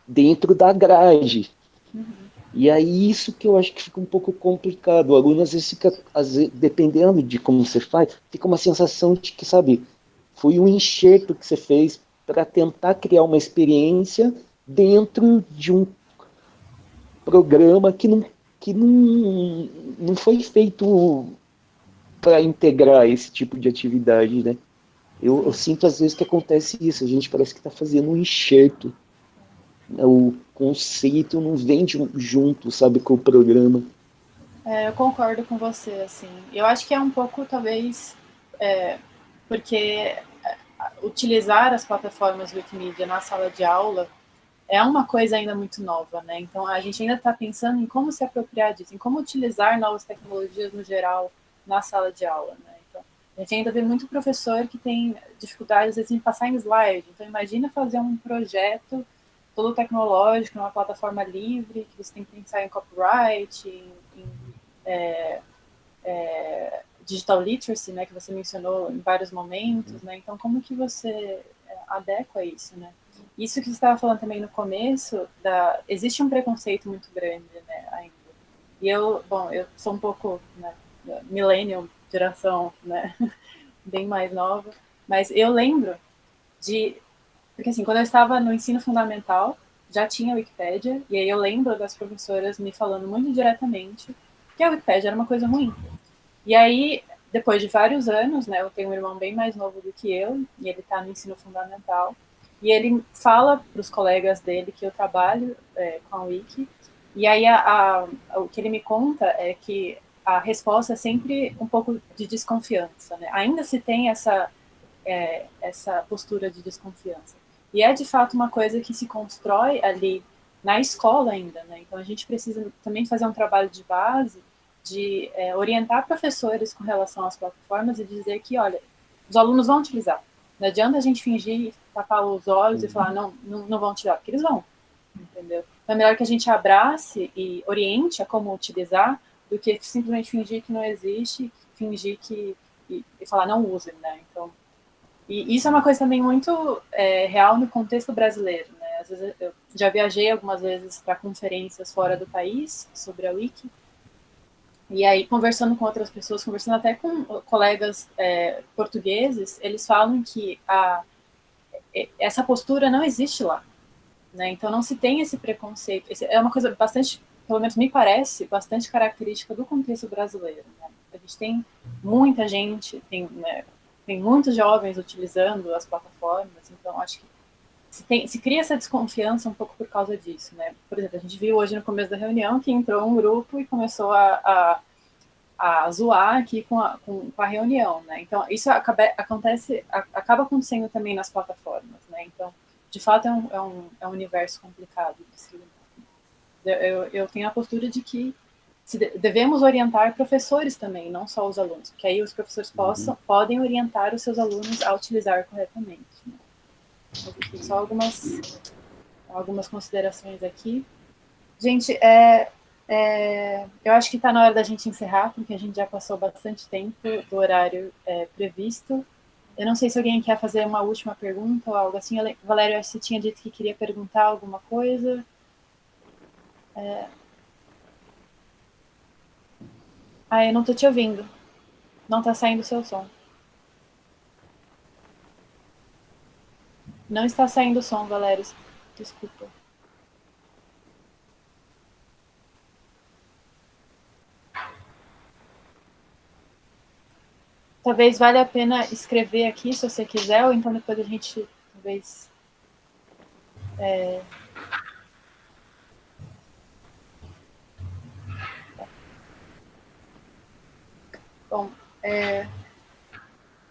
dentro da grade. Uhum. E aí isso que eu acho que fica um pouco complicado. O aluno às vezes fica, às vezes, dependendo de como você faz, fica uma sensação de que, sabe, foi um enxerto que você fez para tentar criar uma experiência dentro de um programa que não, que não, não foi feito para integrar esse tipo de atividade, né? Eu, eu, sinto às vezes que acontece isso, a gente parece que está fazendo um enxerto. O conceito não vem junto, sabe, com o programa. É, eu concordo com você, assim. Eu acho que é um pouco, talvez, é, porque é, utilizar as plataformas Wikimedia na sala de aula é uma coisa ainda muito nova, né? Então, a gente ainda está pensando em como se apropriar disso, em como utilizar novas tecnologias no geral na sala de aula, né? Então, a gente ainda vê muito professor que tem dificuldades, às vezes, em passar em slide. Então, imagina fazer um projeto todo tecnológico, numa plataforma livre, que você tem que pensar em copyright, em, em é, é, digital literacy, né, que você mencionou em vários momentos, né, então como que você é, adequa isso, né? Isso que você estava falando também no começo, da, existe um preconceito muito grande, né, ainda. E eu, bom, eu sou um pouco, né, millennial, geração, né, bem mais nova, mas eu lembro de porque, assim, quando eu estava no ensino fundamental, já tinha Wikipédia, e aí eu lembro das professoras me falando muito diretamente que a Wikipédia era uma coisa ruim. E aí, depois de vários anos, né, eu tenho um irmão bem mais novo do que eu, e ele está no ensino fundamental, e ele fala para os colegas dele que eu trabalho é, com a Wiki, e aí a, a, o que ele me conta é que a resposta é sempre um pouco de desconfiança, né? Ainda se tem essa, é, essa postura de desconfiança. E é de fato uma coisa que se constrói ali na escola ainda, né? Então a gente precisa também fazer um trabalho de base de é, orientar professores com relação às plataformas e dizer que, olha, os alunos vão utilizar. Não adianta a gente fingir, tapar os olhos e falar, não, não, não vão utilizar, porque eles vão, entendeu? Então é melhor que a gente abrace e oriente a como utilizar do que simplesmente fingir que não existe, fingir que... e, e falar, não usem, né? Então, e isso é uma coisa também muito é, real no contexto brasileiro. Né? Às vezes eu já viajei algumas vezes para conferências fora do país sobre a Wiki, e aí, conversando com outras pessoas, conversando até com colegas é, portugueses, eles falam que a, essa postura não existe lá. Né? Então, não se tem esse preconceito. Esse é uma coisa bastante, pelo menos me parece, bastante característica do contexto brasileiro. Né? A gente tem muita gente, tem né, tem muitos jovens utilizando as plataformas, então acho que se, tem, se cria essa desconfiança um pouco por causa disso, né? Por exemplo, a gente viu hoje no começo da reunião que entrou um grupo e começou a, a, a zoar aqui com a, com, com a reunião, né? Então, isso acaba, acontece, acaba acontecendo também nas plataformas, né? Então, de fato, é um, é um, é um universo complicado se eu, eu tenho a postura de que devemos orientar professores também, não só os alunos, porque aí os professores possam, uhum. podem orientar os seus alunos a utilizar corretamente. Né? Só algumas, algumas considerações aqui. Gente, é, é, eu acho que está na hora da gente encerrar, porque a gente já passou bastante tempo do horário é, previsto. Eu não sei se alguém quer fazer uma última pergunta ou algo assim. Valério, você tinha dito que queria perguntar alguma coisa. É... Ah, eu não estou te ouvindo. Não está saindo o seu som. Não está saindo o som, Valério. Desculpa. Talvez valha a pena escrever aqui, se você quiser, ou então depois a gente, talvez... É... Bom, é...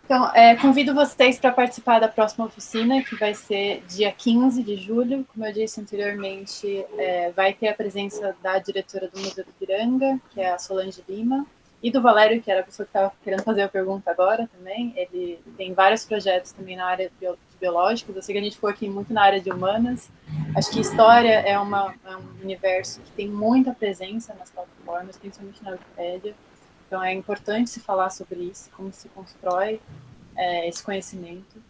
Então, é, convido vocês para participar da próxima oficina, que vai ser dia 15 de julho. Como eu disse anteriormente, é, vai ter a presença da diretora do Museu do Piranga, que é a Solange Lima, e do Valério, que era a pessoa que estava querendo fazer a pergunta agora também. Ele tem vários projetos também na área de biológicos. Eu sei que a gente ficou aqui muito na área de humanas. Acho que história é, uma, é um universo que tem muita presença nas plataformas, principalmente na Wikipédia. Então, é importante se falar sobre isso, como se constrói é, esse conhecimento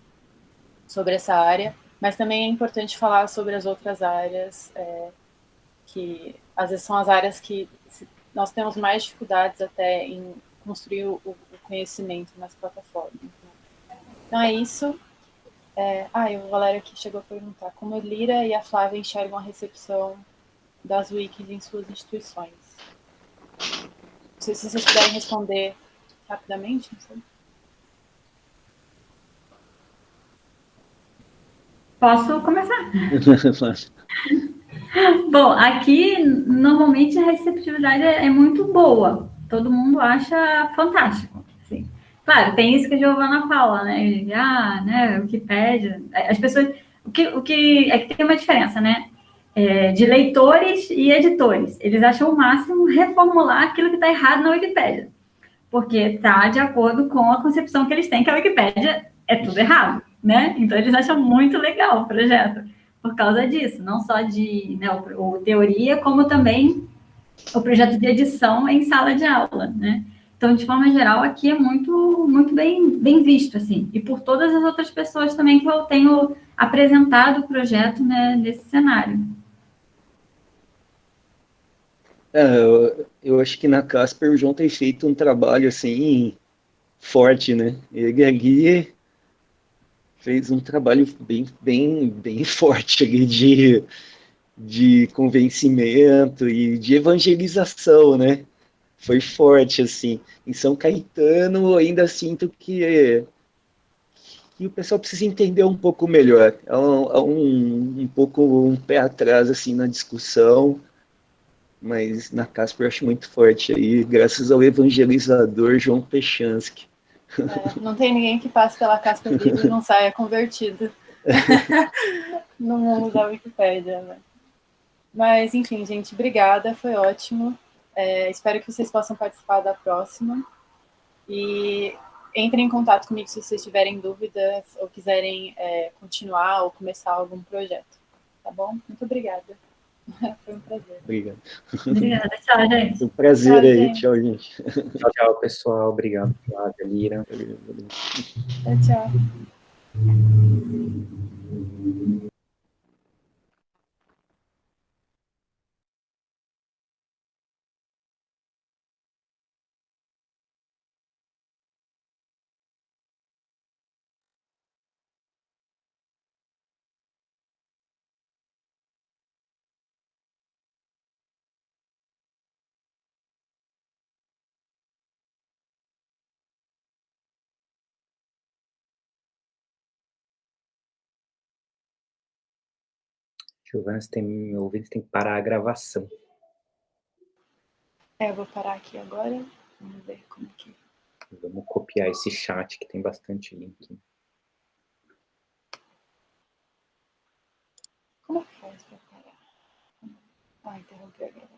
sobre essa área, mas também é importante falar sobre as outras áreas, é, que às vezes são as áreas que nós temos mais dificuldades até em construir o, o conhecimento nas plataformas. Então, é isso. É, ah, e o Valério aqui chegou a perguntar como a Lira e a Flávia enxergam a recepção das wikis em suas instituições sei se vocês puderem responder rapidamente, não sei. Posso começar? Bom, aqui normalmente a receptividade é, é muito boa. Todo mundo acha fantástico. Assim. Claro, tem isso que a Giovana fala, né? Ah, né, Wikipédia. As pessoas. O que, o que é que tem uma diferença, né? É, de leitores e editores. Eles acham o máximo reformular aquilo que está errado na Wikipédia, porque está de acordo com a concepção que eles têm que a Wikipédia é tudo errado, né? Então eles acham muito legal o projeto por causa disso, não só de né, o, o teoria, como também o projeto de edição em sala de aula, né? Então, de forma geral, aqui é muito, muito bem, bem visto, assim, e por todas as outras pessoas também que eu tenho apresentado o projeto né, nesse cenário. É, eu, eu, acho que na Casper o João tem feito um trabalho assim forte, né? Ele ali fez um trabalho bem, bem, bem forte ali de, de convencimento e de evangelização, né? Foi forte, assim. Em São Caetano, ainda sinto que, que o pessoal precisa entender um pouco melhor. Há um, há um, um pouco um pé atrás, assim, na discussão mas na Casper eu acho muito forte aí, graças ao evangelizador João Pechansky. É, não tem ninguém que passe pela Casper Livre e não saia convertido no mundo da Wikipédia. Né? Mas, enfim, gente, obrigada, foi ótimo. É, espero que vocês possam participar da próxima. E entrem em contato comigo se vocês tiverem dúvidas ou quiserem é, continuar ou começar algum projeto. Tá bom? Muito obrigada. Foi um prazer. Obrigado. Obrigada, tchau, gente. Um prazer tchau, aí, gente. tchau, gente. Tchau, tchau, pessoal. Obrigado, Flávia, Lira. Tchau, tchau. Giovana, você tem me ouvido, você tem que parar a gravação. É, eu vou parar aqui agora. Vamos ver como que... Vamos copiar esse chat que tem bastante link. Como que faz para parar? Ah, interromper a gravação.